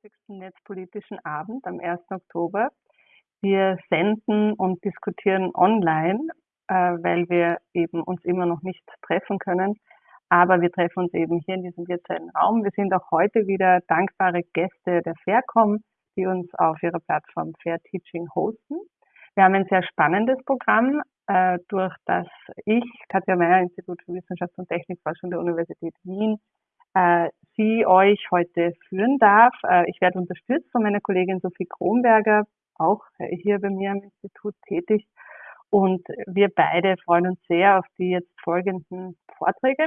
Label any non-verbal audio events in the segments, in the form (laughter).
45. Netzpolitischen Abend am 1. Oktober. Wir senden und diskutieren online, äh, weil wir eben uns immer noch nicht treffen können. Aber wir treffen uns eben hier in diesem virtuellen Raum. Wir sind auch heute wieder dankbare Gäste der Faircom, die uns auf ihrer Plattform Fair Teaching hosten. Wir haben ein sehr spannendes Programm, äh, durch das ich, Katja Meyer, Institut für Wissenschaft und Technikforschung der Universität Wien, äh, Sie euch heute führen darf. Äh, ich werde unterstützt von meiner Kollegin Sophie Kronberger, auch hier bei mir am Institut tätig. Und wir beide freuen uns sehr auf die jetzt folgenden Vorträge.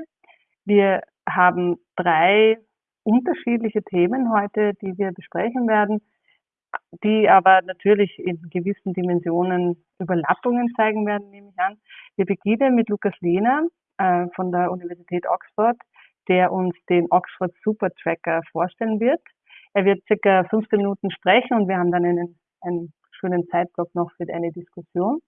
Wir haben drei unterschiedliche Themen heute, die wir besprechen werden, die aber natürlich in gewissen Dimensionen Überlappungen zeigen werden, nehme ich an. Wir beginnen mit Lukas Lehner äh, von der Universität Oxford, der uns den Oxford Super Tracker vorstellen wird. Er wird circa 15 Minuten sprechen und wir haben dann einen, einen schönen Zeitblock noch für eine Diskussion.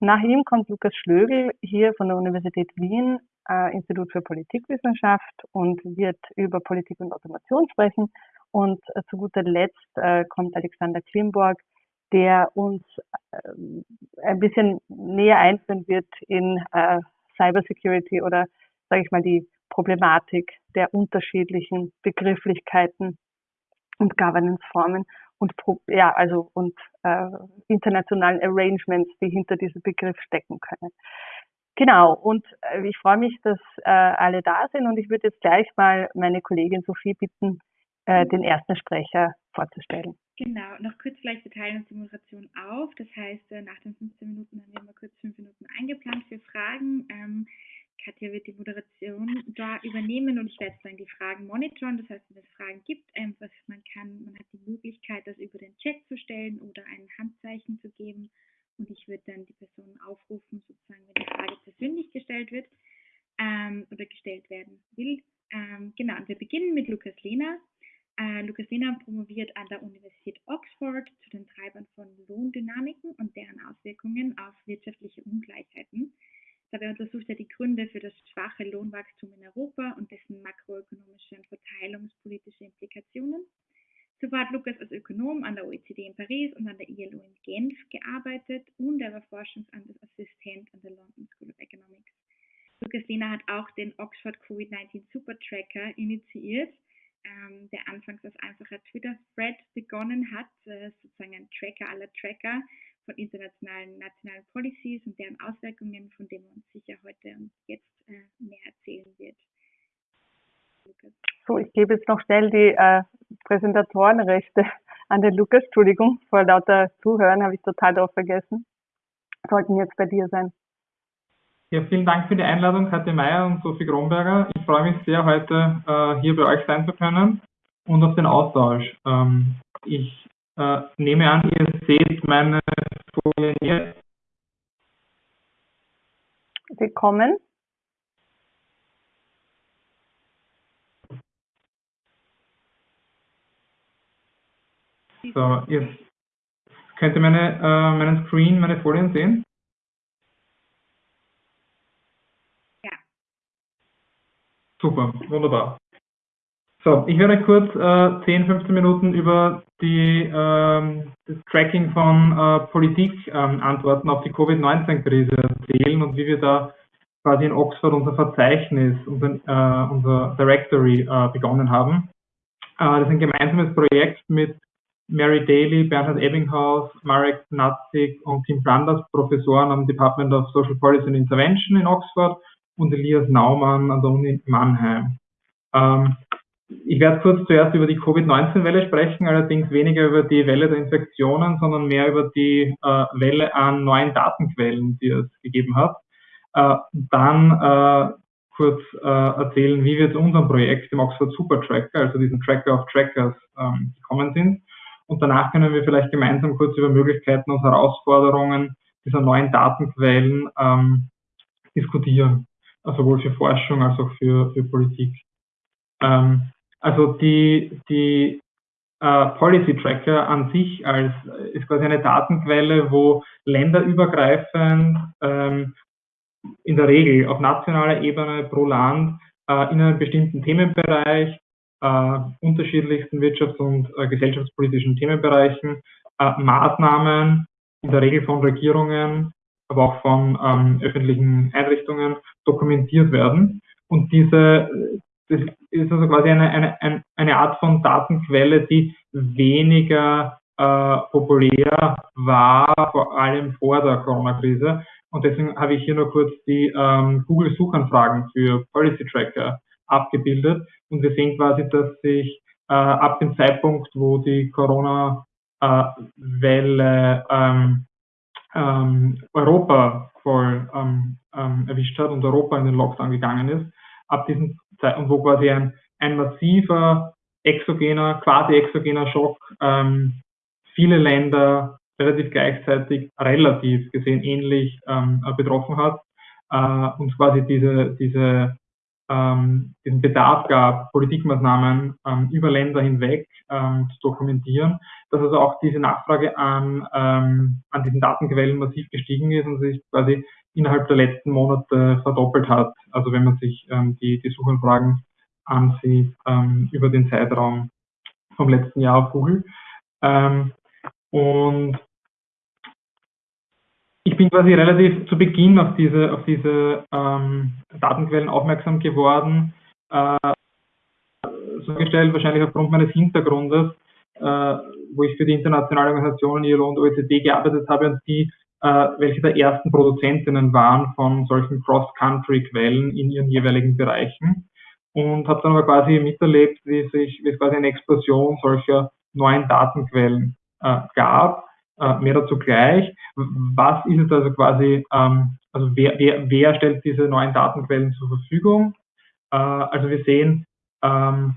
Nach ihm kommt Lukas Schlögel hier von der Universität Wien, äh, Institut für Politikwissenschaft und wird über Politik und Automation sprechen. Und äh, zu guter Letzt äh, kommt Alexander Klimborg, der uns äh, ein bisschen näher einführen wird in äh, Cybersecurity oder, sage ich mal, die Problematik der unterschiedlichen Begrifflichkeiten und Governance-Formen und ja, also und äh, internationalen Arrangements, die hinter diesem Begriff stecken können. Genau, und äh, ich freue mich, dass äh, alle da sind und ich würde jetzt gleich mal meine Kollegin Sophie bitten, äh, den ersten Sprecher vorzustellen. Genau, noch kurz vielleicht, wir teilen uns die Moderation auf. Das heißt, äh, nach den 15 Minuten haben wir mal kurz fünf Minuten eingeplant für Fragen. Ähm, Katja wird die Moderation da übernehmen und ich werde dann die Fragen monitoren. Das heißt, wenn es Fragen gibt, einfach man kann, man hat die Möglichkeit, das über den Chat zu stellen oder ein Handzeichen zu geben und ich würde dann die Person aufrufen, sozusagen, wenn die Frage persönlich gestellt wird ähm, oder gestellt werden will. Ähm, genau, und wir beginnen mit Lukas Lehner. Äh, Lukas Lehner promoviert an der Universität Oxford zu den Treibern von Lohndynamiken und deren Auswirkungen auf wirtschaftliche Ungleichheiten. Dabei untersucht er die Gründe für das schwache Lohnwachstum in Europa und dessen makroökonomische und verteilungspolitische Implikationen. Zuvor hat Lukas als Ökonom an der OECD in Paris und an der ILO in Genf gearbeitet und er war Forschungsassistent an der London School of Economics. Lukas Lehner hat auch den Oxford Covid-19 Super Tracker initiiert, ähm, der anfangs als einfacher Twitter-Thread begonnen hat, äh, sozusagen ein Tracker aller Tracker, von internationalen nationalen Policies und deren Auswirkungen, von denen uns sicher heute und jetzt äh, mehr erzählen wird. Lukas. So, ich gebe jetzt noch schnell die äh, Präsentatorenrechte (laughs) an den Lukas. Entschuldigung, vor lauter Zuhören habe ich total darauf vergessen. Sollten jetzt bei dir sein. Ja, vielen Dank für die Einladung, Katja Meyer und Sophie Gromberger. Ich freue mich sehr, heute äh, hier bei euch sein zu können und auf den Austausch. Ähm, ich äh, nehme an, ihr seht meine Folien jetzt. Willkommen. So, jetzt könnt ihr meine, äh, meinen Screen, meine Folien sehen? Ja. Super, wunderbar. So, ich werde kurz äh, 10, 15 Minuten über die, ähm, das Tracking von äh, Politikantworten ähm, auf die Covid-19-Krise erzählen und wie wir da quasi in Oxford unser Verzeichnis, unser, äh, unser Directory äh, begonnen haben. Äh, das ist ein gemeinsames Projekt mit Mary Daly, Bernhard Ebbinghaus, Marek Natzig und Tim Flanders, Professoren am Department of Social Policy and Intervention in Oxford und Elias Naumann an der Uni Mannheim. Ähm, ich werde kurz zuerst über die Covid-19-Welle sprechen, allerdings weniger über die Welle der Infektionen, sondern mehr über die äh, Welle an neuen Datenquellen, die es gegeben hat. Äh, dann äh, kurz äh, erzählen, wie wir zu unserem Projekt, dem Oxford Super Tracker, also diesen Tracker of Trackers, ähm, gekommen sind. Und danach können wir vielleicht gemeinsam kurz über Möglichkeiten und Herausforderungen dieser neuen Datenquellen ähm, diskutieren, also sowohl für Forschung als auch für, für Politik. Ähm, also die, die äh, Policy Tracker an sich als ist quasi eine Datenquelle, wo länderübergreifend ähm, in der Regel auf nationaler Ebene pro Land äh, in einem bestimmten Themenbereich äh, unterschiedlichsten wirtschafts- und äh, gesellschaftspolitischen Themenbereichen äh, Maßnahmen, in der Regel von Regierungen, aber auch von ähm, öffentlichen Einrichtungen dokumentiert werden. Und diese, das ist also quasi eine, eine, eine Art von Datenquelle, die weniger äh, populär war, vor allem vor der Corona-Krise. Und deswegen habe ich hier nur kurz die ähm, Google-Suchanfragen für Policy Tracker abgebildet. Und wir sehen quasi, dass sich äh, ab dem Zeitpunkt, wo die Corona-Welle ähm, ähm, Europa voll ähm, ähm, erwischt hat und Europa in den Lockdown gegangen ist, ab diesem wo quasi ein, ein massiver exogener, quasi exogener Schock ähm, viele Länder relativ gleichzeitig relativ gesehen ähnlich ähm, betroffen hat äh, und quasi diese, diese, ähm, diesen Bedarf gab, Politikmaßnahmen ähm, über Länder hinweg ähm, zu dokumentieren, dass also auch diese Nachfrage an, ähm, an diesen Datenquellen massiv gestiegen ist und sich quasi innerhalb der letzten Monate verdoppelt hat. Also wenn man sich ähm, die, die Suchanfragen ansieht über den Zeitraum vom letzten Jahr auf Google. Ähm, und ich bin quasi relativ zu Beginn auf diese, auf diese ähm, Datenquellen aufmerksam geworden, äh, so gestellt, wahrscheinlich aufgrund meines Hintergrundes, äh, wo ich für die internationale Organisation ILO und OECD gearbeitet habe und die, welche der ersten Produzentinnen waren von solchen Cross-Country-Quellen in ihren jeweiligen Bereichen. Und habe dann aber quasi miterlebt, wie sich, wie es quasi eine Explosion solcher neuen Datenquellen äh, gab. Äh, mehr dazu gleich. Was ist es also quasi, ähm, also wer, wer, wer stellt diese neuen Datenquellen zur Verfügung? Äh, also wir sehen, ähm,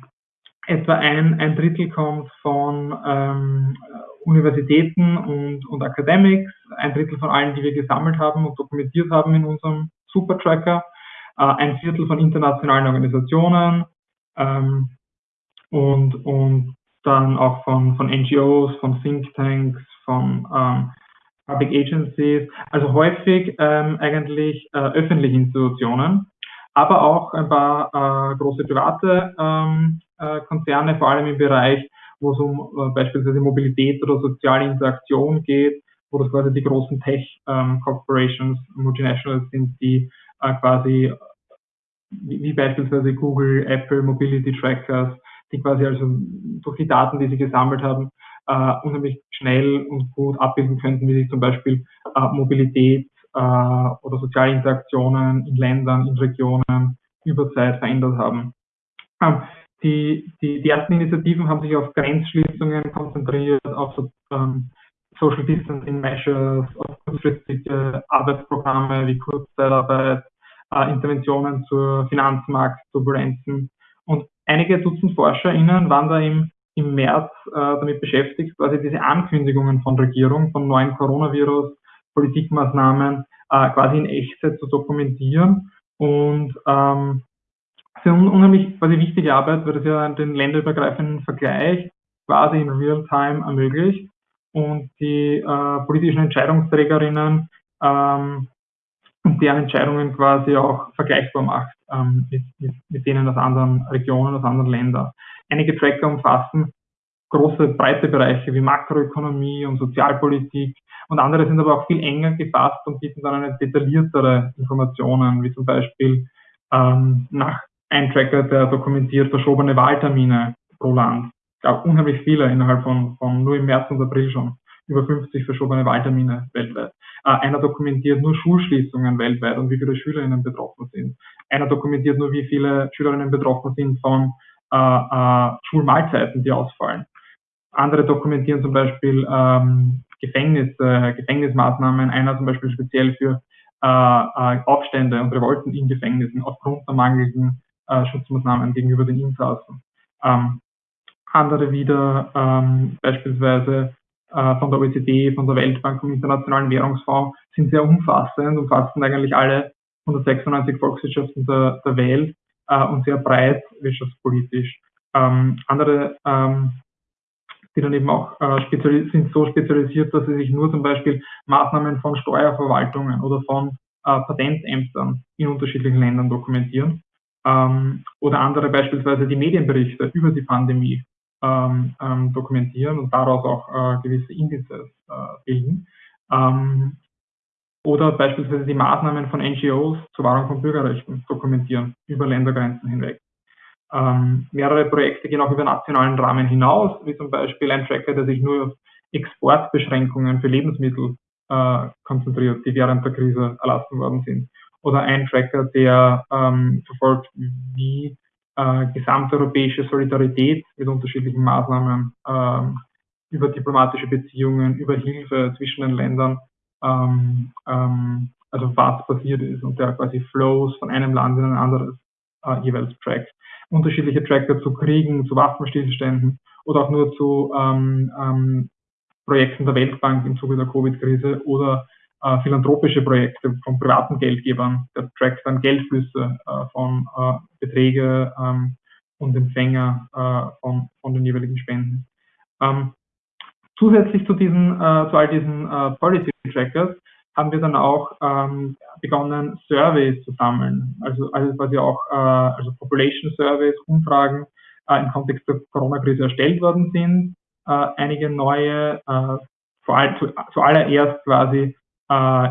etwa ein, ein Drittel kommt von ähm, Universitäten und, und Academics, ein Drittel von allen, die wir gesammelt haben und dokumentiert haben in unserem Supertracker, äh, ein Viertel von internationalen Organisationen ähm, und, und dann auch von, von NGOs, von Thinktanks, von ähm, Public Agencies, also häufig ähm, eigentlich äh, öffentliche Institutionen, aber auch ein paar äh, große private ähm, äh, Konzerne, vor allem im Bereich, wo es um äh, beispielsweise Mobilität oder soziale Interaktion geht, wo das quasi die großen Tech-Corporations, ähm, Multinationals sind, die äh, quasi wie, wie beispielsweise Google, Apple, Mobility Trackers, die quasi also durch die Daten, die sie gesammelt haben, äh, unheimlich schnell und gut abbilden könnten, wie sich zum Beispiel äh, Mobilität äh, oder soziale Interaktionen in Ländern, in Regionen über Zeit verändert haben. Ähm, die, die, die ersten Initiativen haben sich auf Grenzschließungen konzentriert, auf ähm, Social Distancing Measures, auf kurzfristige Arbeitsprogramme wie Kurzzeitarbeit, äh, Interventionen zur Finanzmarktturbulenzen. Und einige Dutzend ForscherInnen waren da im, im März äh, damit beschäftigt, quasi diese Ankündigungen von Regierung, von neuen Coronavirus, Politikmaßnahmen äh, quasi in Echtzeit zu dokumentieren. Und ähm, das unheimlich quasi wichtige Arbeit, weil das ja den länderübergreifenden Vergleich quasi in Real-Time ermöglicht und die äh, politischen Entscheidungsträgerinnen ähm, und deren Entscheidungen quasi auch vergleichbar macht ähm, mit, mit, mit denen aus anderen Regionen, aus anderen Ländern. Einige Tracker umfassen große, breite Bereiche wie Makroökonomie und Sozialpolitik und andere sind aber auch viel enger gefasst und bieten dann eine detailliertere Informationen, wie zum Beispiel ähm, nach ein Tracker, der dokumentiert verschobene Wahltermine pro Land. Gab unheimlich viele innerhalb von, von nur im März und April schon über 50 verschobene Wahltermine weltweit. Äh, einer dokumentiert nur Schulschließungen weltweit und wie viele SchülerInnen betroffen sind. Einer dokumentiert nur, wie viele SchülerInnen betroffen sind von äh, äh, Schulmahlzeiten, die ausfallen. Andere dokumentieren zum Beispiel ähm, Gefängnis, äh, Gefängnismaßnahmen. Einer zum Beispiel speziell für äh, äh, Aufstände und Revolten in Gefängnissen aufgrund der mangelnden äh, Schutzmaßnahmen gegenüber den Insassen. Ähm, andere wieder ähm, beispielsweise äh, von der OECD, von der Weltbank, vom Internationalen Währungsfonds sind sehr umfassend, umfassen eigentlich alle 196 Volkswirtschaften der, der Welt äh, und sehr breit wirtschaftspolitisch. Ähm, andere, ähm, die dann eben auch äh, sind so spezialisiert, dass sie sich nur zum Beispiel Maßnahmen von Steuerverwaltungen oder von äh, Patentämtern in unterschiedlichen Ländern dokumentieren. Ähm, oder andere beispielsweise die Medienberichte über die Pandemie ähm, ähm, dokumentieren und daraus auch äh, gewisse Indizes äh, bilden. Ähm, oder beispielsweise die Maßnahmen von NGOs zur Wahrung von Bürgerrechten dokumentieren über Ländergrenzen hinweg. Ähm, mehrere Projekte gehen auch über nationalen Rahmen hinaus, wie zum Beispiel ein Tracker, der sich nur auf Exportbeschränkungen für Lebensmittel äh, konzentriert, die während der Krise erlassen worden sind. Oder ein Tracker, der ähm, verfolgt, wie äh, gesamteuropäische Solidarität mit unterschiedlichen Maßnahmen ähm, über diplomatische Beziehungen, über Hilfe zwischen den Ländern, ähm, ähm, also was passiert ist und der quasi Flows von einem Land in ein anderes äh, jeweils trackt. Unterschiedliche Tracker zu Kriegen, zu Waffenstillständen oder auch nur zu ähm, ähm, Projekten der Weltbank im Zuge der Covid-Krise oder äh, philanthropische Projekte von privaten Geldgebern. Der trackt dann Geldflüsse äh, von äh, Beträge ähm, und Empfänger äh, von, von den jeweiligen Spenden. Ähm, zusätzlich zu diesen, äh, zu all diesen äh, Policy Trackers haben wir dann auch ähm, begonnen, Surveys zu sammeln. Also, also quasi auch äh, also Population Surveys, Umfragen äh, im Kontext der Corona-Krise erstellt worden sind. Äh, einige neue, äh, vor allem zu, zuallererst quasi äh,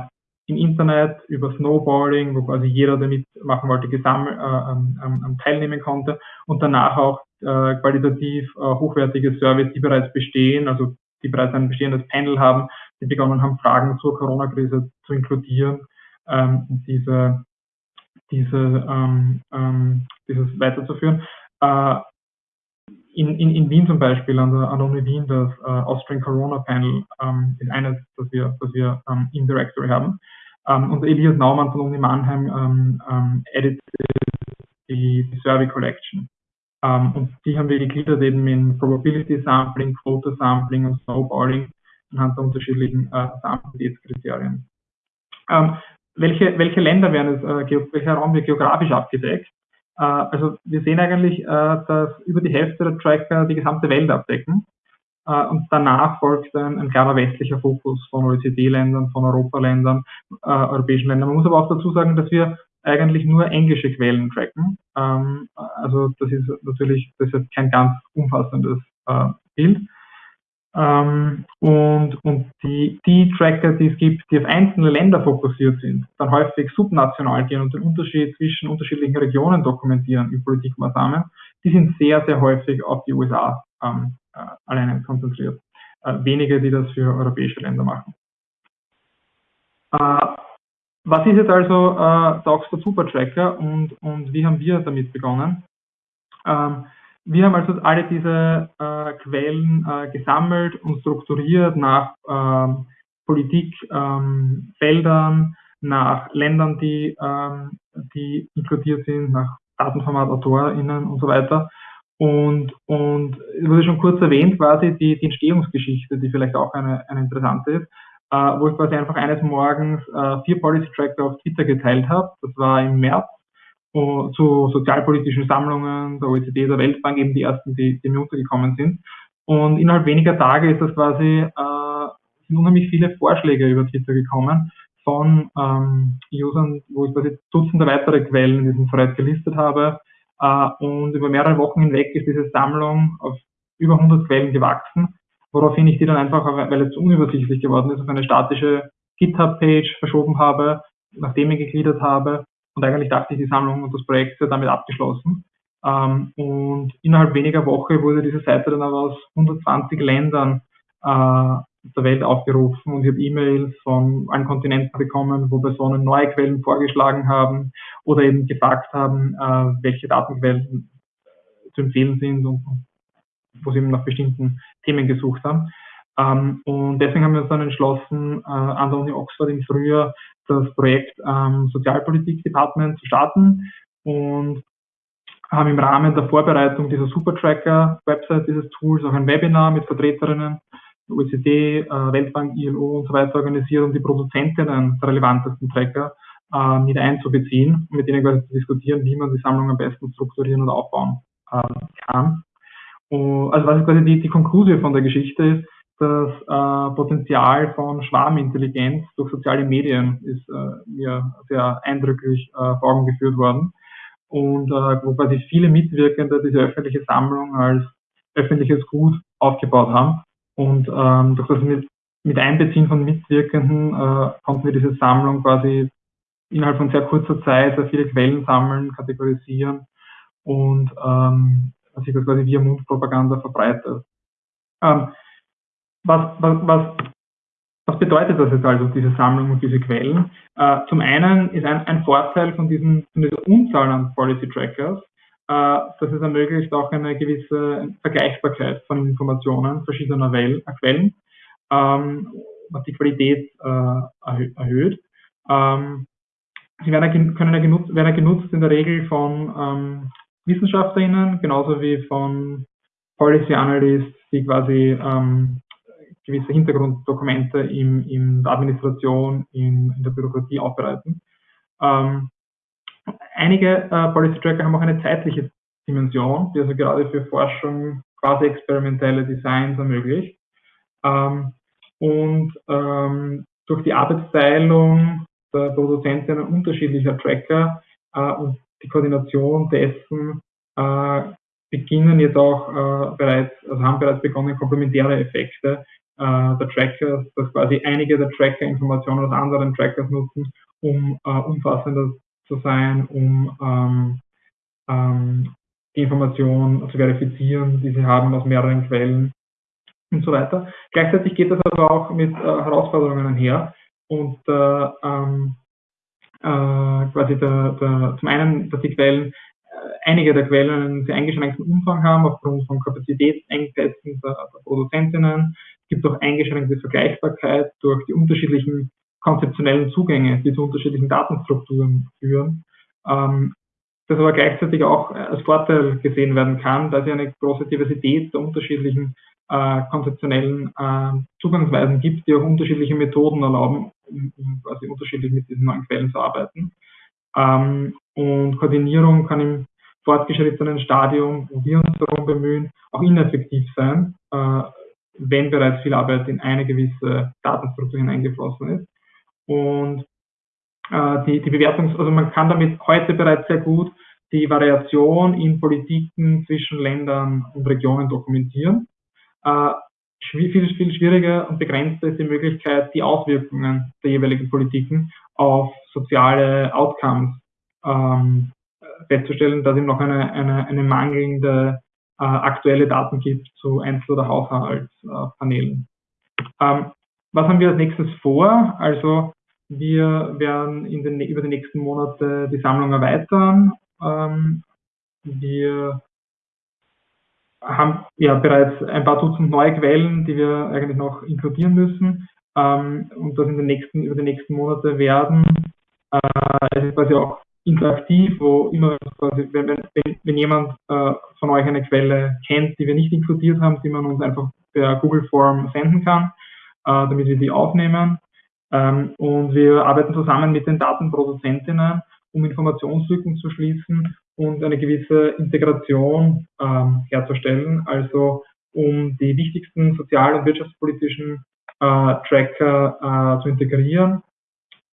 im Internet über Snowboarding, wo quasi jeder, der mitmachen wollte, gesammelt, äh, ähm, teilnehmen konnte und danach auch äh, qualitativ äh, hochwertige Services, die bereits bestehen, also die bereits ein bestehendes Panel haben, die begonnen haben, Fragen zur Corona-Krise zu inkludieren ähm, diese, diese, ähm, ähm, dieses weiterzuführen. Äh, in, in, in Wien zum Beispiel, an der, an der Uni Wien, das äh, Austrian Corona Panel ähm, ist eines, das wir, das wir ähm, im Directory haben. Ähm, und Elias Naumann von Uni Mannheim ähm, ähm, editet die, die Survey Collection. Ähm, und die haben wir gegliedert eben in Probability Sampling, Quota Sampling und Snowballing anhand der unterschiedlichen äh, Samplabilitätskriterien. Ähm, welche, welche Länder werden es, äh, welcher Raum wird geografisch abgedeckt? Äh, also wir sehen eigentlich, äh, dass über die Hälfte der Tracker die gesamte Welt abdecken. Äh, und danach folgt ein, ein klarer westlicher Fokus von OECD-Ländern, von Europaländern, europäischen Ländern. Man muss aber auch dazu sagen, dass wir eigentlich nur englische Quellen tracken. Ähm, also das ist natürlich das ist kein ganz umfassendes Bild. Ähm, und und die, die Tracker, die es gibt, die auf einzelne Länder fokussiert sind, dann häufig subnational gehen und den Unterschied zwischen unterschiedlichen Regionen dokumentieren in Politikmaßnahmen, die sind sehr, sehr häufig auf die USA ähm, äh, alleine konzentriert. Äh, wenige, die das für europäische Länder machen. Äh, was ist jetzt also äh, der Oxford Supertracker und, und wie haben wir damit begonnen? Ähm, wir haben also alle diese äh, Quellen äh, gesammelt und strukturiert nach ähm, Politikfeldern, ähm, nach Ländern, die, ähm, die inkludiert sind, nach Datenformat, AutorInnen und so weiter. Und, und es wurde schon kurz erwähnt, quasi die, die Entstehungsgeschichte, die vielleicht auch eine, eine interessante ist, äh, wo ich quasi einfach eines Morgens äh, vier Policy Tracker auf Twitter geteilt habe. Das war im März zu sozialpolitischen Sammlungen der OECD, der Weltbank, eben die ersten, die, die mir untergekommen sind. Und innerhalb weniger Tage ist das quasi, äh, sind unheimlich viele Vorschläge über Twitter gekommen von ähm, Usern, wo ich quasi Dutzende weitere Quellen in diesem Thread gelistet habe. Äh, und über mehrere Wochen hinweg ist diese Sammlung auf über 100 Quellen gewachsen, woraufhin ich die dann einfach, weil es unübersichtlich geworden ist, auf eine statische GitHub-Page verschoben habe, nachdem ich gegliedert habe und eigentlich dachte ich, die Sammlung und das Projekt sei damit abgeschlossen. Ähm, und innerhalb weniger Woche wurde diese Seite dann aber aus 120 Ländern äh, der Welt aufgerufen und ich habe E-Mails von allen Kontinenten bekommen, wo Personen neue Quellen vorgeschlagen haben oder eben gefragt haben, äh, welche Datenquellen zu empfehlen sind und wo sie eben nach bestimmten Themen gesucht haben. Ähm, und deswegen haben wir uns dann entschlossen, äh, an der Uni Oxford im Frühjahr das Projekt ähm, Sozialpolitik-Department zu starten und haben im Rahmen der Vorbereitung dieser Supertracker-Website dieses Tools auch ein Webinar mit Vertreterinnen OECD, äh, Weltbank, ILO und so weiter organisiert, um die Produzentinnen der relevantesten Tracker äh, mit einzubeziehen, mit denen quasi zu diskutieren, wie man die Sammlung am besten strukturieren und aufbauen äh, kann. Und, also was quasi die, die Konklusion von der Geschichte ist, das äh, Potenzial von Schwarmintelligenz durch soziale Medien ist äh, mir sehr eindrücklich äh, vor Augen geführt worden. und äh, wo quasi viele Mitwirkende diese öffentliche Sammlung als öffentliches Gut aufgebaut haben. Und ähm, durch das mit, mit Einbeziehen von Mitwirkenden äh, konnten wir diese Sammlung quasi innerhalb von sehr kurzer Zeit sehr viele Quellen sammeln, kategorisieren und ähm, sich das quasi via Mundpropaganda verbreitet. Ähm, was, was, was, was bedeutet das jetzt also, diese Sammlung und diese Quellen? Äh, zum einen ist ein, ein Vorteil von, diesen, von dieser Unzahl an Policy Trackers, äh, dass es ermöglicht auch eine gewisse Vergleichbarkeit von Informationen verschiedener Well äh, Quellen, ähm, was die Qualität äh, erhöht. Ähm, sie werden, können ja genutzt, werden genutzt in der Regel von ähm, WissenschaftlerInnen, genauso wie von Policy Analysts, die quasi ähm, gewisse Hintergrunddokumente in, in der Administration, in, in der Bürokratie aufbereiten. Ähm, einige äh, Policy Tracker haben auch eine zeitliche Dimension, die also gerade für Forschung quasi experimentelle Designs ermöglicht. Ähm, und ähm, durch die Arbeitsteilung der Produzentinnen unterschiedlicher Tracker äh, und die Koordination dessen äh, beginnen jetzt äh, bereits, also haben bereits begonnen, komplementäre Effekte äh, der Trackers, dass quasi einige der Tracker Informationen aus anderen Trackers nutzen, um äh, umfassender zu sein, um ähm, ähm, die Information zu verifizieren, die sie haben aus mehreren Quellen und so weiter. Gleichzeitig geht das aber auch mit äh, Herausforderungen einher und äh, ähm, äh, quasi der, der, zum einen, dass die Quellen einige der Quellen einen sehr eingeschränkten Umfang haben aufgrund von Kapazitätsengpässen der, der Produzentinnen. Gibt auch eingeschränkte Vergleichbarkeit durch die unterschiedlichen konzeptionellen Zugänge, die zu unterschiedlichen Datenstrukturen führen. Ähm, das aber gleichzeitig auch als Vorteil gesehen werden kann, da es eine große Diversität der unterschiedlichen äh, konzeptionellen äh, Zugangsweisen gibt, die auch unterschiedliche Methoden erlauben, um, um quasi unterschiedlich mit diesen neuen Quellen zu arbeiten. Ähm, und Koordinierung kann im fortgeschrittenen Stadium, wo wir uns darum bemühen, auch ineffektiv sein, äh, wenn bereits viel Arbeit in eine gewisse Datenstruktur hineingeflossen ist. Und äh, die, die Bewertungs-, also man kann damit heute bereits sehr gut die Variation in Politiken zwischen Ländern und Regionen dokumentieren. Äh, viel, viel schwieriger und begrenzter ist die Möglichkeit, die Auswirkungen der jeweiligen Politiken auf soziale Outcomes ähm, festzustellen, dass es noch eine, eine, eine mangelnde äh, aktuelle Daten gibt zu Einzel- oder Haushaltspanelen. Ähm, was haben wir als nächstes vor? Also wir werden in den, über die nächsten Monate die Sammlung erweitern. Ähm, wir haben ja bereits ein paar Dutzend neue Quellen, die wir eigentlich noch inkludieren müssen ähm, und das in den nächsten, über die nächsten Monate werden. Äh, quasi auch interaktiv, wo immer quasi, wenn, wenn, wenn jemand äh, von euch eine Quelle kennt, die wir nicht inkludiert haben, die man uns einfach per Google Form senden kann, äh, damit wir die aufnehmen. Ähm, und wir arbeiten zusammen mit den Datenproduzentinnen, um Informationslücken zu schließen und eine gewisse Integration ähm, herzustellen, also um die wichtigsten sozial- und wirtschaftspolitischen äh, Tracker äh, zu integrieren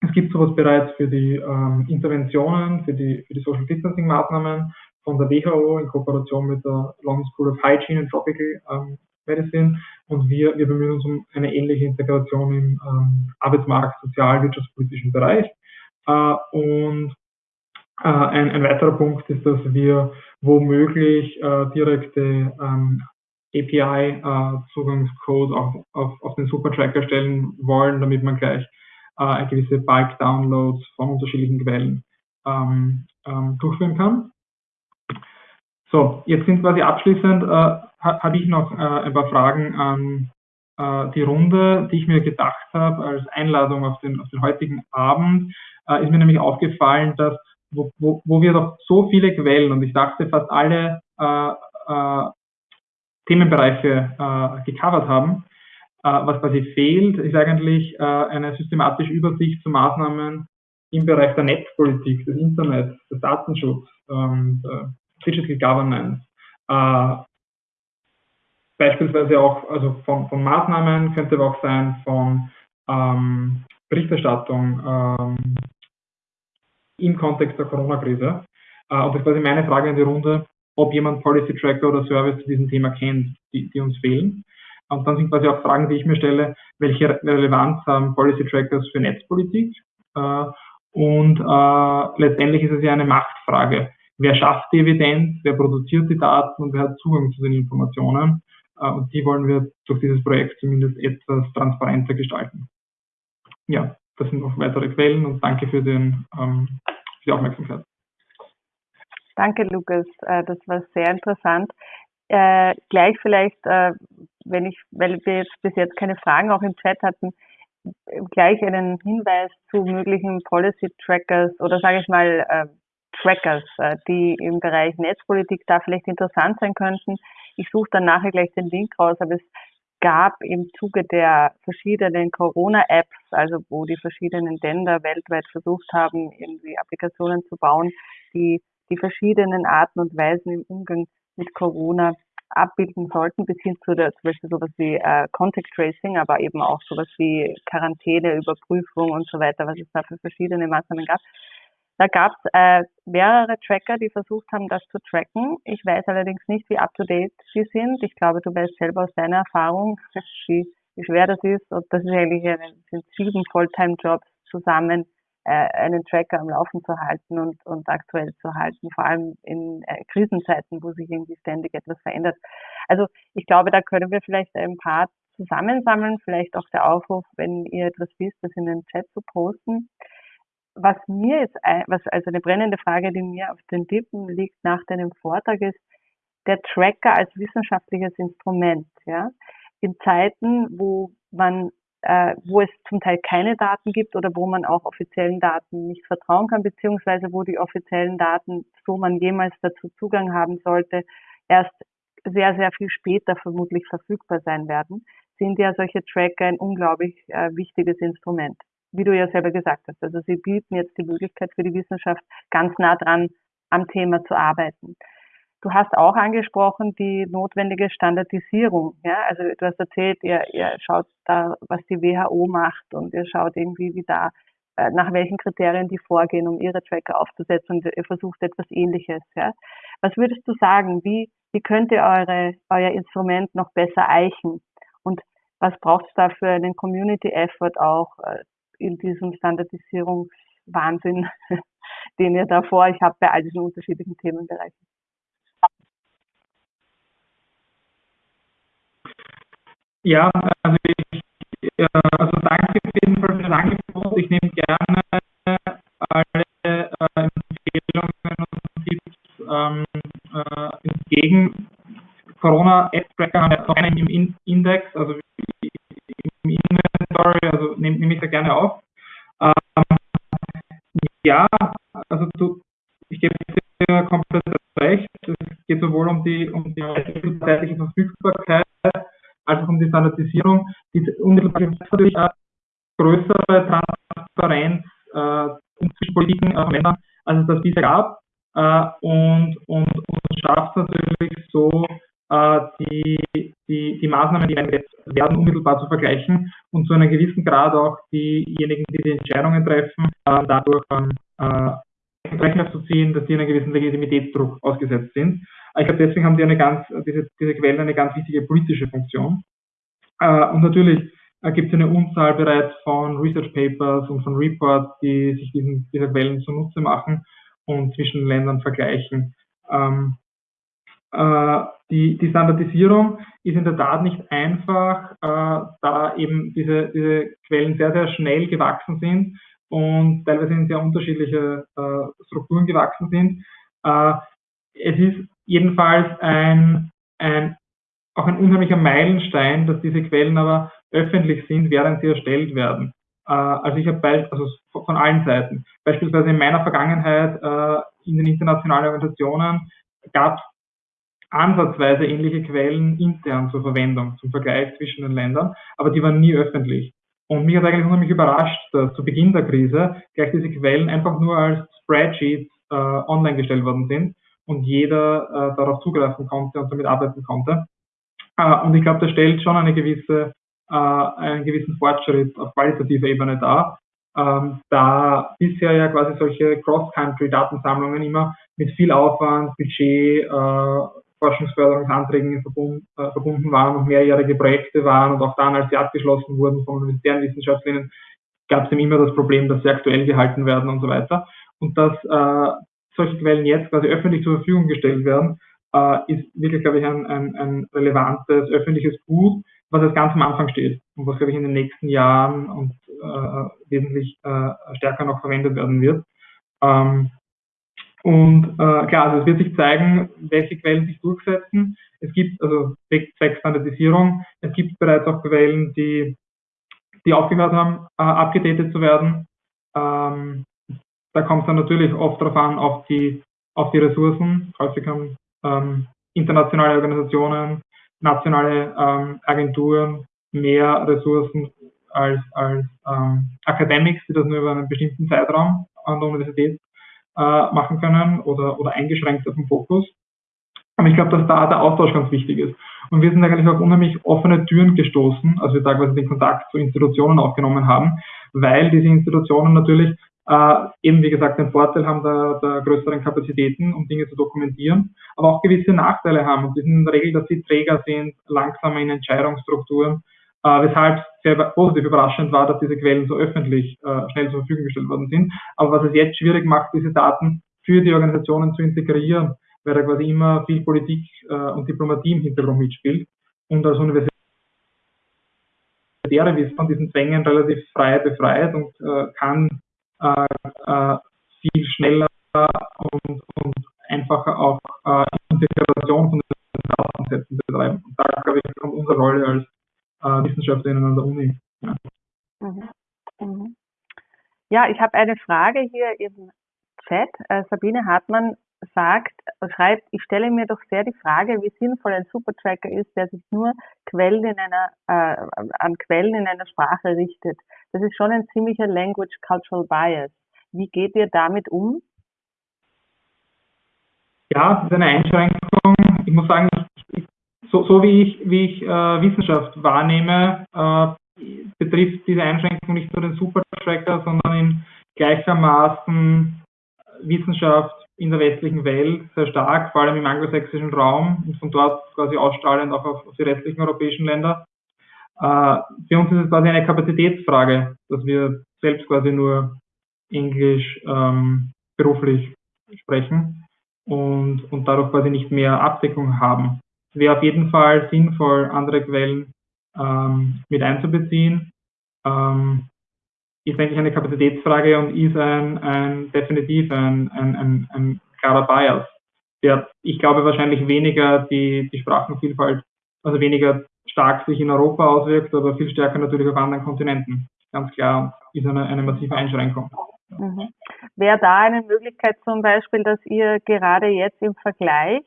es gibt sowas bereits für die ähm, Interventionen, für die, für die Social Distancing Maßnahmen von der WHO in Kooperation mit der London School of Hygiene and Tropical ähm, Medicine. Und wir, wir bemühen uns um eine ähnliche Integration im ähm, Arbeitsmarkt, sozial, wirtschaftspolitischen Bereich. Äh, und äh, ein, ein, weiterer Punkt ist, dass wir womöglich äh, direkte ähm, API-Zugangscode äh, auf, auf, auf den Supertracker stellen wollen, damit man gleich äh, gewisse Bulk-Downloads von unterschiedlichen Quellen ähm, ähm, durchführen kann. So, jetzt sind quasi abschließend, äh, habe ich noch äh, ein paar Fragen an äh, die Runde, die ich mir gedacht habe als Einladung auf den, auf den heutigen Abend. Äh, ist mir nämlich aufgefallen, dass wo, wo, wo wir doch so viele Quellen und ich dachte fast alle äh, äh, Themenbereiche gecovert haben, was quasi fehlt, ist eigentlich äh, eine systematische Übersicht zu Maßnahmen im Bereich der Netzpolitik, des Internets, des Datenschutzes, der Digital Governance. Äh, beispielsweise auch also von, von, Maßnahmen, könnte aber auch sein von ähm, Berichterstattung ähm, im Kontext der Corona-Krise. Äh, und das ist quasi meine Frage in die Runde, ob jemand Policy Tracker oder Service zu diesem Thema kennt, die, die uns fehlen. Und dann sind quasi auch Fragen, die ich mir stelle, welche Relevanz haben Policy Trackers für Netzpolitik? Äh, und äh, letztendlich ist es ja eine Machtfrage. Wer schafft die Evidenz, wer produziert die Daten und wer hat Zugang zu den Informationen? Äh, und die wollen wir durch dieses Projekt zumindest etwas transparenter gestalten. Ja, das sind noch weitere Quellen und danke für, den, ähm, für die Aufmerksamkeit. Danke, Lukas. Das war sehr interessant. Äh, gleich vielleicht, äh, wenn ich, weil wir jetzt bis jetzt keine Fragen auch im Chat hatten, gleich einen Hinweis zu möglichen Policy Trackers oder sage ich mal äh, Trackers, äh, die im Bereich Netzpolitik da vielleicht interessant sein könnten. Ich suche dann nachher gleich den Link raus, aber es gab im Zuge der verschiedenen Corona-Apps, also wo die verschiedenen Länder weltweit versucht haben, irgendwie Applikationen zu bauen, die die verschiedenen Arten und Weisen im Umgang mit Corona abbilden sollten, bis hin zu der, zum Beispiel sowas wie äh, Contact Tracing, aber eben auch sowas wie Quarantäne, Überprüfung und so weiter, was es da für verschiedene Maßnahmen gab. Da gab es äh, mehrere Tracker, die versucht haben, das zu tracken. Ich weiß allerdings nicht, wie up-to-date sie sind. Ich glaube, du weißt selber aus deiner Erfahrung, (laughs) wie, wie schwer das ist. Und das ist eigentlich eine, sind sieben Fulltime-Jobs zusammen, einen Tracker am Laufen zu halten und, und aktuell zu halten, vor allem in äh, Krisenzeiten, wo sich irgendwie ständig etwas verändert. Also ich glaube, da können wir vielleicht ein paar zusammensammeln, vielleicht auch der Aufruf, wenn ihr etwas wisst, das in den Chat zu posten was mir jetzt, was also eine brennende Frage, die mir auf den Lippen liegt nach deinem Vortrag ist, der Tracker als wissenschaftliches Instrument, ja. In Zeiten, wo man, äh, wo es zum Teil keine Daten gibt oder wo man auch offiziellen Daten nicht vertrauen kann, beziehungsweise wo die offiziellen Daten, so man jemals dazu Zugang haben sollte, erst sehr, sehr viel später vermutlich verfügbar sein werden, sind ja solche Tracker ein unglaublich äh, wichtiges Instrument wie du ja selber gesagt hast. Also sie bieten jetzt die Möglichkeit für die Wissenschaft ganz nah dran am Thema zu arbeiten. Du hast auch angesprochen die notwendige Standardisierung. Ja, also du hast erzählt, ihr, ihr schaut da, was die WHO macht und ihr schaut irgendwie, wie da, äh, nach welchen Kriterien die vorgehen, um ihre Tracker aufzusetzen und ihr versucht etwas Ähnliches. Ja. Was würdest du sagen? Wie, wie könnt ihr eure, euer Instrument noch besser eichen? Und was braucht es da für einen Community Effort auch, äh, in diesem Standardisierungswahnsinn, (laughs) den ihr da vor euch habt bei all diesen unterschiedlichen Themenbereichen? Ja, also, ich, also danke auf jeden Fall für das Angebot. Ich nehme gerne alle äh, Empfehlungen und Tipps ähm, äh, entgegen. Corona-App-Tracker haben ja noch einen im Index, also im Inventory, also nehme nehm ich da gerne auf. Ähm, ja, also du, ich gebe dir komplett recht. Es geht sowohl um die, um die zeitliche Verfügbarkeit als auch um die Standardisierung. Die unmittelbar natürlich auch größere Transparenz äh, zwischen Politiken äh, Ländern, als es das bisher gab. Äh, und, und, und schafft natürlich so äh, die, die, die Maßnahmen, die werden, unmittelbar zu vergleichen und zu einem gewissen Grad auch diejenigen, die die Entscheidungen treffen, äh, dadurch äh, Rechner zu ziehen, dass die einen gewissen Legitimitätsdruck ausgesetzt sind. Ich glaube, deswegen haben die eine ganz, diese, diese Quellen eine ganz wichtige politische Funktion. Und natürlich gibt es eine Unzahl bereits von Research Papers und von Reports, die sich diesen, dieser Quellen zunutze machen und zwischen Ländern vergleichen. Ähm, äh, die, die Standardisierung ist in der Tat nicht einfach, äh, da eben diese, diese Quellen sehr, sehr schnell gewachsen sind und teilweise in sehr unterschiedliche äh, Strukturen gewachsen sind. Äh, es ist jedenfalls ein, ein, auch ein unheimlicher Meilenstein, dass diese Quellen aber öffentlich sind, während sie erstellt werden. Äh, also ich habe also von allen Seiten. Beispielsweise in meiner Vergangenheit äh, in den internationalen Organisationen gab es ansatzweise ähnliche Quellen intern zur Verwendung, zum Vergleich zwischen den Ländern, aber die waren nie öffentlich. Und mich hat eigentlich unheimlich überrascht, dass zu Beginn der Krise gleich diese Quellen einfach nur als Spreadsheets äh, online gestellt worden sind und jeder äh, darauf zugreifen konnte und damit arbeiten konnte. Äh, und ich glaube, das stellt schon eine gewisse, äh, einen gewissen Fortschritt auf qualitativer Ebene dar, ähm, da bisher ja quasi solche Cross-Country-Datensammlungen immer mit viel Aufwand, Budget, äh, Forschungsförderungsanträgen verbunden, äh, verbunden waren und mehrjährige Projekte waren und auch dann, als sie abgeschlossen wurden von universitären Wissenschaftlerinnen, gab es eben immer das Problem, dass sie aktuell gehalten werden und so weiter. Und dass äh, solche Quellen jetzt quasi öffentlich zur Verfügung gestellt werden, äh, ist wirklich, glaube ich, ein, ein, ein relevantes öffentliches Gut, was jetzt ganz am Anfang steht und was, glaube ich, in den nächsten Jahren und äh, wesentlich äh, stärker noch verwendet werden wird. Ähm, und äh, klar, also es wird sich zeigen, welche Quellen sich durchsetzen. Es gibt also zwecks Standardisierung, es gibt bereits auch Quellen, die, die aufgehört haben, äh, abgedatet zu werden. Ähm, da kommt es dann natürlich oft darauf an, auf die, auf die Ressourcen. Häufig haben ähm, internationale Organisationen, nationale ähm, Agenturen mehr Ressourcen als, als ähm, Academics, die das nur über einen bestimmten Zeitraum an der Universität äh, machen können oder, oder eingeschränkt auf den Fokus. Aber ich glaube, dass da der Austausch ganz wichtig ist. Und wir sind eigentlich auf unheimlich offene Türen gestoßen, als wir quasi den Kontakt zu Institutionen aufgenommen haben, weil diese Institutionen natürlich äh, eben, wie gesagt, den Vorteil haben der, der größeren Kapazitäten, um Dinge zu dokumentieren, aber auch gewisse Nachteile haben. Und die sind in der Regel, dass sie Träger sind, langsamer in Entscheidungsstrukturen, äh, weshalb sehr positiv überraschend war, dass diese Quellen so öffentlich äh, schnell zur Verfügung gestellt worden sind. Aber was es jetzt schwierig macht, diese Daten für die Organisationen zu integrieren, weil da quasi immer viel Politik äh, und Diplomatie im Hintergrund mitspielt. Und als Universität ist von diesen Zwängen relativ frei befreit und äh, kann äh, äh, viel schneller und, und einfacher auch äh, Integration von den Datensätzen betreiben. Und da, glaube ich, kommt unsere Rolle als äh, Wissenschaftlerinnen an der Uni. Ja, mhm. Mhm. ja ich habe eine Frage hier im Chat. Äh, Sabine Hartmann sagt, schreibt, ich stelle mir doch sehr die Frage, wie sinnvoll ein Supertracker ist, der sich nur Quellen in einer, äh, an Quellen in einer Sprache richtet. Das ist schon ein ziemlicher Language Cultural Bias. Wie geht ihr damit um? Ja, das ist eine Einschränkung. Ich muss sagen, ich, so, so, wie ich, wie ich äh, Wissenschaft wahrnehme, äh, betrifft diese Einschränkung nicht nur den Supertracker, sondern in gleichermaßen Wissenschaft in der westlichen Welt sehr stark, vor allem im anglosächsischen Raum und von dort quasi ausstrahlend auch auf, auf die restlichen europäischen Länder. Äh, für uns ist es quasi eine Kapazitätsfrage, dass wir selbst quasi nur Englisch ähm, beruflich sprechen und, und dadurch quasi nicht mehr Abdeckung haben. Es wäre auf jeden Fall sinnvoll, andere Quellen ähm, mit einzubeziehen. Ähm, ist eigentlich eine Kapazitätsfrage und ist ein, ein definitiv ein, ein, ein, klarer Bias, der, ich glaube, wahrscheinlich weniger die, die Sprachenvielfalt, also weniger stark sich in Europa auswirkt, aber viel stärker natürlich auf anderen Kontinenten. Ganz klar ist eine, eine massive Einschränkung. Mhm. Wäre da eine Möglichkeit zum Beispiel, dass ihr gerade jetzt im Vergleich,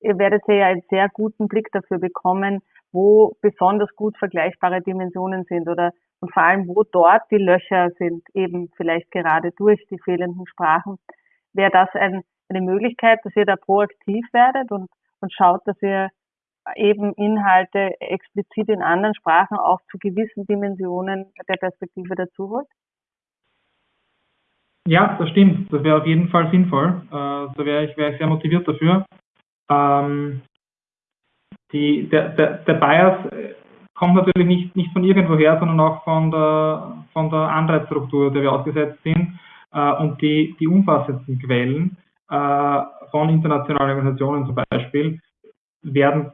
ihr werdet ja einen sehr guten Blick dafür bekommen, wo besonders gut vergleichbare Dimensionen sind oder und vor allem, wo dort die Löcher sind, eben vielleicht gerade durch die fehlenden Sprachen, wäre das ein, eine Möglichkeit, dass ihr da proaktiv werdet und, und schaut, dass ihr eben Inhalte explizit in anderen Sprachen auch zu gewissen Dimensionen der Perspektive dazu holt? Ja, das stimmt. Das wäre auf jeden Fall sinnvoll. Äh, da wäre ich, wär ich sehr motiviert dafür. Ähm, die, der, der, der Bias kommt natürlich nicht, nicht von irgendwoher, sondern auch von der, von der Anreizstruktur, der wir ausgesetzt sind. Äh, und die, die umfassendsten Quellen äh, von internationalen Organisationen zum Beispiel werden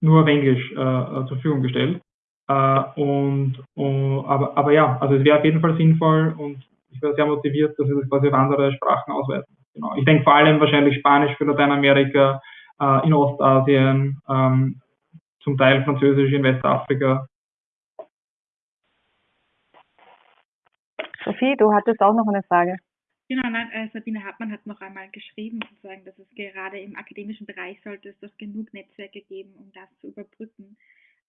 nur auf Englisch äh, zur Verfügung gestellt. Äh, und, und, aber, aber ja, also es wäre auf jeden Fall sinnvoll und ich wäre sehr motiviert, dass wir das quasi auf andere Sprachen ausweiten. Genau. Ich denke vor allem wahrscheinlich Spanisch für Lateinamerika, äh, in Ostasien, ähm, zum Teil Französisch in Westafrika. Sophie, du hattest auch noch eine Frage. Genau, nein, äh, Sabine Hartmann hat noch einmal geschrieben, sozusagen, dass es gerade im akademischen Bereich sollte es doch genug Netzwerke geben, um das zu überbrücken.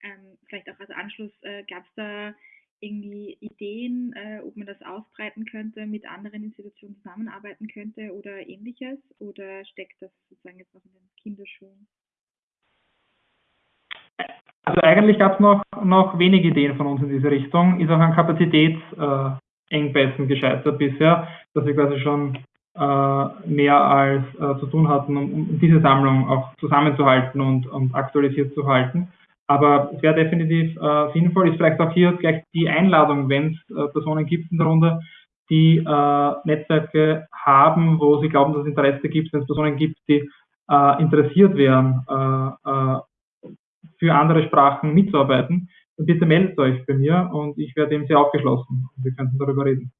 Ähm, vielleicht auch als Anschluss, äh, gab es da irgendwie Ideen, äh, ob man das ausbreiten könnte, mit anderen Institutionen zusammenarbeiten könnte oder ähnliches? Oder steckt das sozusagen jetzt noch in den Kinderschuhen? Also eigentlich gab es noch, noch wenige Ideen von uns in diese Richtung, ist auch an Kapazitätsengpässen äh, gescheitert bisher, dass wir quasi schon mehr als zu tun hatten, um, um, diese Sammlung auch zusammenzuhalten und, und aktualisiert zu halten. Aber es wäre definitiv äh, sinnvoll, ist vielleicht auch hier gleich die Einladung, wenn es äh, Personen gibt in der Runde, die äh, Netzwerke haben, wo sie glauben, dass es Interesse gibt, wenn es Personen gibt, die äh, interessiert wären, äh, äh, für andere Sprachen mitzuarbeiten, dann bitte meldet euch bei mir und ich werde dem sehr aufgeschlossen wir könnten darüber reden.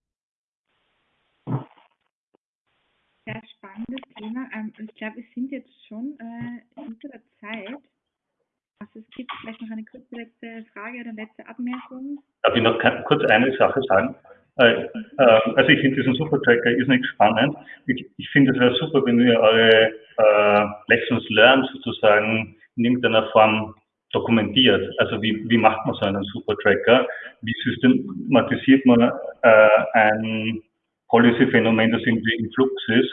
Sehr spannendes Thema. Ähm, ich glaube, wir sind jetzt schon hinter der Zeit. Also es gibt vielleicht noch eine kurze letzte Frage oder letzte Abmerkung. Darf ich noch kurz eine Sache sagen? Äh, äh, also ich finde diesen Supertracker ist nicht spannend. Ich, ich finde es wäre super, wenn ihr eure äh, Lessons learned sozusagen in irgendeiner Form dokumentiert. Also wie, wie macht man so einen Supertracker? Wie systematisiert man äh, ein Policy-Phänomen, das irgendwie im Flux ist?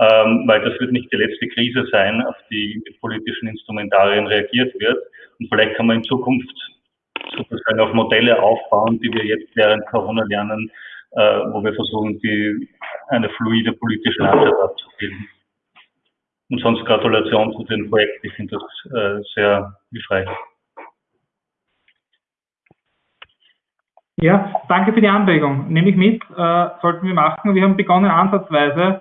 Ähm, weil das wird nicht die letzte Krise sein, auf die mit politischen Instrumentarien reagiert wird. Und vielleicht kann man in Zukunft sozusagen auf Modelle aufbauen, die wir jetzt während Corona lernen, äh, wo wir versuchen, die, eine fluide politische Landschaft abzubilden. Und sonst Gratulation zu dem Projekt. Ich finde das äh, sehr hilfreich. Ja, danke für die Anregung. Nehme ich mit, äh, sollten wir machen. Wir haben begonnen ansatzweise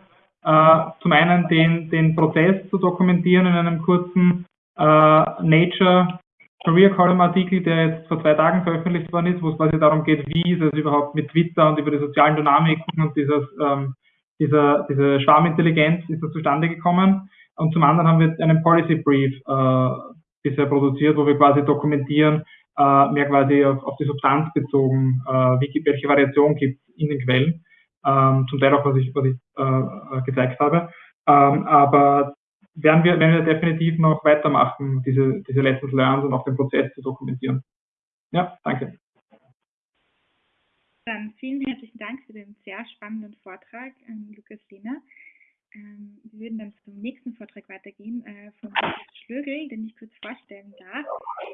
zum einen den, den Prozess zu dokumentieren in einem kurzen äh, Nature Career Column Artikel, der jetzt vor zwei Tagen veröffentlicht worden ist, wo es quasi darum geht, wie ist es überhaupt mit Twitter und über die sozialen Dynamiken und dieses, ähm, dieser, diese Schwarmintelligenz ist das zustande gekommen. Und zum anderen haben wir einen Policy Brief äh, bisher produziert, wo wir quasi dokumentieren, äh, mehr quasi auf, auf die Substanz bezogen, äh, wie, welche Variation gibt es in den Quellen ähm, zum Teil auch, was ich, was ich äh, gezeigt habe. Ähm, aber werden wir, werden wir definitiv noch weitermachen, diese, diese Lessons Learned und auch den Prozess zu dokumentieren. Ja, danke. Dann vielen herzlichen Dank für den sehr spannenden Vortrag, ähm, Lukas Lehner. Ähm, wir würden dann zum nächsten Vortrag weitergehen äh, von Lukas Schlögel, den ich kurz vorstellen darf.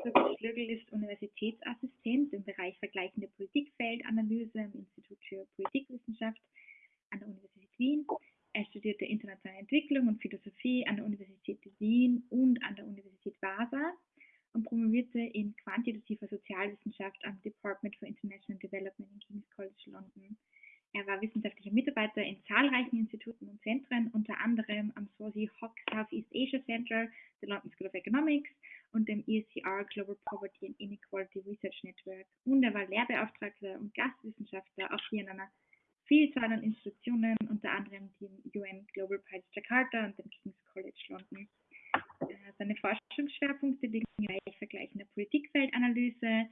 Lukas Schlögel ist Universitätsassistent im Bereich vergleichende Politikfeldanalyse am Institut für Politikwissenschaft an der Universität Wien. Er studierte internationale Entwicklung und Philosophie an der Universität Wien und an der Universität Vasa und promovierte in quantitativer Sozialwissenschaft am Department for International Development in King's College London. Er war wissenschaftlicher Mitarbeiter in zahlreichen Instituten und Zentren, unter anderem am Sosi Hock Southeast Asia Center, der London School of Economics und dem ESCR Global Poverty and Inequality Research Network. Und er war Lehrbeauftragter und Gastwissenschaftler auch hier in einer Vielzahl an Institutionen, unter anderem dem UN Global Prize Jakarta und dem King's College London. Äh, seine Forschungsschwerpunkte liegen im Bereich vergleichender Politikfeldanalyse,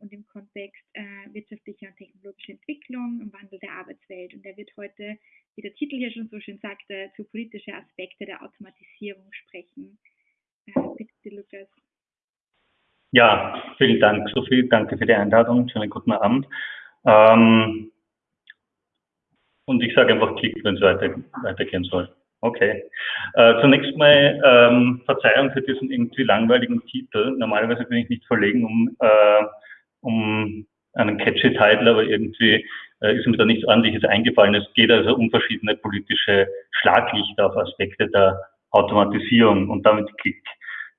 und im Kontext äh, wirtschaftlicher und technologischer Entwicklung im Wandel der Arbeitswelt. Und er wird heute, wie der Titel hier schon so schön sagte, zu politischen Aspekte der Automatisierung sprechen. Äh, bitte, Lukas. Ja, vielen Dank, Sophie. Danke für die Einladung. Schönen guten Abend. Ähm, und ich sage einfach Klick, wenn es weiter, weitergehen soll. Okay. Äh, zunächst mal ähm, Verzeihung für diesen irgendwie langweiligen Titel. Normalerweise bin ich nicht verlegen um, äh, um einen catchy Titel, aber irgendwie äh, ist mir da nichts ordentliches eingefallen. Es geht also um verschiedene politische Schlaglichter auf Aspekte der Automatisierung und damit Klick.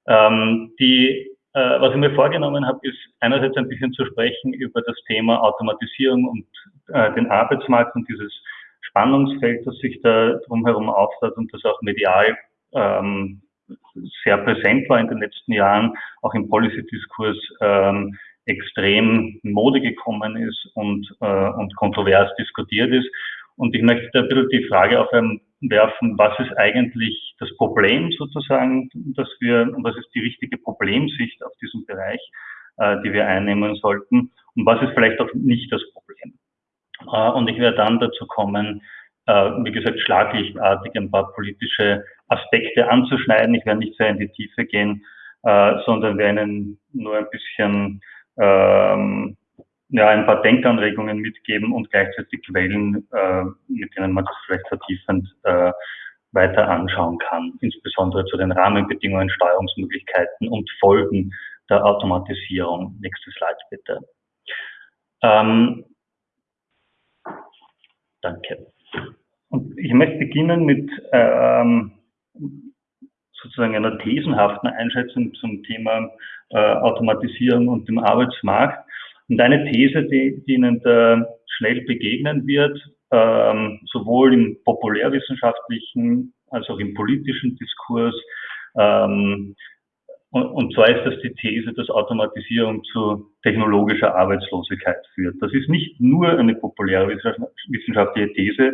Ähm, die, äh, was ich mir vorgenommen habe, ist einerseits ein bisschen zu sprechen über das Thema Automatisierung und äh, den Arbeitsmarkt und dieses Spannungsfeld, das sich da drumherum auftat und das auch medial ähm, sehr präsent war in den letzten Jahren, auch im Policy-Diskurs ähm, extrem Mode gekommen ist und, äh, und kontrovers diskutiert ist. Und ich möchte da ein bisschen die Frage aufwerfen, was ist eigentlich das Problem sozusagen, dass wir, was ist die richtige Problemsicht auf diesem Bereich, äh, die wir einnehmen sollten und was ist vielleicht auch nicht das Problem. Äh, und ich werde dann dazu kommen, äh, wie gesagt, schlaglichtartig ein paar politische Aspekte anzuschneiden. Ich werde nicht sehr in die Tiefe gehen, äh, sondern werde Ihnen nur ein bisschen ähm, ja, ein paar Denkanregungen mitgeben und gleichzeitig Quellen, mit denen man das vielleicht vertiefend weiter anschauen kann, insbesondere zu den Rahmenbedingungen, Steuerungsmöglichkeiten und Folgen der Automatisierung. Nächstes Slide bitte. Ähm, Danke. und ich möchte beginnen mit ähm, sozusagen einer thesenhaften Einschätzung zum Thema äh, Automatisierung und dem Arbeitsmarkt. Und eine These, die, die Ihnen da schnell begegnen wird, ähm, sowohl im populärwissenschaftlichen als auch im politischen Diskurs, ähm, und, zwar ist das die These, dass Automatisierung zu technologischer Arbeitslosigkeit führt. Das ist nicht nur eine populäre wissenschaftliche These.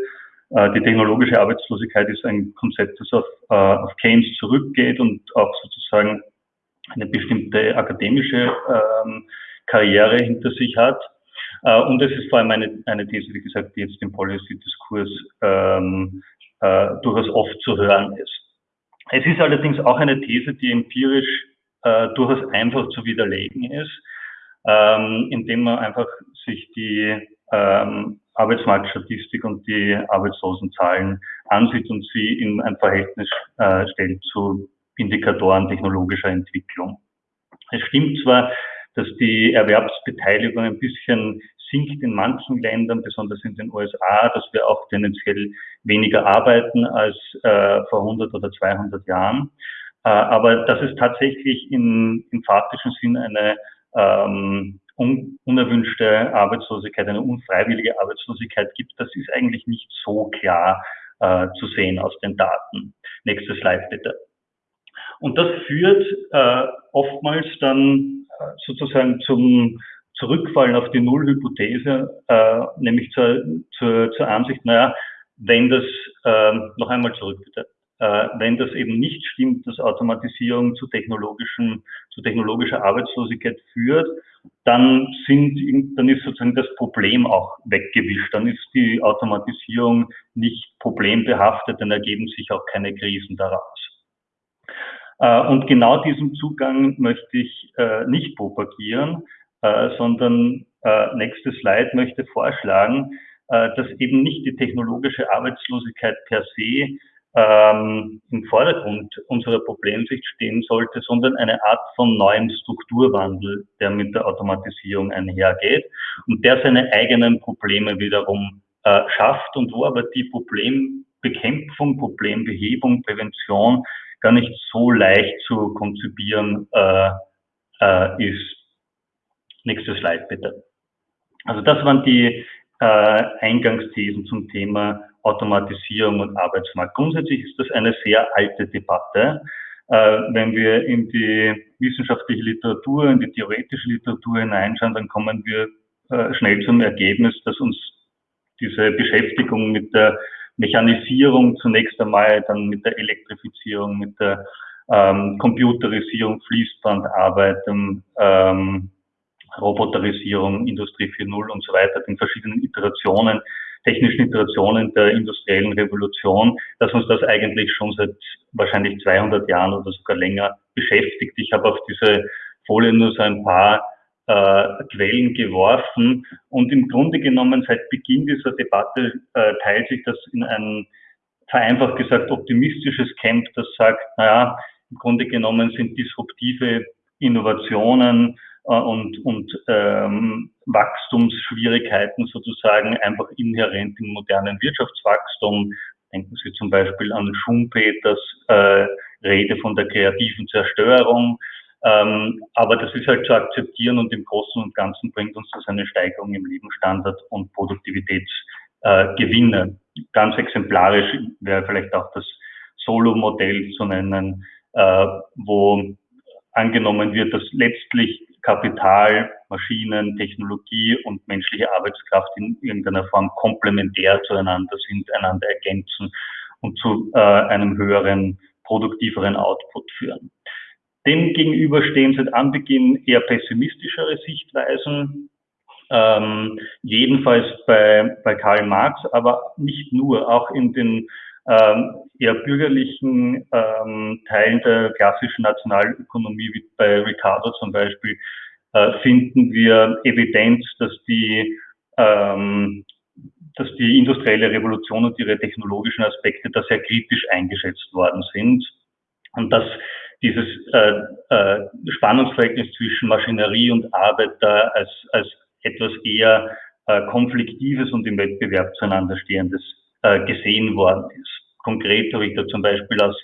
Äh, die technologische Arbeitslosigkeit ist ein Konzept, das auf, äh, auf Keynes zurückgeht und auch sozusagen eine bestimmte akademische ähm, Karriere hinter sich hat. Äh, und es ist vor allem eine, eine These, wie gesagt, die jetzt im Policy-Diskurs ähm, äh, durchaus oft zu hören ist. Es ist allerdings auch eine These, die empirisch äh, durchaus einfach zu widerlegen ist, ähm, indem man einfach sich die ähm, Arbeitsmarktstatistik und die Arbeitslosenzahlen ansieht und sie in ein Verhältnis äh, stellt zu Indikatoren technologischer Entwicklung. Es stimmt zwar, dass die Erwerbsbeteiligung ein bisschen sinkt in manchen Ländern, besonders in den USA, dass wir auch tendenziell weniger arbeiten als äh, vor 100 oder 200 Jahren. Äh, aber dass es tatsächlich in, im faktischen Sinn eine ähm, un, unerwünschte Arbeitslosigkeit, eine unfreiwillige Arbeitslosigkeit gibt, das ist eigentlich nicht so klar äh, zu sehen aus den Daten. Nächstes Slide bitte. Und das führt äh, oftmals dann äh, sozusagen zum Zurückfallen auf die Nullhypothese, äh, nämlich zur, zur, zur Ansicht, naja, wenn das, äh, noch einmal zurück bitte, wenn das eben nicht stimmt, dass Automatisierung zu technologischen, zu technologischer Arbeitslosigkeit führt, dann sind, dann ist sozusagen das Problem auch weggewischt. Dann ist die Automatisierung nicht problembehaftet, dann ergeben sich auch keine Krisen daraus. Äh, und genau diesen Zugang möchte ich äh, nicht propagieren, äh, sondern nächstes Slide möchte vorschlagen, dass eben nicht die technologische Arbeitslosigkeit per se ähm, im Vordergrund unserer Problemsicht stehen sollte, sondern eine Art von neuem Strukturwandel, der mit der Automatisierung einhergeht und der seine eigenen Probleme wiederum äh, schafft und wo aber die Problembekämpfung, Problembehebung, Prävention gar nicht so leicht zu konzipieren äh, äh, ist. Nächstes Slide bitte. Also das waren die äh, Eingangsthesen zum Thema Automatisierung und Arbeitsmarkt. Grundsätzlich ist das eine sehr alte Debatte. Äh, wenn wir in die wissenschaftliche Literatur, in die theoretische Literatur hineinschauen, dann kommen wir äh, schnell zum Ergebnis, dass uns diese Beschäftigung mit der Mechanisierung zunächst einmal, dann mit der Elektrifizierung, mit der ähm, Computerisierung, Fließbandarbeit, ähm, Roboterisierung, Industrie 4.0 und so weiter, den verschiedenen Iterationen technischen Iterationen der industriellen Revolution, dass uns das eigentlich schon seit wahrscheinlich 200 Jahren oder sogar länger beschäftigt. Ich habe auf diese Folie nur so ein paar äh, Quellen geworfen und im Grunde genommen seit Beginn dieser Debatte äh, teilt sich das in ein vereinfacht gesagt optimistisches Camp, das sagt, naja, im Grunde genommen sind disruptive Innovationen äh, und, und ähm, Wachstumsschwierigkeiten sozusagen einfach inhärent im modernen Wirtschaftswachstum. Denken Sie zum Beispiel an Schumpeters äh, Rede von der kreativen Zerstörung. Ähm, aber das ist halt zu akzeptieren und im Großen und Ganzen bringt uns das eine Steigerung im Lebensstandard und Produktivitätsgewinne. Äh, Ganz exemplarisch wäre vielleicht auch das Solo-Modell zu nennen, äh, wo angenommen wird, dass letztlich Kapital, Maschinen, Technologie und menschliche Arbeitskraft in irgendeiner Form komplementär zueinander sind, einander ergänzen und zu äh, einem höheren, produktiveren Output führen. Dem gegenüber stehen seit Anbeginn eher pessimistischere Sichtweisen, ähm, jedenfalls bei, bei Karl Marx, aber nicht nur, auch in den ähm, eher bürgerlichen ähm, Teilen der klassischen Nationalökonomie, wie bei Ricardo zum Beispiel, äh, finden wir Evidenz, dass die, ähm, dass die industrielle Revolution und ihre technologischen Aspekte da sehr kritisch eingeschätzt worden sind und dass dieses äh, äh, Spannungsverhältnis zwischen Maschinerie und Arbeit da als, als etwas eher äh, konfliktives und im Wettbewerb zueinander stehendes äh, gesehen worden ist. Konkret habe ich da zum Beispiel aus,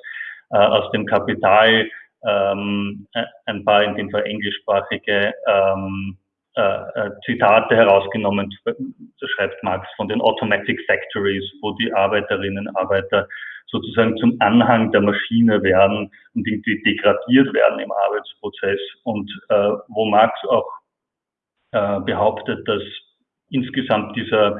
äh, aus dem Kapital ähm, ein paar in dem Fall englischsprachige ähm, äh, äh, Zitate herausgenommen, das schreibt Marx, von den Automatic Factories, wo die Arbeiterinnen und Arbeiter sozusagen zum Anhang der Maschine werden und irgendwie degradiert werden im Arbeitsprozess. Und äh, wo Marx auch äh, behauptet, dass insgesamt dieser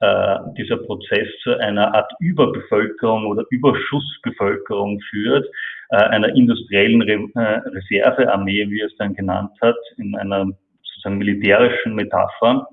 äh, dieser Prozess zu einer Art Überbevölkerung oder Überschussbevölkerung führt, äh, einer industriellen Re äh, Reservearmee, wie er es dann genannt hat, in einer sozusagen militärischen Metapher,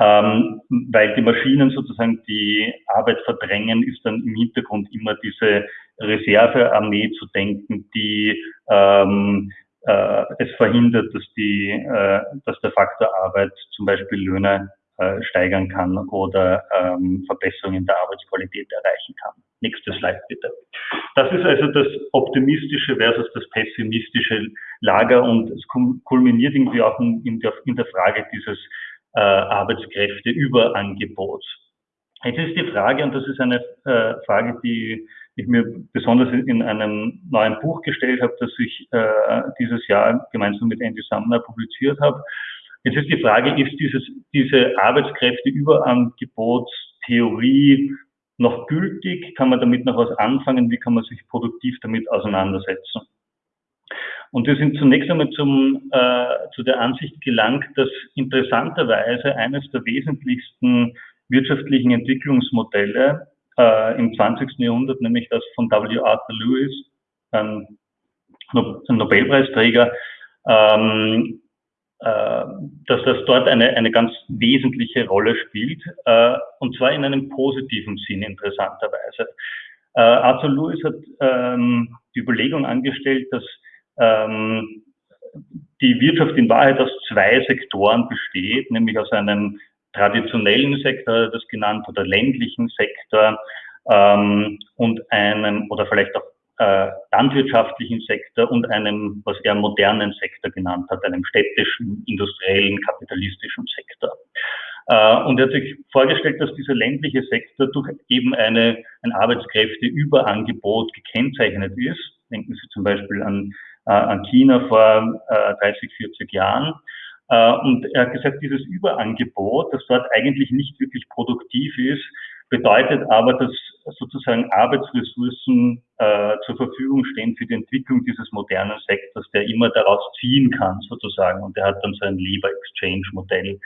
ähm, weil die Maschinen sozusagen die Arbeit verdrängen, ist dann im Hintergrund immer diese Reservearmee zu denken, die ähm, äh, es verhindert, dass die, äh, dass der Faktor Arbeit zum Beispiel Löhne äh, steigern kann oder ähm, Verbesserungen der Arbeitsqualität erreichen kann. Nächstes Slide bitte. Das ist also das optimistische versus das pessimistische Lager und es kulminiert irgendwie auch in der, in der Frage dieses äh, Arbeitskräfteüberangebots. Jetzt ist die Frage, und das ist eine äh, Frage, die ich mir besonders in einem neuen Buch gestellt habe, das ich äh, dieses Jahr gemeinsam mit Andy Sumner publiziert habe, Jetzt ist die Frage, ist dieses, diese Arbeitskräfteüberangebotstheorie noch gültig? Kann man damit noch was anfangen? Wie kann man sich produktiv damit auseinandersetzen? Und wir sind zunächst einmal zum, äh, zu der Ansicht gelangt, dass interessanterweise eines der wesentlichsten wirtschaftlichen Entwicklungsmodelle äh, im 20. Jahrhundert, nämlich das von W. Arthur Lewis, ein Nobelpreisträger, ähm, äh, dass das dort eine, eine ganz wesentliche Rolle spielt, äh, und zwar in einem positiven Sinn interessanterweise. Äh, Arthur Lewis hat ähm, die Überlegung angestellt, dass ähm, die Wirtschaft in Wahrheit aus zwei Sektoren besteht, nämlich aus einem traditionellen Sektor, das genannt, oder ländlichen Sektor ähm, und einem, oder vielleicht auch äh, landwirtschaftlichen Sektor und einem, was er modernen Sektor genannt hat, einem städtischen, industriellen, kapitalistischen Sektor. Äh, und er hat sich vorgestellt, dass dieser ländliche Sektor durch eben eine, ein Arbeitskräfteüberangebot gekennzeichnet ist. Denken Sie zum Beispiel an, äh, an China vor äh, 30, 40 Jahren. Äh, und er hat gesagt, dieses Überangebot, das dort eigentlich nicht wirklich produktiv ist, bedeutet aber, dass sozusagen Arbeitsressourcen äh, zur Verfügung stehen für die Entwicklung dieses modernen Sektors, der immer daraus ziehen kann, sozusagen. Und er hat dann so ein Labor Exchange Modell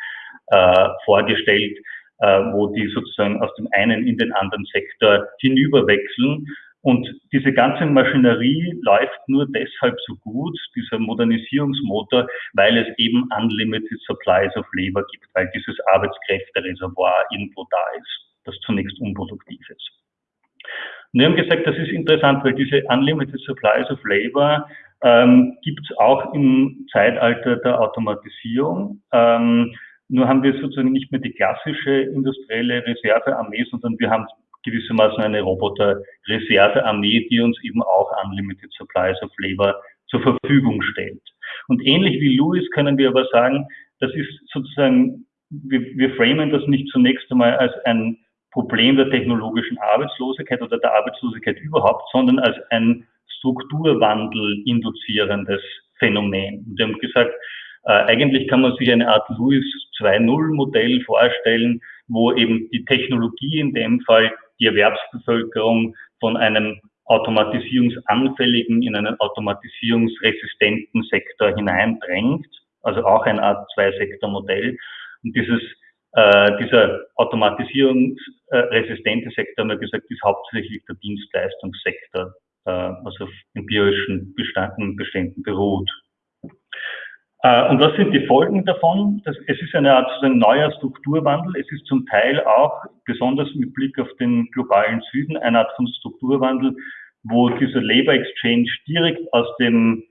äh, vorgestellt, äh, wo die sozusagen aus dem einen in den anderen Sektor hinüberwechseln. Und diese ganze Maschinerie läuft nur deshalb so gut, dieser Modernisierungsmotor, weil es eben unlimited supplies of labor gibt, weil dieses Arbeitskräftereservoir irgendwo da ist das zunächst unproduktiv ist. Und wir haben gesagt, das ist interessant, weil diese Unlimited Supplies of Labor ähm, gibt es auch im Zeitalter der Automatisierung. Ähm, nur haben wir sozusagen nicht mehr die klassische industrielle Reservearmee, sondern wir haben gewissermaßen eine Roboter-Reservearmee, die uns eben auch Unlimited Supplies of Labor zur Verfügung stellt. Und ähnlich wie Lewis können wir aber sagen, das ist sozusagen, wir, wir framen das nicht zunächst einmal als ein Problem der technologischen Arbeitslosigkeit oder der Arbeitslosigkeit überhaupt, sondern als ein Strukturwandel induzierendes Phänomen. Und wir haben gesagt, äh, eigentlich kann man sich eine Art Lewis 2.0 Modell vorstellen, wo eben die Technologie in dem Fall die Erwerbsbevölkerung von einem automatisierungsanfälligen in einen automatisierungsresistenten Sektor hineindrängt, also auch eine Art Zwei-Sektor-Modell. Und dieses äh, dieser automatisierungsresistente Sektor, haben wir gesagt, ist hauptsächlich der Dienstleistungssektor, äh, was auf empirischen Beständen, Beständen beruht. Äh, und was sind die Folgen davon? Das, es ist eine Art sozusagen neuer Strukturwandel. Es ist zum Teil auch, besonders mit Blick auf den globalen Süden, eine Art von Strukturwandel, wo dieser Labor Exchange direkt aus dem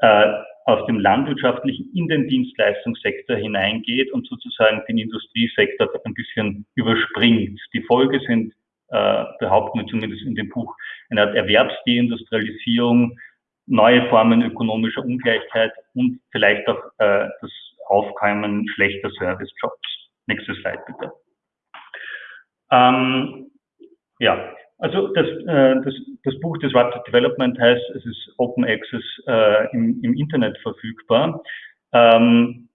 äh, aus dem landwirtschaftlichen in den Dienstleistungssektor hineingeht und sozusagen den Industriesektor ein bisschen überspringt. Die Folge sind, äh, behaupten wir zumindest in dem Buch, eine Art Erwerbsdeindustrialisierung, neue Formen ökonomischer Ungleichheit und vielleicht auch äh, das Aufkommen schlechter Servicejobs. Nächstes Slide bitte. Ähm, ja, also das, äh, das, das Buch Disruptive Development heißt, es ist Open Access äh, im, im Internet verfügbar. Ähm,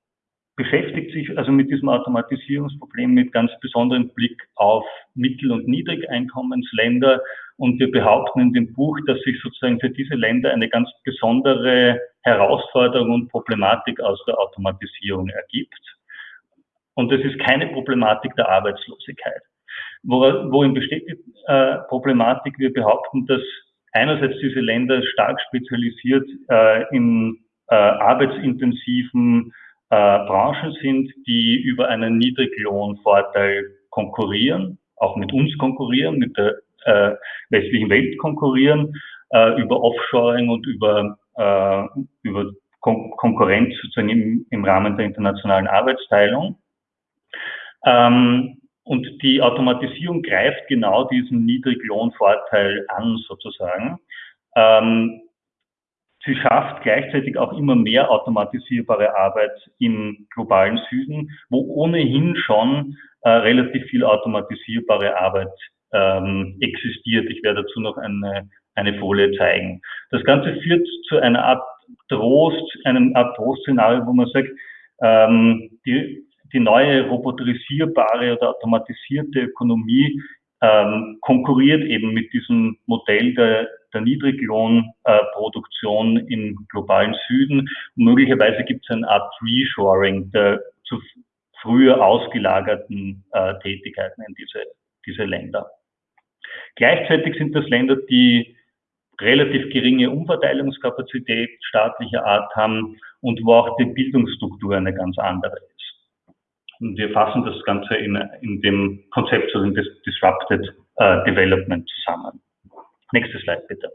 beschäftigt sich also mit diesem Automatisierungsproblem mit ganz besonderem Blick auf Mittel- und Niedrigeinkommensländer. Und wir behaupten in dem Buch, dass sich sozusagen für diese Länder eine ganz besondere Herausforderung und Problematik aus der Automatisierung ergibt. Und das ist keine Problematik der Arbeitslosigkeit. Worin besteht die äh, Problematik? Wir behaupten, dass einerseits diese Länder stark spezialisiert äh, in äh, arbeitsintensiven äh, Branchen sind, die über einen Niedriglohnvorteil konkurrieren, auch mit uns konkurrieren, mit der äh, westlichen Welt konkurrieren, äh, über Offshoring und über, über Kon Konkurrenz sozusagen im, im Rahmen der internationalen Arbeitsteilung. Ähm, und die Automatisierung greift genau diesen Niedriglohnvorteil an, sozusagen. Ähm, sie schafft gleichzeitig auch immer mehr automatisierbare Arbeit im globalen Süden, wo ohnehin schon äh, relativ viel automatisierbare Arbeit ähm, existiert. Ich werde dazu noch eine, eine Folie zeigen. Das Ganze führt zu einer Art Trost, einem Art Trostszenario, wo man sagt, ähm, die die neue roboterisierbare oder automatisierte Ökonomie ähm, konkurriert eben mit diesem Modell der, der Niedriglohnproduktion äh, im globalen Süden. Und möglicherweise gibt es eine Art Reshoring der zu früher ausgelagerten äh, Tätigkeiten in diese, diese Länder. Gleichzeitig sind das Länder, die relativ geringe Umverteilungskapazität staatlicher Art haben und wo auch die Bildungsstruktur eine ganz andere ist. Wir fassen das Ganze in, in dem Konzept also des Disrupted uh, Development zusammen. Nächste Slide bitte.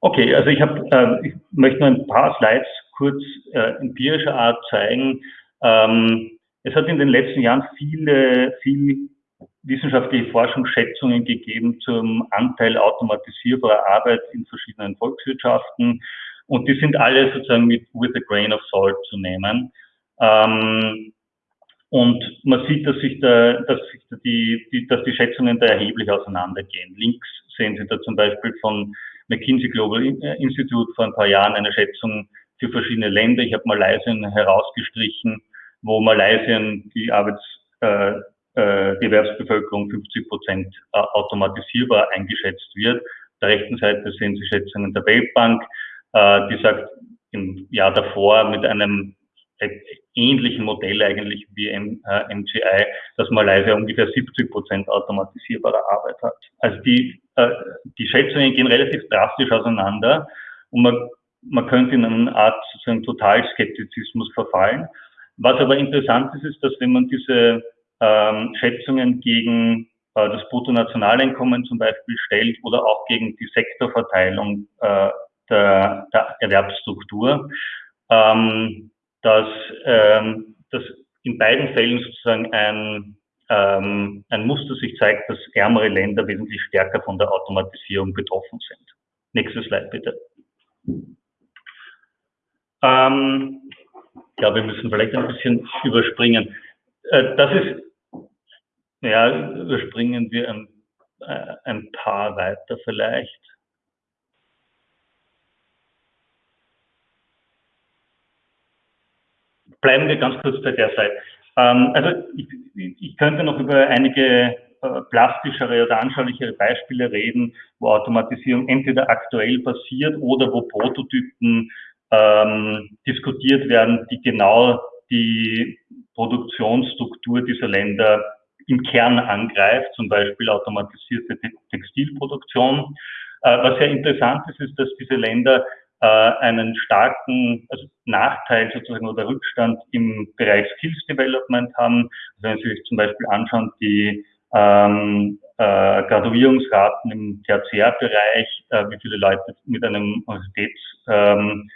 Okay, also ich, hab, äh, ich möchte nur ein paar Slides kurz äh, empirischer Art zeigen. Ähm, es hat in den letzten Jahren viele, viel wissenschaftliche Forschungsschätzungen gegeben zum Anteil automatisierbarer Arbeit in verschiedenen Volkswirtschaften. Und die sind alle sozusagen mit with a grain of salt zu nehmen. Ähm, und man sieht, dass sich da, dass sich da die, die, dass die Schätzungen da erheblich auseinandergehen. Links sehen Sie da zum Beispiel von McKinsey Global Institute vor ein paar Jahren eine Schätzung für verschiedene Länder. Ich habe Malaysia herausgestrichen, wo Malaysia die Arbeits, äh, äh, die Erwerbsbevölkerung 50 Prozent äh, automatisierbar eingeschätzt wird. Auf der rechten Seite sehen Sie Schätzungen der Weltbank, äh, die sagt, im Jahr davor mit einem ähnlichen Modell eigentlich wie M, äh, MGI, dass Malaysia ungefähr 70 Prozent automatisierbare Arbeit hat. Also die, äh, die Schätzungen gehen relativ drastisch auseinander und man, man könnte in eine Art sozusagen Totalskeptizismus verfallen. Was aber interessant ist, ist, dass wenn man diese ähm, Schätzungen gegen äh, das Bruttonationaleinkommen zum Beispiel stellt oder auch gegen die Sektorverteilung äh, der, der Erwerbsstruktur, ähm, dass, ähm, dass in beiden Fällen sozusagen ein, ähm, ein Muster sich zeigt, dass ärmere Länder wesentlich stärker von der Automatisierung betroffen sind. Nächstes Slide bitte. Ähm, ja, wir müssen vielleicht ein bisschen überspringen. Äh, das ist, ja, überspringen wir ein, äh, ein paar weiter vielleicht. Bleiben wir ganz kurz bei der Seite. Ähm, also ich, ich, könnte noch über einige äh, plastischere oder anschaulichere Beispiele reden, wo Automatisierung entweder aktuell passiert oder wo Prototypen ähm, diskutiert werden, die genau die Produktionsstruktur dieser Länder im Kern angreift, zum Beispiel automatisierte Textilproduktion. Äh, was sehr interessant ist, ist, dass diese Länder äh, einen starken also Nachteil sozusagen oder Rückstand im Bereich Skills Development haben. Also wenn Sie sich zum Beispiel anschauen, die ähm, äh, Graduierungsraten im Tertiärbereich, äh, wie viele Leute mit einem Universitäts ähm,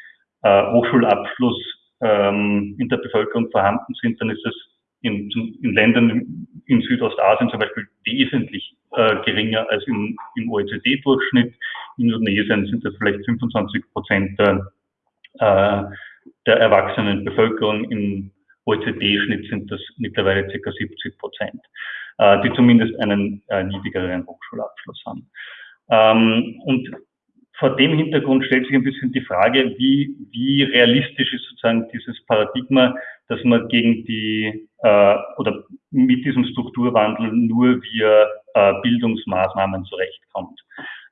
äh, Hochschulabschluss ähm, in der Bevölkerung vorhanden sind, dann ist es in, in Ländern in Südostasien zum Beispiel wesentlich äh, geringer als im, im OECD-Durchschnitt. In Indonesien sind das vielleicht 25 Prozent der, äh, der erwachsenen Bevölkerung. Im OECD-Schnitt sind das mittlerweile ca. 70 Prozent. äh, die zumindest einen äh, niedrigeren Hochschulabschluss haben. Ähm, und vor dem Hintergrund stellt sich ein bisschen die Frage, wie, wie realistisch ist sozusagen dieses Paradigma, dass man gegen die äh, oder mit diesem Strukturwandel nur via äh, Bildungsmaßnahmen zurechtkommt.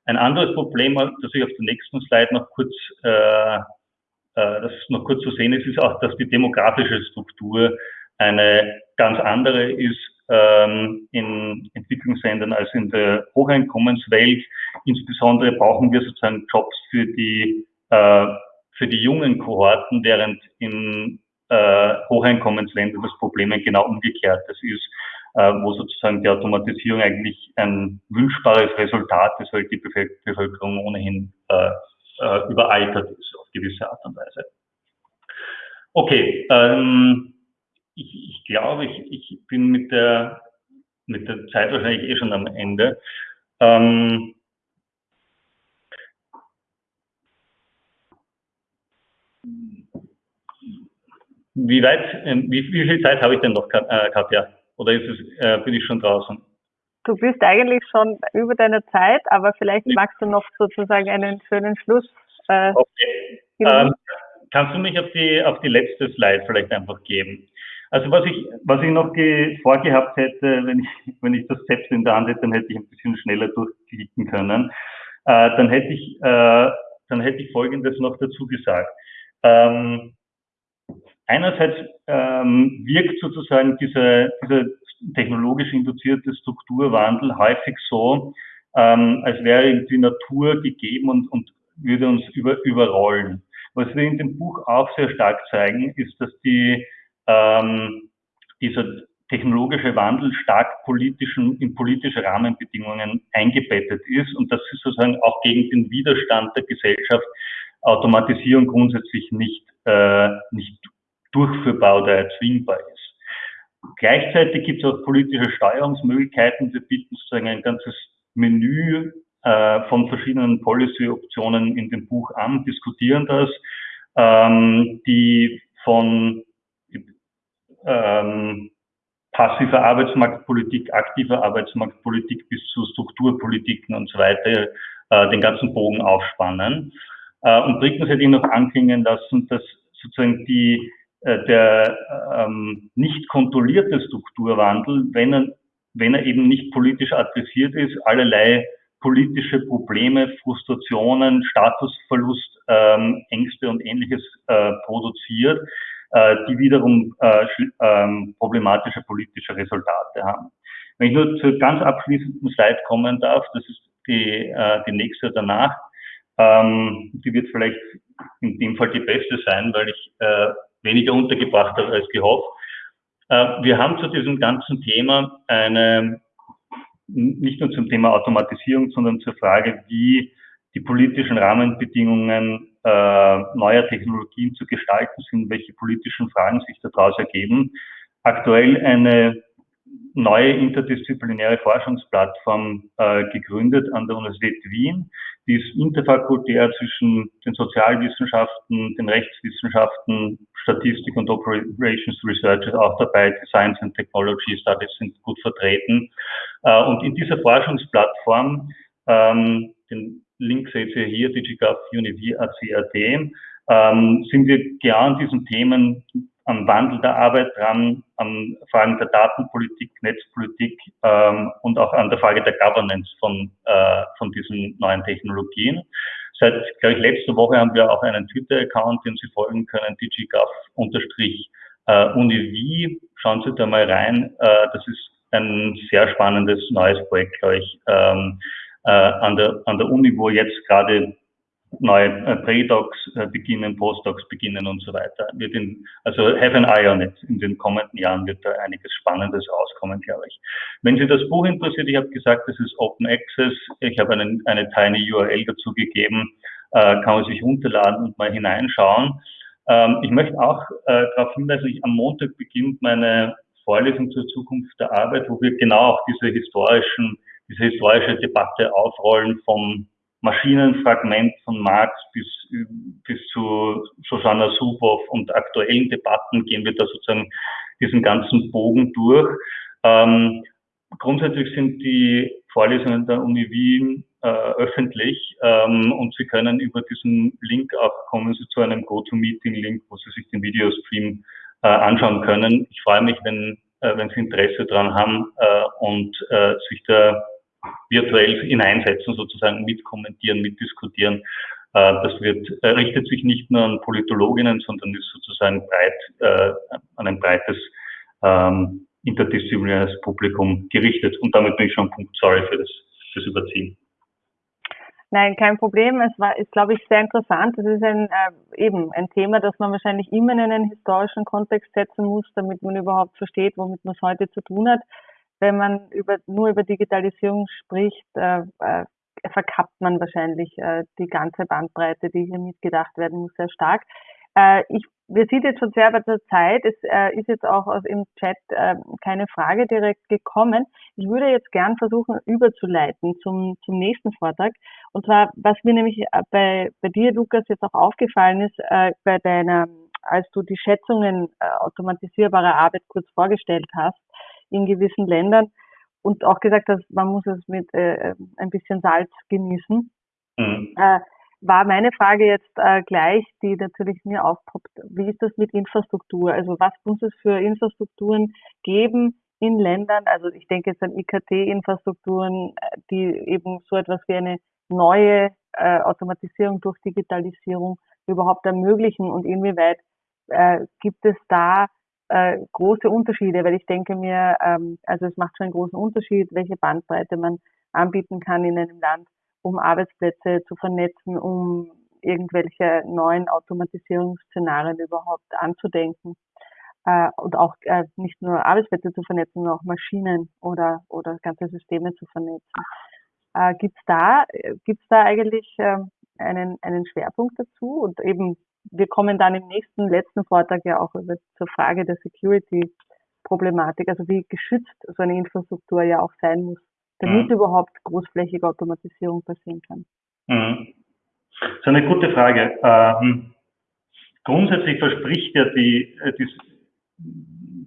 Ein anderes Problem, das ich auf der nächsten Slide noch kurz, äh, äh, das noch kurz zu sehen ist, ist auch, dass die demografische Struktur eine ganz andere ist ähm, in Entwicklungsländern als in der Hocheinkommenswelt. Insbesondere brauchen wir sozusagen Jobs für die, äh, für die jungen Kohorten, während in äh, Hocheinkommensländern das Problem genau umgekehrt das ist, äh, wo sozusagen die Automatisierung eigentlich ein wünschbares Resultat ist, weil die Bevölkerung ohnehin äh, äh, überaltert ist auf gewisse Art und Weise. Okay, ähm, ich, ich glaube, ich, ich bin mit der, mit der Zeit wahrscheinlich eh schon am Ende. Ähm, wie weit, ähm, wie, wie viel Zeit habe ich denn noch, äh, Katja? Oder ist es, äh, bin ich schon draußen? Du bist eigentlich schon über deine Zeit, aber vielleicht magst du noch sozusagen einen schönen Schluss. Äh, okay. Ähm, kannst du mich auf die, auf die letzte Slide vielleicht einfach geben? Also was ich, was ich noch vorgehabt hätte, wenn ich, wenn ich das selbst in der Hand hätte, dann hätte ich ein bisschen schneller durchklicken können. Äh, dann hätte ich, äh, dann hätte ich Folgendes noch dazu gesagt. Ähm, einerseits ähm, wirkt sozusagen dieser, dieser technologisch induzierte Strukturwandel häufig so, ähm, als wäre die Natur gegeben und, und würde uns über, überrollen. Was wir in dem Buch auch sehr stark zeigen, ist, dass die ähm, dieser technologische Wandel stark politischen, in politische Rahmenbedingungen eingebettet ist und dass es sozusagen auch gegen den Widerstand der Gesellschaft Automatisierung grundsätzlich nicht, äh, nicht durchführbar oder erzwingbar ist. Gleichzeitig gibt es auch politische Steuerungsmöglichkeiten. Wir bieten sozusagen ein ganzes Menü äh, von verschiedenen Policy-Optionen in dem Buch an, diskutieren das, ähm, die von ähm, passiver Arbeitsmarktpolitik, aktiver Arbeitsmarktpolitik bis zu Strukturpolitiken und so weiter äh, den ganzen Bogen aufspannen. Äh, und drittens hätte ich noch anklingen lassen, dass sozusagen die, der ähm, nicht kontrollierte Strukturwandel, wenn er, wenn er eben nicht politisch adressiert ist, allerlei politische Probleme, Frustrationen, Statusverlust, ähm, Ängste und ähnliches äh, produziert äh, die wiederum äh, ähm, problematische politische Resultate haben. Wenn ich nur zur ganz abschließenden Slide kommen darf, das ist die, äh, die nächste danach, ähm, die wird vielleicht in dem Fall die beste sein, weil ich äh, weniger untergebracht habe als gehofft. Äh, wir haben zu diesem ganzen Thema eine, nicht nur zum Thema Automatisierung, sondern zur Frage, wie die politischen Rahmenbedingungen äh, neuer Technologien zu gestalten sind, welche politischen Fragen sich daraus ergeben. Aktuell eine neue interdisziplinäre Forschungsplattform äh, gegründet an der Universität Wien. Die ist interfakultär zwischen den Sozialwissenschaften, den Rechtswissenschaften, Statistik und Operations Research ist auch dabei. Science and Technology Studies sind gut vertreten. Äh, und in dieser Forschungsplattform, ähm, den Link seht ihr hier, DigiGov Univ ACAD, ähm, sind wir genau an diesen Themen am Wandel der Arbeit dran, an Fragen der Datenpolitik, Netzpolitik ähm, und auch an der Frage der Governance von, äh, von diesen neuen Technologien. Seit, glaube ich, letzter Woche haben wir auch einen Twitter-Account, den Sie folgen können, digigov-univ. Schauen Sie da mal rein. Äh, das ist ein sehr spannendes neues Projekt, glaube ich. Ähm, äh, an, der, an der Uni, wo jetzt gerade neue äh, Pre-Docs äh, beginnen, Postdocs beginnen und so weiter. In, also have an eye on it. In den kommenden Jahren wird da einiges Spannendes rauskommen, glaube ich. Wenn Sie das Buch interessiert, ich habe gesagt, das ist Open Access. Ich habe einen, eine tiny URL dazu gegeben, äh, kann man sich runterladen und mal hineinschauen. Ähm, ich möchte auch äh, darauf hinweisen, ich, am Montag beginnt meine Vorlesung zur Zukunft der Arbeit, wo wir genau auch diese historischen diese historische Debatte aufrollen vom Maschinenfragment von Marx bis, bis zu Susanna Subow und aktuellen Debatten gehen wir da sozusagen diesen ganzen Bogen durch. Ähm, grundsätzlich sind die Vorlesungen der Uni Wien äh, öffentlich ähm, und Sie können über diesen Link auch kommen Sie zu einem GoToMeeting-Link, wo Sie sich den Videostream äh, anschauen können. Ich freue mich, wenn, äh, wenn Sie Interesse daran haben äh, und äh, sich da virtuell hineinsetzen, sozusagen mitkommentieren, mitdiskutieren. Äh, das wird, äh, richtet sich nicht nur an Politologinnen, sondern ist sozusagen breit, äh, an ein breites ähm, interdisziplinäres Publikum gerichtet. Und damit bin ich schon Punkt, sorry für das, fürs Überziehen. Nein, kein Problem. Es war, ist, glaube ich, sehr interessant. Es ist ein, äh, eben ein Thema, das man wahrscheinlich immer in einen historischen Kontext setzen muss, damit man überhaupt versteht, womit man es heute zu tun hat. Wenn man über, nur über Digitalisierung spricht, äh, äh, verkappt man wahrscheinlich äh, die ganze Bandbreite, die hier mitgedacht werden muss, sehr stark. Äh, ich, wir sind jetzt schon sehr bei der Zeit. Es äh, ist jetzt auch aus, im Chat äh, keine Frage direkt gekommen. Ich würde jetzt gern versuchen, überzuleiten zum, zum nächsten Vortrag. Und zwar, was mir nämlich äh, bei, bei dir, Lukas, jetzt auch aufgefallen ist, äh, bei deiner, als du die Schätzungen äh, automatisierbarer Arbeit kurz vorgestellt hast in gewissen Ländern und auch gesagt hast, man muss es mit äh, ein bisschen Salz genießen. Mhm. Äh, war meine Frage jetzt äh, gleich, die natürlich mir aufpoppt. Wie ist das mit Infrastruktur? Also was muss es für Infrastrukturen geben in Ländern? Also ich denke jetzt an IKT-Infrastrukturen, die eben so etwas wie eine neue äh, Automatisierung durch Digitalisierung überhaupt ermöglichen und inwieweit äh, gibt es da äh, große Unterschiede, weil ich denke mir, ähm, also es macht schon einen großen Unterschied, welche Bandbreite man anbieten kann in einem Land um Arbeitsplätze zu vernetzen, um irgendwelche neuen Automatisierungsszenarien überhaupt anzudenken. Äh, und auch äh, nicht nur Arbeitsplätze zu vernetzen, sondern auch Maschinen oder, oder ganze Systeme zu vernetzen. Äh, gibt's da, gibt's da eigentlich äh, einen, einen Schwerpunkt dazu? Und eben, wir kommen dann im nächsten, letzten Vortrag ja auch zur Frage der Security-Problematik, also wie geschützt so eine Infrastruktur ja auch sein muss damit mhm. überhaupt großflächige Automatisierung passieren kann? Mhm. Das ist eine gute Frage. Ähm, grundsätzlich verspricht ja die, äh, die,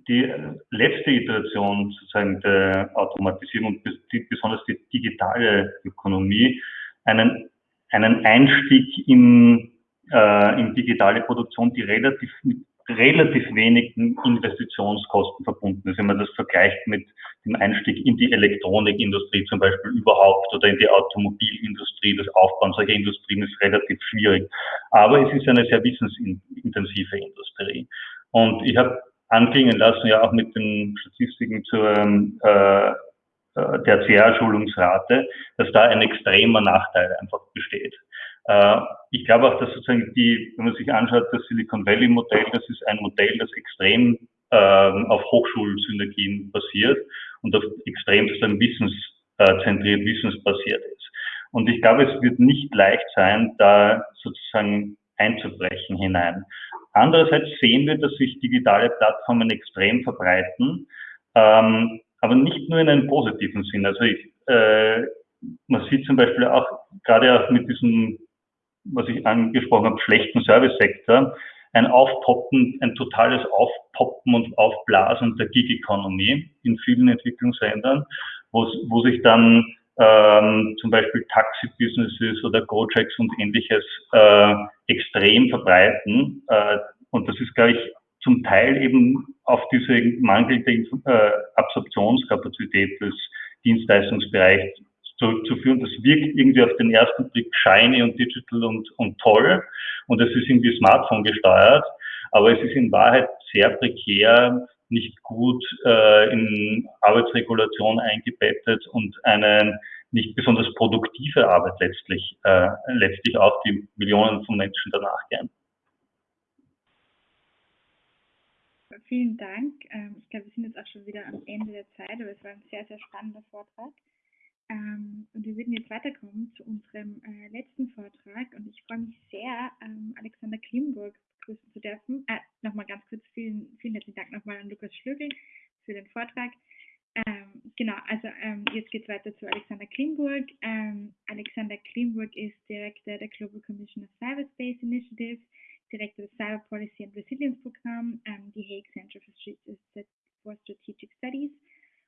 die letzte Iteration sozusagen der Automatisierung und besonders die digitale Ökonomie einen, einen Einstieg in, äh, in digitale Produktion, die relativ mit relativ wenigen Investitionskosten verbunden ist. Wenn man das vergleicht mit dem Einstieg in die Elektronikindustrie zum Beispiel überhaupt oder in die Automobilindustrie, das Aufbauen solcher Industrien ist relativ schwierig. Aber es ist eine sehr wissensintensive Industrie. Und ich habe anklingen lassen, ja auch mit den Statistiken zur äh, äh der CR-Schulungsrate, dass da ein extremer Nachteil einfach besteht. Äh, ich glaube auch, dass sozusagen die, wenn man sich anschaut, das Silicon Valley Modell, das ist ein Modell, das extrem ähm, auf Hochschulsynergien basiert und auf extrem sozusagen wissenszentriert, wissensbasiert ist. Und ich glaube, es wird nicht leicht sein, da sozusagen einzubrechen hinein. Andererseits sehen wir, dass sich digitale Plattformen extrem verbreiten, ähm, aber nicht nur in einem positiven Sinn. Also ich, äh, man sieht zum Beispiel auch gerade auch mit diesem was ich angesprochen habe, schlechten Service-Sektor, ein Aufpoppen, ein totales Aufpoppen und Aufblasen der Gig-Economy in vielen Entwicklungsländern, wo, sich dann ähm, zum Beispiel Taxi-Businesses oder Gojeks und ähnliches äh, extrem verbreiten. Äh, und das ist, glaube ich, zum Teil eben auf diese mangelnde äh, Absorptionskapazität des Dienstleistungsbereichs zurückzuführen. Das wirkt irgendwie auf den ersten Blick shiny und digital und, und toll und es ist irgendwie Smartphone gesteuert, aber es ist in Wahrheit sehr prekär, nicht gut äh, in Arbeitsregulation eingebettet und eine nicht besonders produktive Arbeit letztlich, äh, letztlich auch die Millionen von Menschen danach gern. Vielen Dank. Ähm, ich glaube, wir sind jetzt auch schon wieder am Ende der Zeit, aber es war ein sehr, sehr spannender Vortrag. Ähm, und wir würden jetzt weiterkommen zu unserem äh, letzten Vortrag und ich freue mich sehr, ähm, Alexander Klimburg begrüßen zu dürfen. Äh, nochmal ganz kurz vielen, vielen herzlichen Dank nochmal an Lukas Schlögel für den Vortrag. Ähm, genau, also ähm, jetzt geht es weiter zu Alexander Klimburg. Ähm, Alexander Klimburg ist Direktor der Global Commission of Cyberspace Initiative, Direktor des Cyber Policy and Resilience Programm, ähm, die Hague Center for Strategic Studies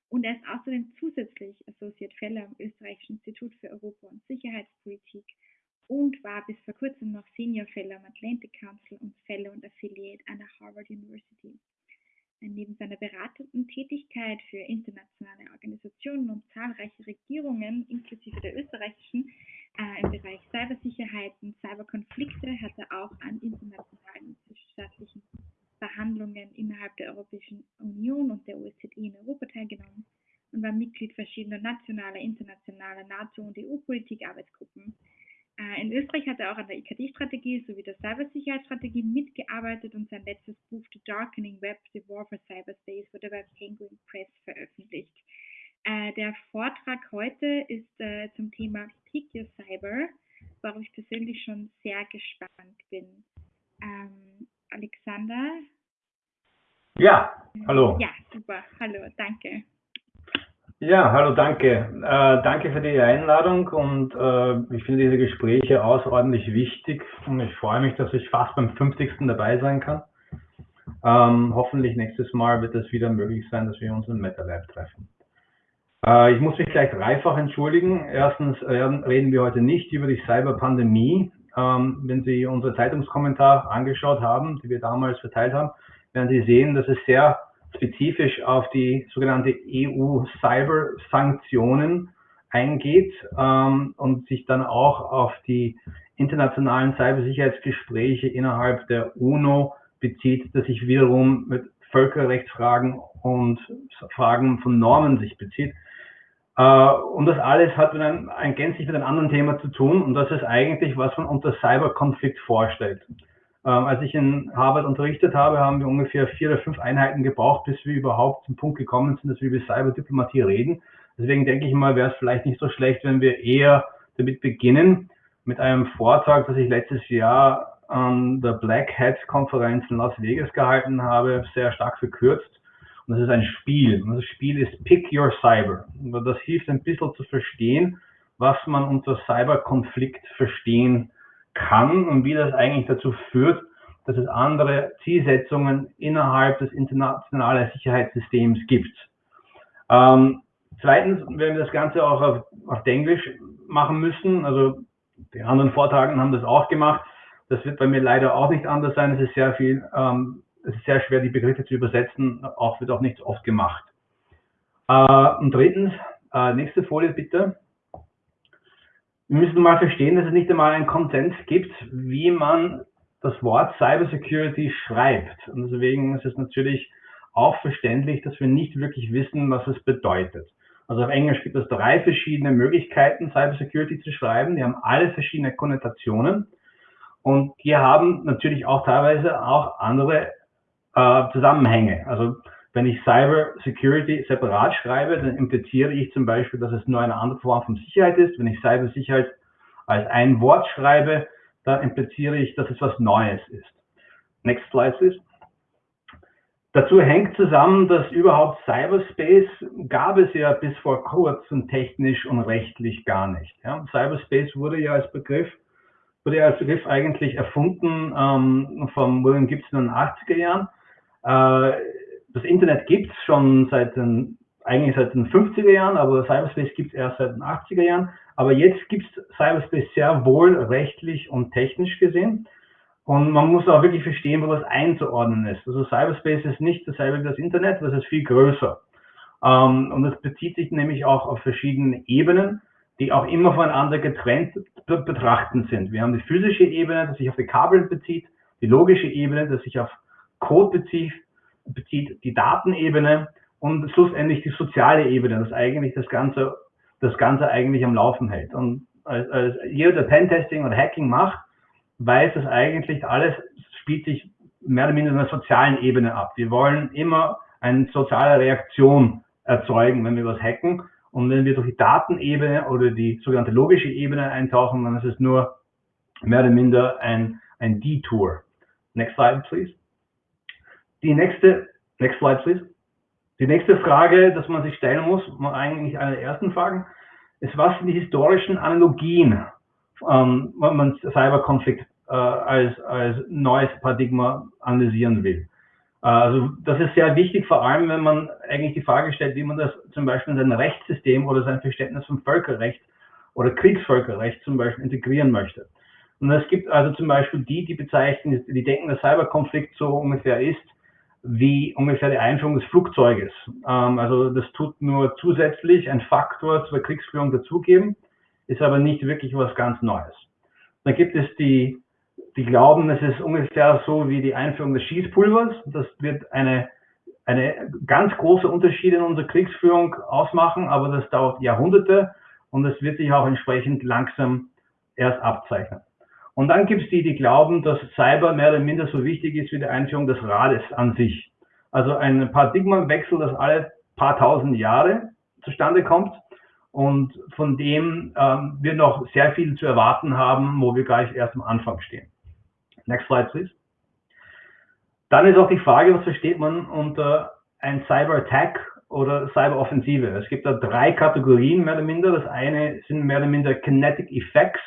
und er ist außerdem zusätzlich Associate Fellow am Österreichischen Institut für Europa- und Sicherheitspolitik und war bis vor kurzem noch Senior Fellow am Atlantic Council und Fellow und Affiliate an der Harvard University. Neben seiner beratenden Tätigkeit für internationale Organisationen und zahlreiche Regierungen, inklusive der österreichischen, äh, im Bereich Cybersicherheit und Cyberkonflikte hat er auch an internationalen und zwischenstaatlichen Verhandlungen innerhalb der Europäischen Union und der OSZE in Europa teilgenommen und war Mitglied verschiedener nationaler, internationaler NATO- und EU-Politik-Arbeitsgruppen. Äh, in Österreich hat er auch an der IKT-Strategie sowie der Cybersicherheitsstrategie mitgearbeitet und sein letztes Buch The Darkening Web, The War for Cyberspace wurde bei Penguin Press veröffentlicht. Äh, der Vortrag heute ist äh, zum Thema Pick Your Cyber, worauf ich persönlich schon sehr gespannt bin. Alexander? Ja, hallo. Ja, super. Hallo, danke. Ja, hallo, danke. Äh, danke für die Einladung und äh, ich finde diese Gespräche außerordentlich wichtig und ich freue mich, dass ich fast beim 50. dabei sein kann. Ähm, hoffentlich nächstes Mal wird es wieder möglich sein, dass wir uns im MetaLab treffen. Äh, ich muss mich gleich dreifach entschuldigen. Erstens äh, reden wir heute nicht über die Cyberpandemie. Ähm, wenn Sie unsere Zeitungskommentar angeschaut haben, die wir damals verteilt haben, werden Sie sehen, dass es sehr spezifisch auf die sogenannte EU-Cyber-Sanktionen eingeht ähm, und sich dann auch auf die internationalen Cybersicherheitsgespräche innerhalb der UNO bezieht, das sich wiederum mit Völkerrechtsfragen und Fragen von Normen sich bezieht. Äh, und das alles hat mit einem, ein gänzlich mit einem anderen Thema zu tun und das ist eigentlich, was man unter Cyberkonflikt vorstellt. Ähm, als ich in Harvard unterrichtet habe, haben wir ungefähr vier oder fünf Einheiten gebraucht, bis wir überhaupt zum Punkt gekommen sind, dass wir über Cyberdiplomatie reden. Deswegen denke ich mal, wäre es vielleicht nicht so schlecht, wenn wir eher damit beginnen, mit einem Vortrag, das ich letztes Jahr an der Black Hat Konferenz in Las Vegas gehalten habe, sehr stark verkürzt. Und das ist ein Spiel. Und das Spiel ist Pick Your Cyber. Und das hilft ein bisschen zu verstehen, was man unter Cyberkonflikt verstehen kann und wie das eigentlich dazu führt, dass es andere Zielsetzungen innerhalb des internationalen Sicherheitssystems gibt. Ähm, zweitens werden wir das Ganze auch auf, auf Englisch machen müssen. Also die anderen Vortragenden haben das auch gemacht. Das wird bei mir leider auch nicht anders sein. Es ist sehr viel, ähm, es ist sehr schwer, die Begriffe zu übersetzen. Auch wird auch nicht oft gemacht. Äh, und drittens, äh, nächste Folie bitte wir müssen mal verstehen, dass es nicht einmal einen Konsens gibt, wie man das Wort Cybersecurity schreibt. Und deswegen ist es natürlich auch verständlich, dass wir nicht wirklich wissen, was es bedeutet. Also auf Englisch gibt es drei verschiedene Möglichkeiten, Cybersecurity zu schreiben. Die haben alle verschiedene Konnotationen. Und die haben natürlich auch teilweise auch andere äh, Zusammenhänge. Also wenn ich Cyber Security separat schreibe, dann impliziere ich zum Beispiel, dass es nur eine andere Form von Sicherheit ist. Wenn ich Cyber Sicherheit als ein Wort schreibe, dann impliziere ich, dass es was Neues ist. Next slide, please. Dazu hängt zusammen, dass überhaupt Cyberspace gab es ja bis vor kurzem technisch und rechtlich gar nicht. Ja, Cyberspace wurde ja als Begriff, wurde ja als Begriff eigentlich erfunden ähm, von William Gibson in den 80er Jahren. Äh, das Internet gibt es schon seit den, eigentlich seit den 50er Jahren, aber Cyberspace gibt es erst seit den 80er Jahren. Aber jetzt gibt es Cyberspace sehr wohl rechtlich und technisch gesehen. Und man muss auch wirklich verstehen, wo das einzuordnen ist. Also Cyberspace ist nicht dasselbe wie das Internet, das ist viel größer. Ähm, und das bezieht sich nämlich auch auf verschiedene Ebenen, die auch immer voneinander getrennt zu betrachten sind. Wir haben die physische Ebene, die sich auf die Kabel bezieht, die logische Ebene, die sich auf Code bezieht, bezieht die Datenebene und schlussendlich die soziale Ebene, das eigentlich das Ganze, das Ganze eigentlich am Laufen hält. Und als, als jeder, der Pentesting oder Hacking macht, weiß, dass eigentlich alles spielt sich mehr oder minder in der sozialen Ebene ab. Wir wollen immer eine soziale Reaktion erzeugen, wenn wir was hacken. Und wenn wir durch die Datenebene oder die sogenannte logische Ebene eintauchen, dann ist es nur mehr oder minder ein, ein Detour. Next slide, please. Die nächste, next slide please. Die nächste Frage, dass man sich stellen muss, eigentlich eine der ersten Fragen, ist, was sind die historischen Analogien, ähm, wenn man Cyberkonflikt äh, als, als neues Paradigma analysieren will. Also das ist sehr wichtig, vor allem wenn man eigentlich die Frage stellt, wie man das zum Beispiel in sein Rechtssystem oder sein Verständnis von Völkerrecht oder Kriegsvölkerrecht zum Beispiel integrieren möchte. Und es gibt also zum Beispiel die, die bezeichnen, die denken, der Cyberkonflikt so ungefähr ist, wie ungefähr die Einführung des Flugzeuges. Ähm, also das tut nur zusätzlich ein Faktor zur Kriegsführung dazugeben, ist aber nicht wirklich was ganz Neues. Dann gibt es die, die glauben, es ist ungefähr so wie die Einführung des Schießpulvers. Das wird eine, eine ganz große Unterschiede in unserer Kriegsführung ausmachen, aber das dauert Jahrhunderte und es wird sich auch entsprechend langsam erst abzeichnen. Und dann gibt es die, die glauben, dass Cyber mehr oder minder so wichtig ist wie die Einführung des Rades an sich. Also ein Paradigmenwechsel, das alle paar tausend Jahre zustande kommt und von dem ähm, wir noch sehr viel zu erwarten haben, wo wir gleich erst am Anfang stehen. Next slide, please. Dann ist auch die Frage, was versteht man unter ein Cyber Attack oder Cyberoffensive? Es gibt da drei Kategorien mehr oder minder. Das eine sind mehr oder minder Kinetic Effects.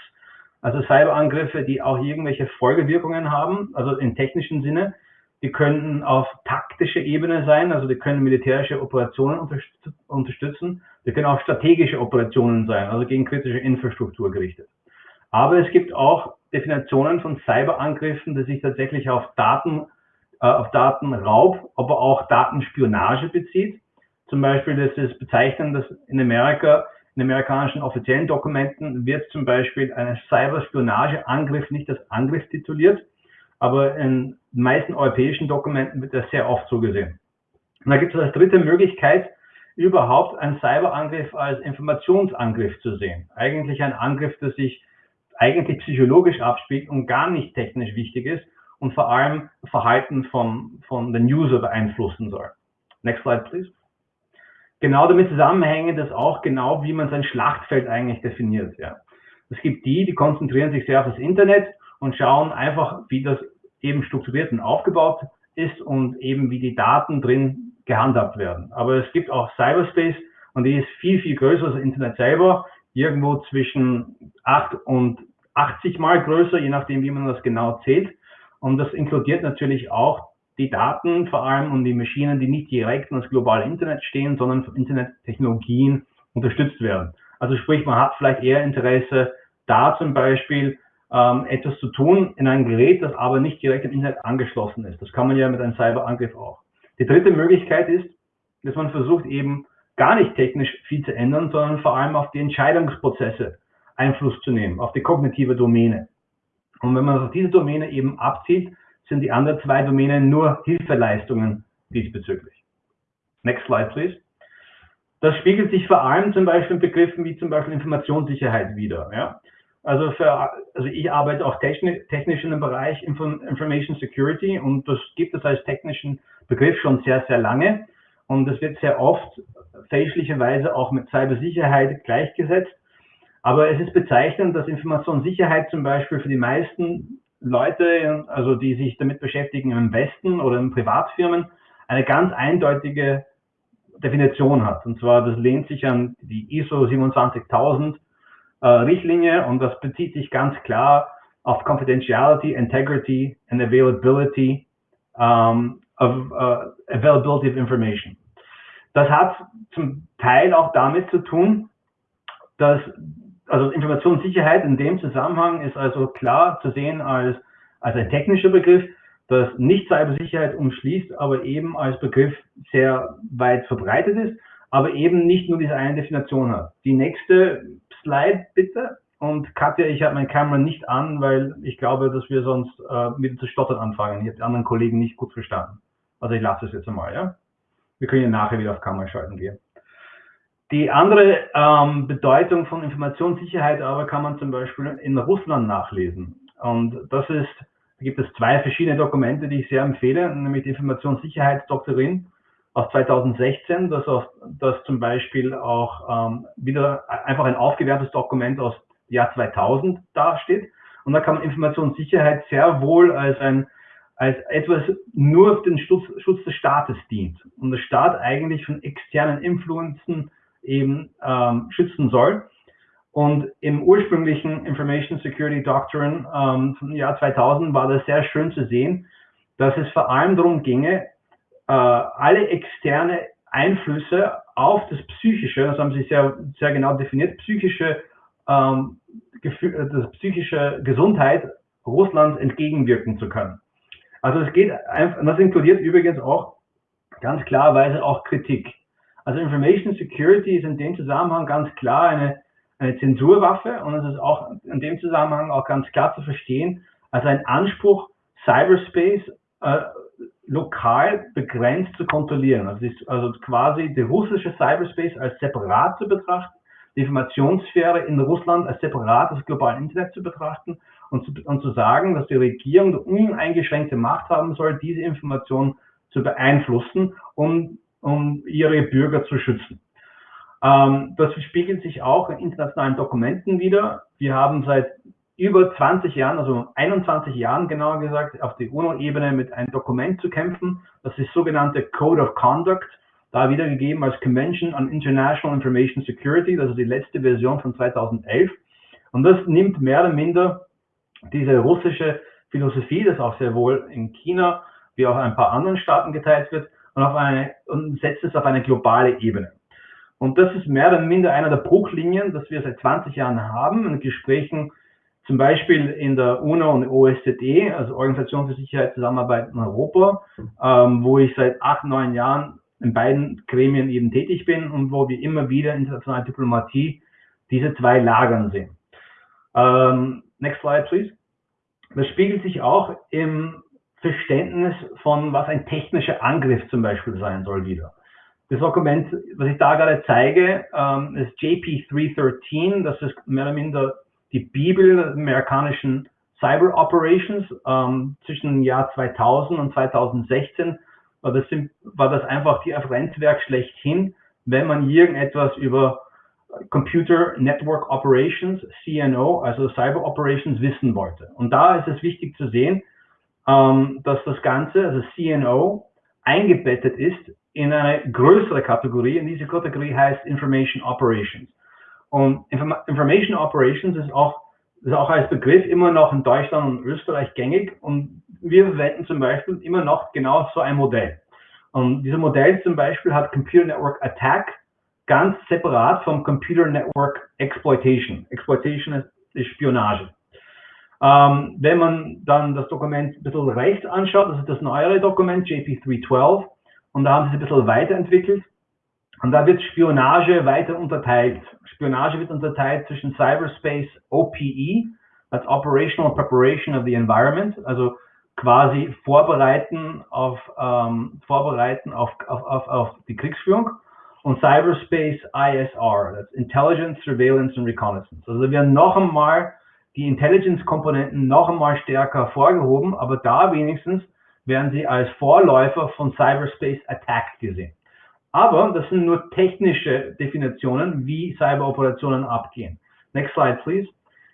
Also Cyberangriffe, die auch irgendwelche Folgewirkungen haben, also im technischen Sinne. Die können auf taktische Ebene sein, also die können militärische Operationen unterstützen. Die können auch strategische Operationen sein, also gegen kritische Infrastruktur gerichtet. Aber es gibt auch Definitionen von Cyberangriffen, die sich tatsächlich auf Daten, äh, auf Datenraub, aber auch Datenspionage bezieht. Zum Beispiel, das ist bezeichnend, dass in Amerika in amerikanischen offiziellen Dokumenten wird zum Beispiel ein Cyberspionageangriff nicht als Angriff tituliert, aber in den meisten europäischen Dokumenten wird das sehr oft so gesehen. Und da gibt es als dritte Möglichkeit, überhaupt einen Cyberangriff als Informationsangriff zu sehen. Eigentlich ein Angriff, der sich eigentlich psychologisch abspielt und gar nicht technisch wichtig ist und vor allem Verhalten von, von den User beeinflussen soll. Next slide, please genau damit zusammenhängend ist auch genau, wie man sein Schlachtfeld eigentlich definiert. Ja. Es gibt die, die konzentrieren sich sehr auf das Internet und schauen einfach, wie das eben strukturiert und aufgebaut ist und eben wie die Daten drin gehandhabt werden. Aber es gibt auch Cyberspace und die ist viel, viel größer als das Internet selber, irgendwo zwischen 8 und 80 mal größer, je nachdem, wie man das genau zählt. Und das inkludiert natürlich auch die Daten vor allem und die Maschinen, die nicht direkt an das globale Internet stehen, sondern von Internettechnologien unterstützt werden. Also sprich, man hat vielleicht eher Interesse, da zum Beispiel ähm, etwas zu tun in einem Gerät, das aber nicht direkt im Internet angeschlossen ist. Das kann man ja mit einem Cyberangriff auch. Die dritte Möglichkeit ist, dass man versucht eben gar nicht technisch viel zu ändern, sondern vor allem auf die Entscheidungsprozesse Einfluss zu nehmen, auf die kognitive Domäne. Und wenn man auf diese Domäne eben abzieht, sind die anderen zwei Domänen nur Hilfeleistungen diesbezüglich. Next slide, please. Das spiegelt sich vor allem zum Beispiel in Begriffen wie zum Beispiel Informationssicherheit wieder. Ja? Also, für, also ich arbeite auch technisch, technisch in dem Bereich Information Security und das gibt es als technischen Begriff schon sehr, sehr lange. Und das wird sehr oft fälschlicherweise auch mit Cybersicherheit gleichgesetzt. Aber es ist bezeichnend, dass Informationssicherheit zum Beispiel für die meisten Leute, also die sich damit beschäftigen im Westen oder in Privatfirmen, eine ganz eindeutige Definition hat. Und zwar, das lehnt sich an die ISO 27000 äh, Richtlinie und das bezieht sich ganz klar auf Confidentiality, Integrity and Availability um, of uh, Availability of Information. Das hat zum Teil auch damit zu tun, dass also Informationssicherheit in dem Zusammenhang ist also klar zu sehen als, als ein technischer Begriff, das nicht Cybersicherheit umschließt, aber eben als Begriff sehr weit verbreitet ist, aber eben nicht nur diese eine Definition hat. Die nächste Slide bitte. Und Katja, ich habe meine Kamera nicht an, weil ich glaube, dass wir sonst äh, mit zu stottern anfangen. Ich habe die anderen Kollegen nicht gut verstanden. Also ich lasse es jetzt einmal, ja? Wir können ja nachher wieder auf Kamera schalten gehen. Die andere ähm, Bedeutung von Informationssicherheit aber kann man zum Beispiel in Russland nachlesen. Und das ist, da gibt es zwei verschiedene Dokumente, die ich sehr empfehle, nämlich die Informationssicherheitsdoktrin aus 2016, das, aus, das zum Beispiel auch ähm, wieder einfach ein aufgewertetes Dokument aus Jahr 2000 dasteht. Und da kann man Informationssicherheit sehr wohl als ein als etwas nur für den Schutz, Schutz des Staates dient und der Staat eigentlich von externen Influenzen eben ähm, schützen soll. Und im ursprünglichen Information Security Doctrine ähm, vom Jahr 2000 war das sehr schön zu sehen, dass es vor allem darum ginge, äh, alle externe Einflüsse auf das Psychische, das haben Sie sehr, sehr genau definiert, psychische, ähm, Gefühl, das psychische Gesundheit Russlands entgegenwirken zu können. Also es geht einfach, das inkludiert übrigens auch ganz klarweise auch Kritik. Also Information Security ist in dem Zusammenhang ganz klar eine, eine Zensurwaffe und es ist auch in dem Zusammenhang auch ganz klar zu verstehen, also ein Anspruch, Cyberspace äh, lokal begrenzt zu kontrollieren. Also, ist also quasi der russische Cyberspace als separat zu betrachten, die Informationssphäre in Russland als separat des globalen Internet zu betrachten und zu, und zu sagen, dass die Regierung uneingeschränkte Macht haben soll, diese Information zu beeinflussen, um, um ihre Bürger zu schützen. Ähm, das spiegelt sich auch in internationalen Dokumenten wieder. Wir haben seit über 20 Jahren, also 21 Jahren genauer gesagt, auf der UNO-Ebene mit einem Dokument zu kämpfen. Das ist sogenannte Code of Conduct, da wiedergegeben als Convention on International Information Security, das ist die letzte Version von 2011. Und das nimmt mehr oder minder diese russische Philosophie, das auch sehr wohl in China wie auch in ein paar anderen Staaten geteilt wird, und, auf eine, und setzt es auf eine globale Ebene. Und das ist mehr oder minder einer der Bruchlinien, das wir seit 20 Jahren haben in Gesprächen zum Beispiel in der UNO und OSZE, also Organisation für Sicherheit Zusammenarbeit in Europa, ähm, wo ich seit acht, neun Jahren in beiden Gremien eben tätig bin und wo wir immer wieder internationale Diplomatie diese zwei Lagern sehen. Ähm, next slide, please. Das spiegelt sich auch im Verständnis von, was ein technischer Angriff zum Beispiel sein soll wieder. Das Dokument, was ich da gerade zeige, ähm, ist JP313. Das ist mehr oder minder die Bibel der amerikanischen Cyber Operations. Ähm, zwischen dem Jahr 2000 und 2016 war das, war das einfach die Referenzwerk schlechthin, wenn man irgendetwas über Computer Network Operations, CNO, also Cyber Operations wissen wollte. Und da ist es wichtig zu sehen, ähm, dass das Ganze, also CNO, eingebettet ist in eine größere Kategorie. Und diese Kategorie heißt Information Operations. Und Inform Information Operations ist auch, ist auch als Begriff immer noch in Deutschland und Österreich gängig. Und wir verwenden zum Beispiel immer noch genau so ein Modell. Und dieses Modell zum Beispiel hat Computer Network Attack ganz separat vom Computer Network Exploitation. Exploitation ist, Spionage. Ähm, wenn man dann das Dokument ein bisschen rechts anschaut, das ist das neuere Dokument, JP312, und da haben sie es ein bisschen weiterentwickelt. Und da wird Spionage weiter unterteilt. Spionage wird unterteilt zwischen Cyberspace OPE, als Operational Preparation of the Environment, also quasi vorbereiten auf, ähm, vorbereiten auf, auf, auf, auf die Kriegsführung und Cyberspace ISR, that's Intelligence, Surveillance and Reconnaissance. Also wir werden noch einmal die Intelligence-Komponenten noch einmal stärker hervorgehoben, aber da wenigstens werden sie als Vorläufer von Cyberspace Attack gesehen. Aber das sind nur technische Definitionen, wie Cyberoperationen abgehen. Next slide, please.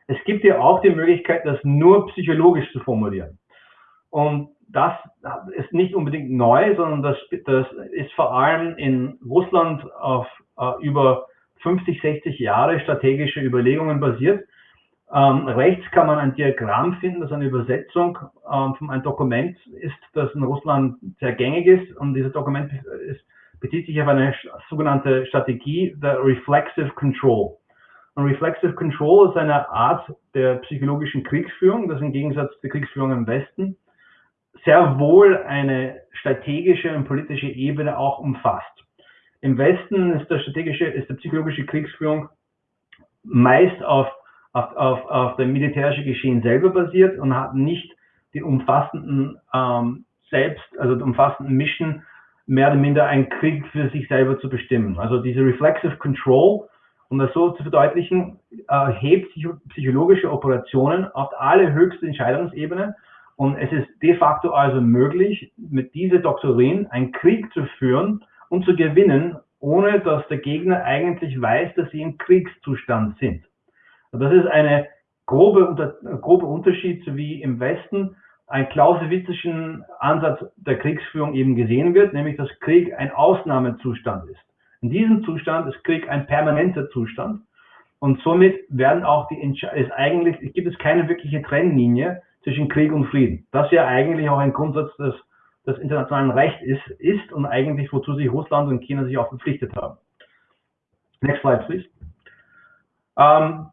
Es gibt ja auch die Möglichkeit, das nur psychologisch zu formulieren. Und das ist nicht unbedingt neu, sondern das, das ist vor allem in Russland auf äh, über 50, 60 Jahre strategische Überlegungen basiert. Ähm, rechts kann man ein Diagramm finden, das eine Übersetzung ähm, von einem Dokument ist, das in Russland sehr gängig ist. Und dieses Dokument ist, bezieht sich auf eine sogenannte Strategie der Reflexive Control. Und Reflexive Control ist eine Art der psychologischen Kriegsführung, das im Gegensatz zur Kriegsführung im Westen sehr wohl eine strategische und politische Ebene auch umfasst. Im Westen ist der strategische, ist der psychologische Kriegsführung meist auf, auf, auf, auf dem militärischen Geschehen selber basiert und hat nicht die umfassenden ähm, selbst, also die umfassenden Mission, mehr oder minder einen Krieg für sich selber zu bestimmen. Also diese Reflexive Control, um das so zu verdeutlichen, äh, hebt psychologische Operationen auf alle höchste Entscheidungsebene und es ist de facto also möglich, mit dieser Doktrin einen Krieg zu führen und zu gewinnen, ohne dass der Gegner eigentlich weiß, dass sie im Kriegszustand sind. Das ist eine grobe, grobe Unterschied, wie im Westen ein klausewitzischen Ansatz der Kriegsführung eben gesehen wird, nämlich dass Krieg ein Ausnahmezustand ist. In diesem Zustand ist Krieg ein permanenter Zustand und somit werden auch die ist eigentlich gibt es keine wirkliche Trennlinie zwischen Krieg und Frieden. Das ja eigentlich auch ein Grundsatz des des internationalen Rechts ist, ist und eigentlich wozu sich Russland und China sich auch verpflichtet haben. Next slide, please. Ähm,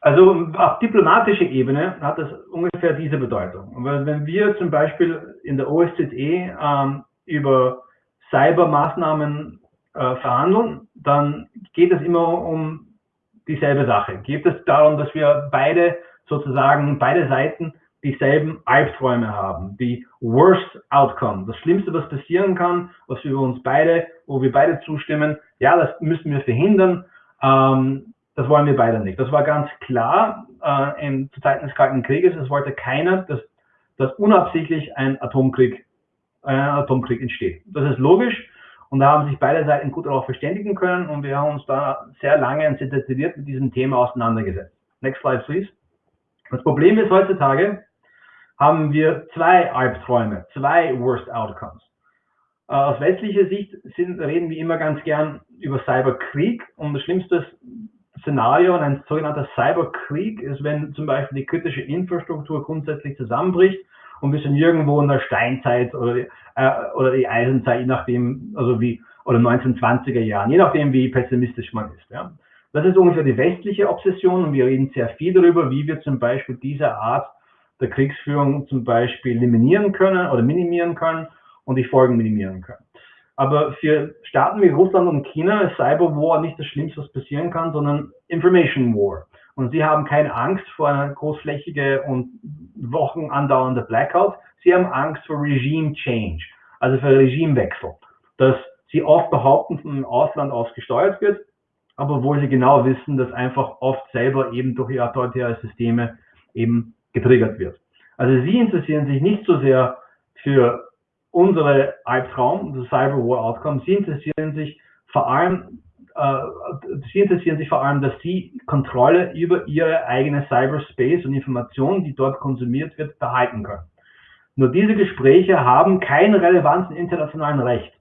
also auf diplomatischer Ebene hat das ungefähr diese Bedeutung. Wenn wir zum Beispiel in der OSZE ähm, über Cybermaßnahmen äh, verhandeln, dann geht es immer um dieselbe Sache. Geht es darum, dass wir beide sozusagen, beide Seiten dieselben Albträume haben, die Worst Outcome, das Schlimmste, was passieren kann, was wir uns beide, wo wir beide zustimmen, ja, das müssen wir verhindern, ähm, das wollen wir beide nicht. Das war ganz klar äh, in, zu Zeiten des Kalten Krieges, es wollte keiner, dass, dass unabsichtlich ein Atomkrieg, ein Atomkrieg entsteht. Das ist logisch und da haben sich beide Seiten gut darauf verständigen können und wir haben uns da sehr lange und sehr detailliert mit diesem Thema auseinandergesetzt. Next slide, please. Das Problem ist heutzutage, haben wir zwei Albträume, zwei Worst Outcomes. Äh, aus westlicher Sicht sind, reden wir immer ganz gern über Cyberkrieg und das schlimmste Szenario ein sogenannter Cyberkrieg ist, wenn zum Beispiel die kritische Infrastruktur grundsätzlich zusammenbricht und wir sind irgendwo in der Steinzeit oder die, äh, oder die Eisenzeit, je nachdem, also wie, oder 1920er Jahren, je nachdem, wie pessimistisch man ist. Ja. Das ist ungefähr die westliche Obsession und wir reden sehr viel darüber, wie wir zum Beispiel diese Art der Kriegsführung zum Beispiel eliminieren können oder minimieren können und die Folgen minimieren können. Aber für Staaten wie Russland und China ist Cyber War nicht das Schlimmste, was passieren kann, sondern Information War. Und sie haben keine Angst vor einer großflächige und Wochen andauernde Blackout. Sie haben Angst vor Regime Change, also für Regimewechsel, dass sie oft behaupten, von dem Ausland aus gesteuert wird, aber wo sie genau wissen, dass einfach oft selber eben durch ihre autoritäre Systeme eben getriggert wird. Also sie interessieren sich nicht so sehr für unsere Albtraum, das Cyber War Outcome, sie interessieren sich vor allem, äh, sie interessieren sich vor allem, dass sie Kontrolle über ihre eigene Cyberspace und Informationen, die dort konsumiert wird, behalten können. Nur diese Gespräche haben keine Relevanz im internationalen Recht.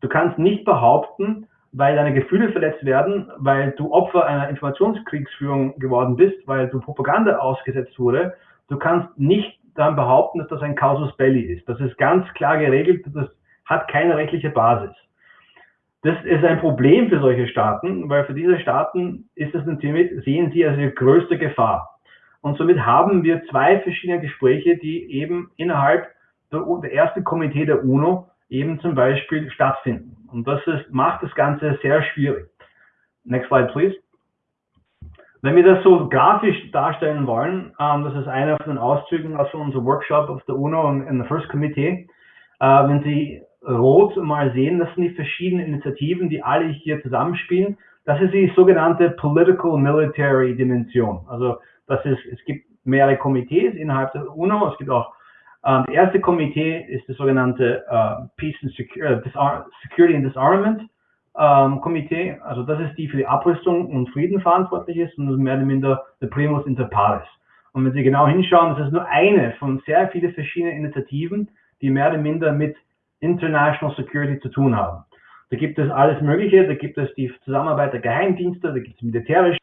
Du kannst nicht behaupten, weil deine Gefühle verletzt werden, weil du Opfer einer Informationskriegsführung geworden bist, weil du Propaganda ausgesetzt wurde, Du kannst nicht dann behaupten, dass das ein Causus Belli ist. Das ist ganz klar geregelt, das hat keine rechtliche Basis. Das ist ein Problem für solche Staaten, weil für diese Staaten ist das natürlich, sehen sie als ihre größte Gefahr. Und somit haben wir zwei verschiedene Gespräche, die eben innerhalb der, der ersten Komitee der UNO eben zum Beispiel stattfinden. Und das ist, macht das Ganze sehr schwierig. Next slide, please. Wenn wir das so grafisch darstellen wollen, ähm, das ist einer von den Auszügen aus unserem Workshop auf der UNO und in der First Committee. Äh, wenn Sie rot mal sehen, das sind die verschiedenen Initiativen, die alle hier zusammenspielen. Das ist die sogenannte Political Military Dimension. Also das ist, es gibt mehrere Komitees innerhalb der UNO. Es gibt auch ähm, das erste Komitee ist das sogenannte äh, Peace and Security, äh, Security and Disarmament ähm, Komitee, also das ist die für die Abrüstung und Frieden verantwortlich ist und das ist mehr oder minder der Primus inter pares. Und wenn Sie genau hinschauen, das ist nur eine von sehr vielen verschiedenen Initiativen, die mehr oder minder mit International Security zu tun haben. Da gibt es alles Mögliche, da gibt es die Zusammenarbeit der Geheimdienste, da gibt es militärische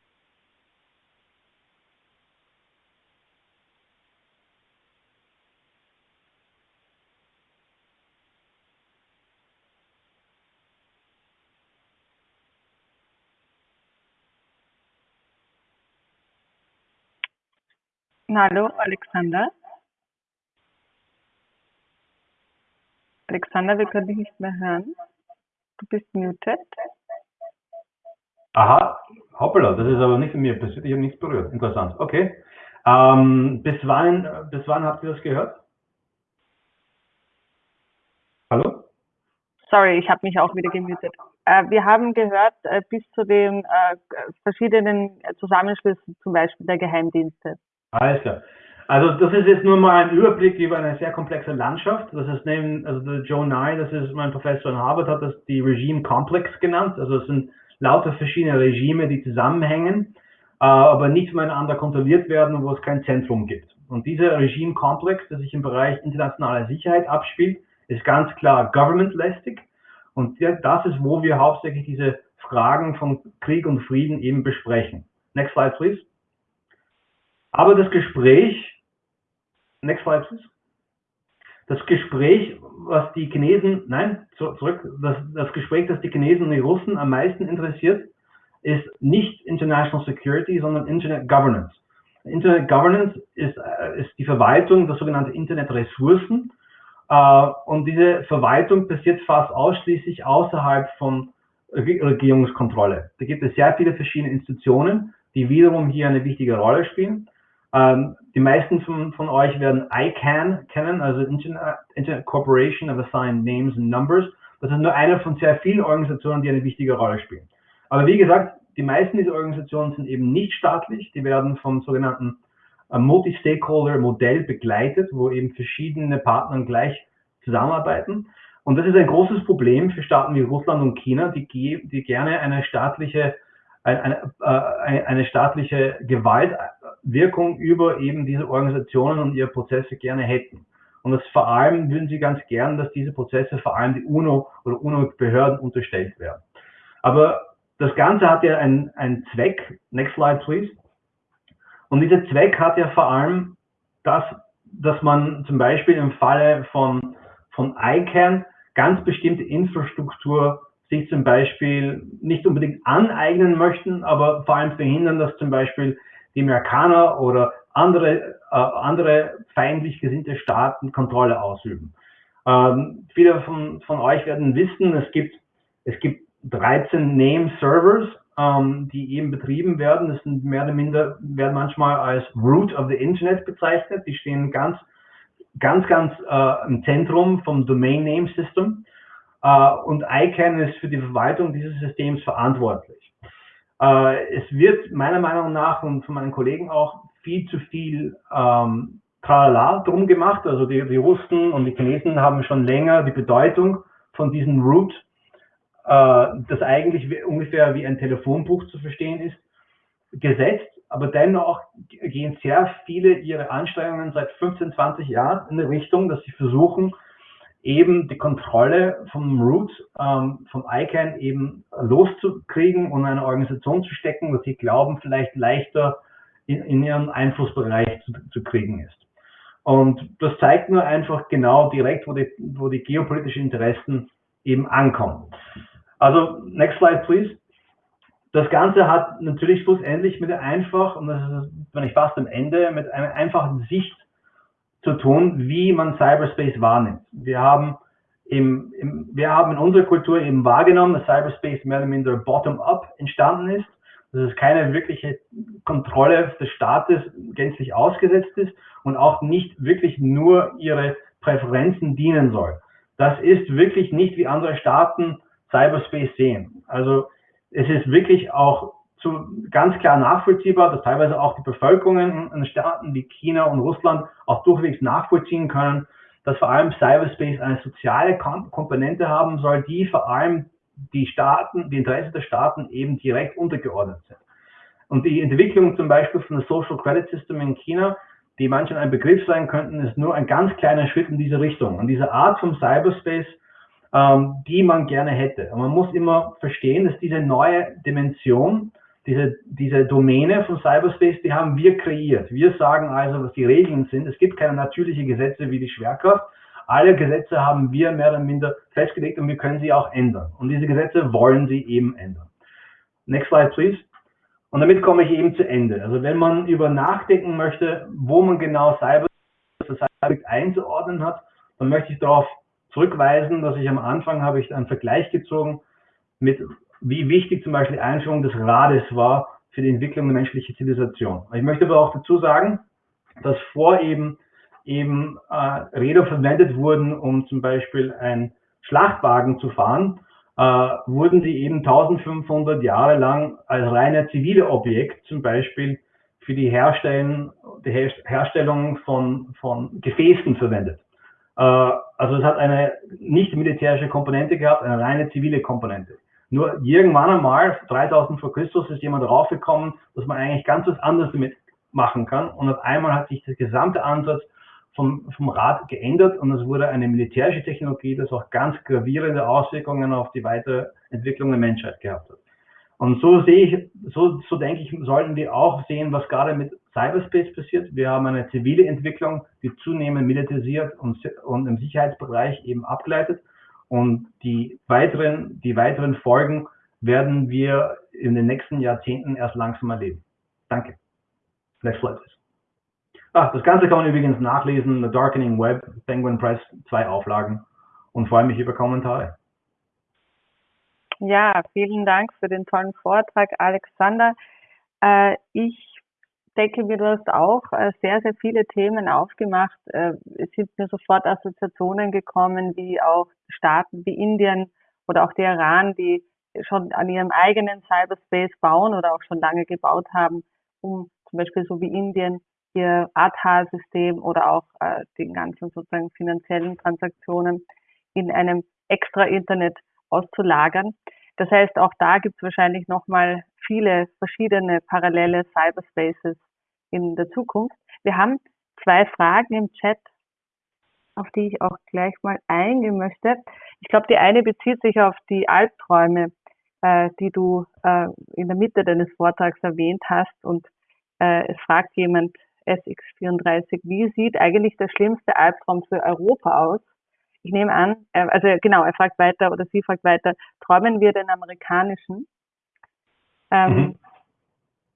Hallo, Alexander. Alexander, wir können dich nicht mehr hören. Du bist muted. Aha, hoppala, das ist aber nicht von mir passiert. Ich habe nichts berührt. Interessant. Okay. Ähm, bis, wann, bis wann habt ihr das gehört? Hallo? Sorry, ich habe mich auch wieder gemutet. Äh, wir haben gehört äh, bis zu den äh, verschiedenen Zusammenschlüssen, zum Beispiel der Geheimdienste. Alles klar. Also das ist jetzt nur mal ein Überblick über eine sehr komplexe Landschaft. Das ist neben, also Joe Nye, das ist mein Professor in Harvard, hat das die Regime Complex genannt. Also es sind lauter verschiedene Regime, die zusammenhängen, äh, aber nicht miteinander kontrolliert werden, wo es kein Zentrum gibt. Und dieser Regime Complex, der sich im Bereich internationaler Sicherheit abspielt, ist ganz klar government-lästig. Und das ist, wo wir hauptsächlich diese Fragen von Krieg und Frieden eben besprechen. Next slide, please. Aber das Gespräch, next slide please. Das Gespräch, was die Chinesen, nein, zurück, das, das Gespräch, das die Chinesen und die Russen am meisten interessiert, ist nicht International Security, sondern Internet Governance. Internet Governance ist, äh, ist die Verwaltung der sogenannten Internetressourcen. Äh, und diese Verwaltung passiert fast ausschließlich außerhalb von Regierungskontrolle. Da gibt es sehr viele verschiedene Institutionen, die wiederum hier eine wichtige Rolle spielen. Ähm, die meisten von, von euch werden ICANN kennen, also Internet, Internet Corporation of Assigned Names and Numbers. Das ist nur eine von sehr vielen Organisationen, die eine wichtige Rolle spielen. Aber wie gesagt, die meisten dieser Organisationen sind eben nicht staatlich. Die werden vom sogenannten äh, Multi-Stakeholder-Modell begleitet, wo eben verschiedene Partner gleich zusammenarbeiten. Und das ist ein großes Problem für Staaten wie Russland und China, die, die gerne eine staatliche, eine, eine, eine staatliche Gewaltwirkung über eben diese Organisationen und ihre Prozesse gerne hätten. Und das vor allem würden sie ganz gern, dass diese Prozesse vor allem die UNO oder UNO-Behörden unterstellt werden. Aber das Ganze hat ja einen, einen Zweck. Next slide, please. Und dieser Zweck hat ja vor allem das, dass man zum Beispiel im Falle von, von ICANN ganz bestimmte Infrastruktur sich zum Beispiel nicht unbedingt aneignen möchten, aber vor allem verhindern, dass zum Beispiel die Amerikaner oder andere, äh, andere feindlich gesinnte Staaten Kontrolle ausüben. Ähm, viele von, von euch werden wissen, es gibt, es gibt 13 Name-Servers, ähm, die eben betrieben werden. Das sind mehr oder minder, werden manchmal als Root of the Internet bezeichnet. Die stehen ganz, ganz, ganz äh, im Zentrum vom Domain Name System. Äh, und ICANN ist für die Verwaltung dieses Systems verantwortlich. Äh, es wird meiner Meinung nach und von meinen Kollegen auch viel zu viel ähm, Tralala drum gemacht. Also die, die Russen und die Chinesen haben schon länger die Bedeutung von diesem Root äh, das eigentlich ungefähr wie ein Telefonbuch zu verstehen ist, gesetzt. Aber dennoch gehen sehr viele ihre Anstrengungen seit 15, 20 Jahren in die Richtung, dass sie versuchen, eben die Kontrolle vom Root, ähm, vom ICANN eben loszukriegen und eine Organisation zu stecken, dass sie glauben, vielleicht leichter in, in ihren Einflussbereich zu, zu, kriegen ist. Und das zeigt nur einfach genau direkt, wo die, wo die geopolitischen Interessen eben ankommen. Also, next slide, please. Das Ganze hat natürlich schlussendlich mit der einfach, und das ist, wenn ich fast am Ende, mit einer einfachen Sicht zu tun, wie man Cyberspace wahrnimmt. Wir haben im, im, wir haben in unserer Kultur eben wahrgenommen, dass Cyberspace mehr oder minder bottom-up entstanden ist, dass es keine wirkliche Kontrolle des Staates gänzlich ausgesetzt ist und auch nicht wirklich nur ihre Präferenzen dienen soll. Das ist wirklich nicht wie andere Staaten Cyberspace sehen. Also es ist wirklich auch zu, ganz klar nachvollziehbar, dass teilweise auch die Bevölkerungen in Staaten wie China und Russland auch durchwegs nachvollziehen können, dass vor allem Cyberspace eine soziale Komponente haben soll, die vor allem die Staaten, die Interessen der Staaten eben direkt untergeordnet sind. Und die Entwicklung zum Beispiel von der Social Credit System in China, die manchen ein Begriff sein könnten, ist nur ein ganz kleiner Schritt in diese Richtung. Und diese Art von Cyberspace ähm, die man gerne hätte. Und man muss immer verstehen, dass diese neue Dimension, diese, diese Domäne von Cyberspace, die haben wir kreiert. Wir sagen also, was die Regeln sind. Es gibt keine natürlichen Gesetze wie die Schwerkraft. Alle Gesetze haben wir mehr oder minder festgelegt und wir können sie auch ändern. Und diese Gesetze wollen sie eben ändern. Next slide, please. Und damit komme ich eben zu Ende. Also wenn man über nachdenken möchte, wo man genau Cyber einzuordnen hat, dann möchte ich darauf zurückweisen, dass ich am Anfang habe ich einen Vergleich gezogen mit, wie wichtig zum Beispiel die Einführung des Rades war für die Entwicklung der menschlichen Zivilisation. Ich möchte aber auch dazu sagen, dass vor eben eben äh, Räder verwendet wurden, um zum Beispiel ein Schlachtwagen zu fahren, äh, wurden sie eben 1500 Jahre lang als reine zivile Objekt zum Beispiel für die, Herstellen, die Herstellung von, von Gefäßen verwendet. Äh, also es hat eine nicht militärische Komponente gehabt, eine reine zivile Komponente. Nur irgendwann einmal, 3000 vor Christus, ist jemand draufgekommen, dass man eigentlich ganz was anderes damit machen kann. Und auf einmal hat sich der gesamte Ansatz vom, vom Rat geändert und es wurde eine militärische Technologie, das auch ganz gravierende Auswirkungen auf die weitere Entwicklung der Menschheit gehabt hat. Und so sehe ich, so, so denke ich, sollten wir auch sehen, was gerade mit Cyberspace passiert. Wir haben eine zivile Entwicklung, die zunehmend militarisiert und, und im Sicherheitsbereich eben abgleitet. Und die weiteren, die weiteren Folgen werden wir in den nächsten Jahrzehnten erst langsam erleben. Danke. Next slide, please. Ah, das Ganze kann man übrigens nachlesen, The Darkening Web, Penguin Press, zwei Auflagen und freue mich über Kommentare. Ja, vielen Dank für den tollen Vortrag, Alexander. Äh, ich denke mir, du hast auch äh, sehr, sehr viele Themen aufgemacht. Äh, es sind mir sofort Assoziationen gekommen, wie auch Staaten wie Indien oder auch der Iran, die schon an ihrem eigenen Cyberspace bauen oder auch schon lange gebaut haben, um zum Beispiel so wie Indien ihr Aadhaar-System oder auch äh, den ganzen sozusagen finanziellen Transaktionen in einem extra Internet auszulagern. Das heißt, auch da gibt es wahrscheinlich nochmal viele verschiedene parallele Cyberspaces in der Zukunft. Wir haben zwei Fragen im Chat, auf die ich auch gleich mal eingehen möchte. Ich glaube, die eine bezieht sich auf die Albträume, äh, die du äh, in der Mitte deines Vortrags erwähnt hast. Und äh, es fragt jemand, SX34, wie sieht eigentlich der schlimmste Albtraum für Europa aus? Ich nehme an, äh, also genau, er fragt weiter oder sie fragt weiter, träumen wir den amerikanischen? Ähm, mhm.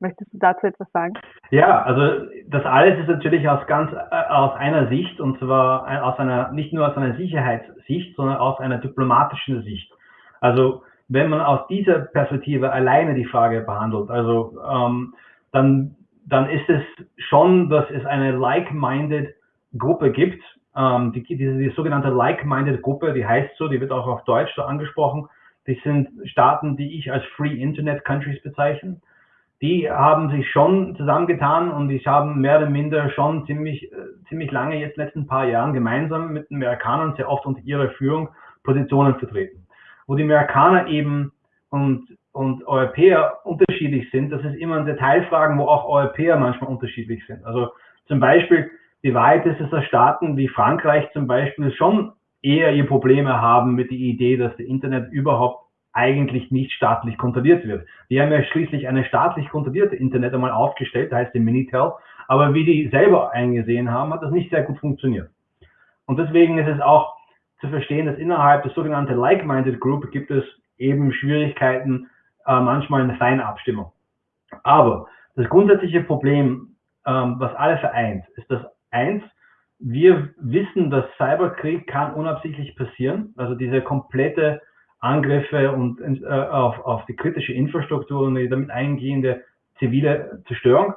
Möchtest du dazu etwas sagen? Ja, also das alles ist natürlich aus ganz äh, aus einer Sicht und zwar äh, aus einer nicht nur aus einer Sicherheitssicht, sondern aus einer diplomatischen Sicht. Also wenn man aus dieser Perspektive alleine die Frage behandelt, also ähm, dann dann ist es schon, dass es eine like-minded Gruppe gibt, ähm, die, diese die sogenannte like-minded Gruppe, die heißt so, die wird auch auf Deutsch so angesprochen. Die sind Staaten, die ich als Free Internet Countries bezeichne. Die haben sich schon zusammengetan und die haben mehr oder minder schon ziemlich, äh, ziemlich lange, jetzt letzten paar Jahren, gemeinsam mit den Amerikanern sehr oft unter ihrer Führung Positionen vertreten. Wo die Amerikaner eben und, und Europäer unterschiedlich sind, das ist immer in Detailfragen, wo auch Europäer manchmal unterschiedlich sind. Also zum Beispiel die Wahrheit ist, dass Staaten wie Frankreich zum Beispiel schon eher ihr Probleme haben mit der Idee, dass das Internet überhaupt eigentlich nicht staatlich kontrolliert wird. Die haben ja schließlich eine staatlich kontrollierte Internet einmal aufgestellt, heißt die Minitel, aber wie die selber eingesehen haben, hat das nicht sehr gut funktioniert. Und deswegen ist es auch zu verstehen, dass innerhalb der sogenannten Like-Minded Group gibt es eben Schwierigkeiten, äh, manchmal eine feine Abstimmung. Aber das grundsätzliche Problem, ähm, was alle vereint, ist, dass Eins, wir wissen, dass Cyberkrieg kann unabsichtlich passieren. Also diese komplette Angriffe und äh, auf, auf die kritische Infrastruktur und die damit eingehende zivile Zerstörung.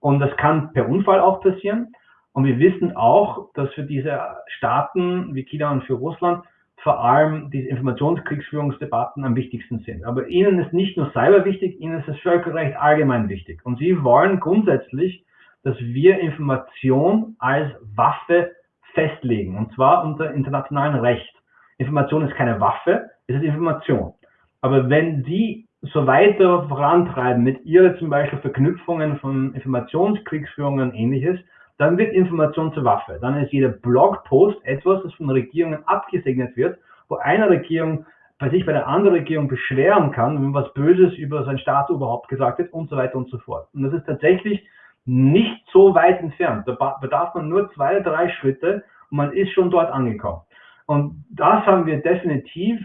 Und das kann per Unfall auch passieren. Und wir wissen auch, dass für diese Staaten wie China und für Russland vor allem diese Informationskriegsführungsdebatten am wichtigsten sind. Aber ihnen ist nicht nur Cyber wichtig, ihnen ist das Völkerrecht allgemein wichtig. Und sie wollen grundsätzlich dass wir Information als Waffe festlegen, und zwar unter internationalem Recht. Information ist keine Waffe, es ist Information. Aber wenn Sie so weiter vorantreiben mit Ihrer zum Beispiel Verknüpfungen von Informationskriegsführungen und ähnliches, dann wird Information zur Waffe. Dann ist jeder Blogpost etwas, das von Regierungen abgesegnet wird, wo eine Regierung bei sich bei der anderen Regierung beschweren kann, wenn was Böses über sein Staat überhaupt gesagt wird und so weiter und so fort. Und das ist tatsächlich nicht so weit entfernt. Da bedarf man nur zwei, drei Schritte und man ist schon dort angekommen. Und das haben wir definitiv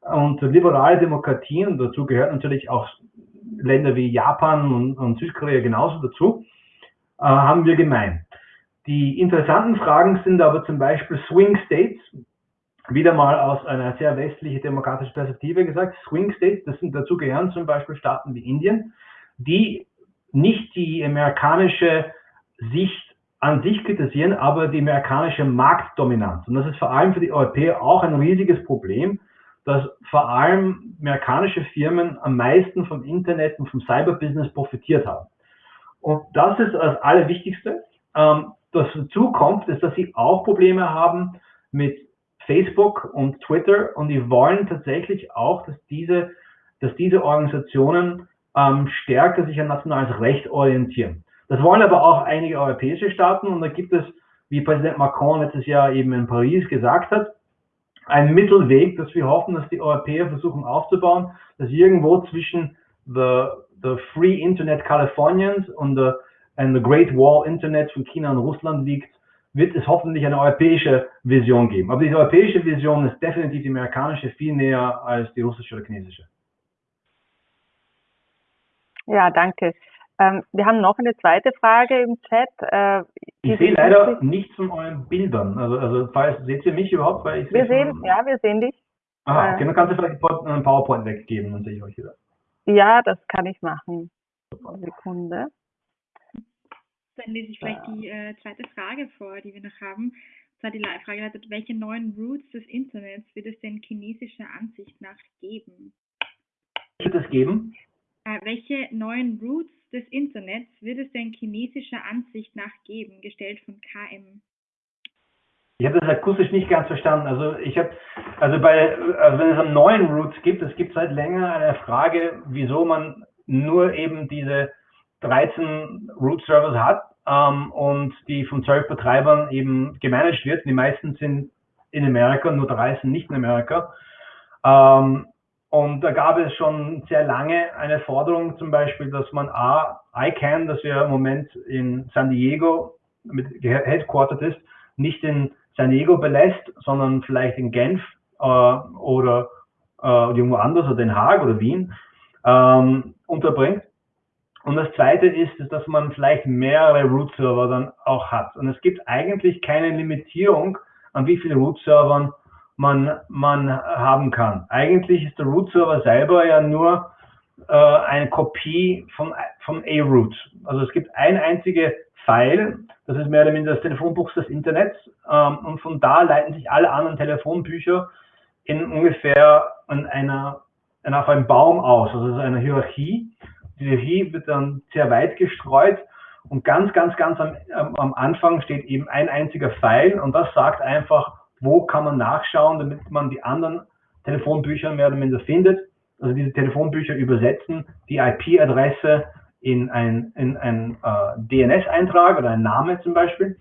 und liberale Demokratien, dazu gehört natürlich auch Länder wie Japan und, und Südkorea genauso dazu, äh, haben wir gemein. Die interessanten Fragen sind aber zum Beispiel Swing States, wieder mal aus einer sehr westlichen demokratischen Perspektive gesagt, Swing States, das sind dazu gehören zum Beispiel Staaten wie Indien, die nicht die amerikanische Sicht an sich kritisieren, aber die amerikanische Marktdominanz. Und das ist vor allem für die Europäer auch ein riesiges Problem, dass vor allem amerikanische Firmen am meisten vom Internet und vom Cyberbusiness profitiert haben. Und das ist das Allerwichtigste. Ähm, das dazu kommt, ist, dass sie auch Probleme haben mit Facebook und Twitter und die wollen tatsächlich auch, dass diese, dass diese Organisationen ähm, stärker sich an nationales Recht orientieren. Das wollen aber auch einige europäische Staaten und da gibt es, wie Präsident Macron letztes Jahr eben in Paris gesagt hat, einen Mittelweg, dass wir hoffen, dass die Europäer versuchen aufzubauen, dass irgendwo zwischen the, the Free Internet Californians und the, ein Great Wall Internet von China und Russland liegt, wird es hoffentlich eine europäische Vision geben. Aber diese europäische Vision ist definitiv die amerikanische viel näher als die russische oder chinesische. Ja, danke. Ähm, wir haben noch eine zweite Frage im Chat. Äh, ich sehe leider nichts von euren Bildern. Also, also falls, seht ihr mich überhaupt? Weil ich wir sehen, ja, wir sehen dich. Aha, okay, dann kannst du vielleicht einen PowerPoint weggeben, dann sehe ich euch wieder. Ja, das kann ich machen. Sekunde. Dann lese ich vielleicht die äh, zweite Frage vor, die wir noch haben. Und zwar die Frage lautet, welche neuen Roots des Internets wird es denn chinesischer Ansicht nach geben? Wird es geben? Äh, welche neuen Roots des Internets wird es denn chinesischer Ansicht nach geben, gestellt von KM? Ich habe das akustisch nicht ganz verstanden. Also ich habe, also bei, also wenn es einen neuen Roots gibt, es gibt seit länger eine Frage, wieso man nur eben diese 13 Root-Servers hat ähm, und die von 12 Betreibern eben gemanagt wird. Die meisten sind in Amerika, nur drei sind nicht in Amerika. Ähm, und da gab es schon sehr lange eine Forderung zum Beispiel, dass man A, ICANN, das ja im Moment in San Diego mit headquartered ist, nicht in San Diego belässt, sondern vielleicht in Genf äh, oder äh, irgendwo anders oder Den Haag oder Wien ähm, unterbringt. Und das zweite ist, dass man vielleicht mehrere Root-Server dann auch hat. Und es gibt eigentlich keine Limitierung, an wie viele Root-Servern man, man haben kann. Eigentlich ist der Root-Server selber ja nur äh, eine Kopie von, von A-Root. Also es gibt ein einzige File, das ist mehr oder minder das Telefonbuch des Internets ähm, und von da leiten sich alle anderen Telefonbücher in ungefähr in einer, in auf einem Baum aus, also eine Hierarchie. Die Hierarchie wird dann sehr weit gestreut und ganz, ganz, ganz am, am Anfang steht eben ein einziger Pfeil und das sagt einfach, wo kann man nachschauen, damit man die anderen Telefonbücher mehr oder minder findet. Also diese Telefonbücher übersetzen die IP-Adresse in ein, in ein äh, DNS-Eintrag oder ein Name zum Beispiel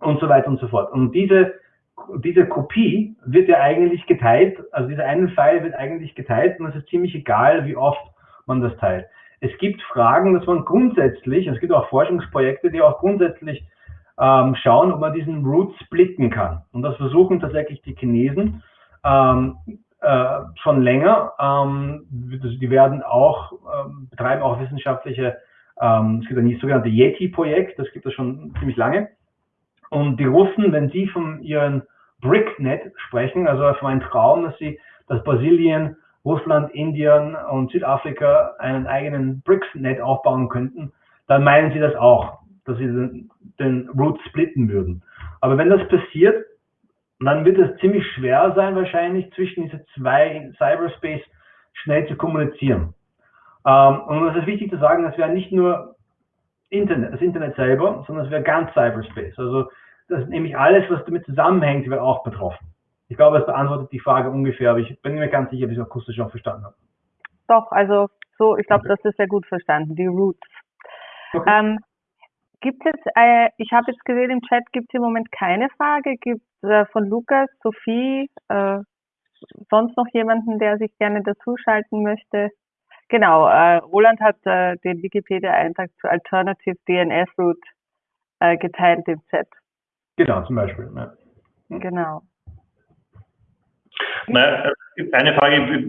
und so weiter und so fort. Und diese, diese Kopie wird ja eigentlich geteilt, also dieser eine File wird eigentlich geteilt und es ist ziemlich egal, wie oft man das teilt. Es gibt Fragen, dass man grundsätzlich, es gibt auch Forschungsprojekte, die auch grundsätzlich ähm, schauen, ob man diesen Root splitten kann. Und das versuchen tatsächlich die Chinesen ähm, äh, schon länger. Ähm, die werden auch, ähm, betreiben auch wissenschaftliche, ähm, es gibt ein sogenannte Yeti-Projekt, das gibt es schon ziemlich lange. Und die Russen, wenn sie von ihren BRICnet sprechen, also von einem Traum, dass sie, dass Brasilien, Russland, Indien und Südafrika einen eigenen BRICS-Net aufbauen könnten, dann meinen sie das auch dass sie den, den Root splitten würden. Aber wenn das passiert, dann wird es ziemlich schwer sein, wahrscheinlich zwischen diese zwei Cyberspace schnell zu kommunizieren. Ähm, und es ist wichtig zu sagen, das wäre nicht nur Internet, das Internet selber, sondern es wäre ganz Cyberspace. Also das ist nämlich alles, was damit zusammenhängt, wäre auch betroffen. Ich glaube, es beantwortet die Frage ungefähr, aber ich bin mir ganz sicher, ob ich es akustisch auch verstanden habe. Doch, also so, ich glaube, okay. das ist sehr gut verstanden, die Roots. Okay. Ähm, Gibt es, äh, ich habe jetzt gesehen im Chat, gibt es im Moment keine Frage. Gibt es äh, von Lukas, Sophie, äh, sonst noch jemanden, der sich gerne dazuschalten möchte? Genau, äh, Roland hat äh, den Wikipedia-Eintrag zu Alternative DNS Route äh, geteilt im Chat. Genau, zum Beispiel. Ja. Genau. Na, eine Frage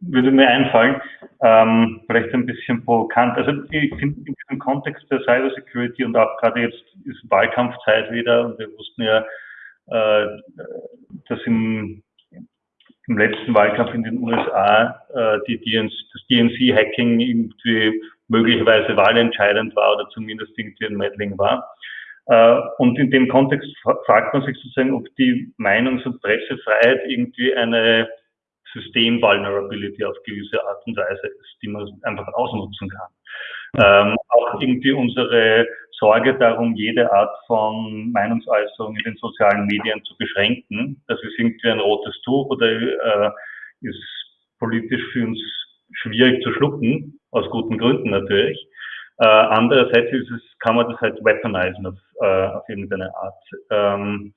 würde mir einfallen ähm, vielleicht ein bisschen provokant. Also ich finde in diesem Kontext der Cybersecurity und auch gerade jetzt ist Wahlkampfzeit wieder und wir wussten ja, äh, dass im, im letzten Wahlkampf in den USA äh, die DNC, das DNC-Hacking irgendwie möglicherweise wahlentscheidend war oder zumindest irgendwie ein Meddling war. Äh, und in dem Kontext fragt man sich sozusagen, ob die Meinungs- und Pressefreiheit irgendwie eine System-Vulnerability auf gewisse Art und Weise ist, die man einfach ausnutzen kann. Ähm, auch irgendwie unsere Sorge darum, jede Art von Meinungsäußerung in den sozialen Medien zu beschränken. Das ist irgendwie ein rotes Tuch oder äh, ist politisch für uns schwierig zu schlucken, aus guten Gründen natürlich. Äh, andererseits ist es, kann man das halt weaponisieren auf, äh, auf irgendeine Art. Ähm,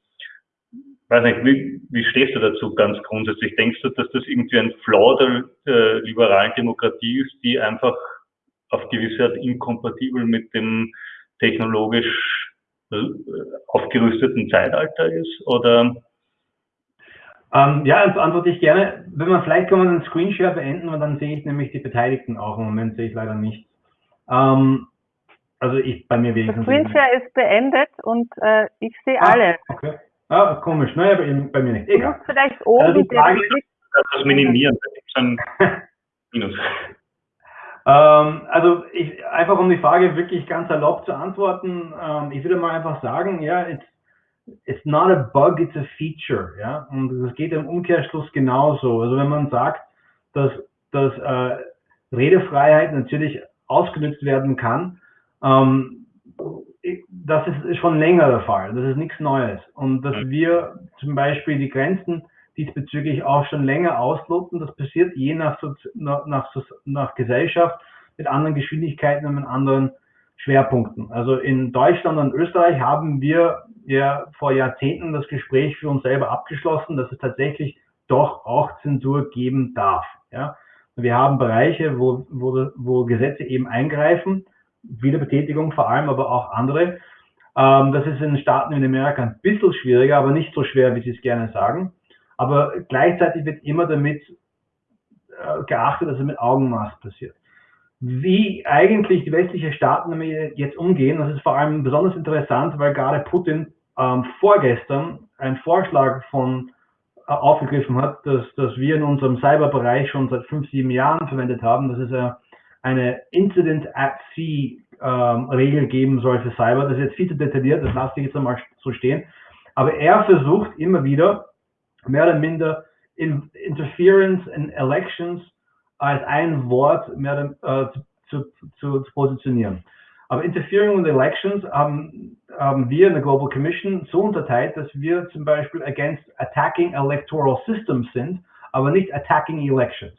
weiß nicht, wie, wie stehst du dazu ganz grundsätzlich? Denkst du, dass das irgendwie ein Flaw der äh, liberalen Demokratie ist, die einfach auf gewisse Art inkompatibel mit dem technologisch äh, aufgerüsteten Zeitalter ist? Oder? Ähm, ja, das antworte ich gerne. Wenn man vielleicht kann man den Screenshare beenden und dann sehe ich nämlich die Beteiligten auch. Im Moment sehe ich leider nicht. Ähm, also ich bei mir wenigstens. Der Screenshare ist beendet und äh, ich sehe ah, alle. Okay. Ah, komisch. Naja, bei, bei mir nicht. Egal. Du vielleicht oben also die Frage, das minimieren, (laughs) Minus. Ähm, also ich, einfach um die Frage wirklich ganz erlaubt zu antworten, ähm, ich würde mal einfach sagen, ja, it's, it's not a bug, it's a feature, ja, und das geht im Umkehrschluss genauso. Also wenn man sagt, dass, dass äh, Redefreiheit natürlich ausgenutzt werden kann, ähm, das ist schon länger der Fall, das ist nichts Neues. Und dass wir zum Beispiel die Grenzen diesbezüglich auch schon länger ausloten. Das passiert je nach, nach, nach, Gesellschaft mit anderen Geschwindigkeiten und mit anderen Schwerpunkten. Also in Deutschland und Österreich haben wir ja vor Jahrzehnten das Gespräch für uns selber abgeschlossen, dass es tatsächlich doch auch Zensur geben darf. Ja? Wir haben Bereiche, wo, wo, wo Gesetze eben eingreifen, Wiederbetätigung vor allem, aber auch andere. Ähm, das ist in Staaten in Amerika ein bisschen schwieriger, aber nicht so schwer, wie Sie es gerne sagen. Aber gleichzeitig wird immer damit äh, geachtet, dass es mit Augenmaß passiert. Wie eigentlich die westlichen Staaten damit jetzt umgehen, das ist vor allem besonders interessant, weil gerade Putin ähm, vorgestern einen Vorschlag von äh, aufgegriffen hat, dass, dass wir in unserem Cyberbereich schon seit fünf, sieben Jahren verwendet haben. Das ist äh, eine Incident at Sea ähm, Regel geben soll für Cyber. Das ist jetzt viel zu detailliert, das lasse ich jetzt einmal so stehen. Aber er versucht immer wieder, mehr oder minder in Interference in Elections als ein Wort mehr äh, zu, zu, zu, positionieren. Aber Interfering in Elections haben, haben wir in der Global Commission so unterteilt, dass wir zum Beispiel against attacking electoral systems sind, aber nicht attacking elections.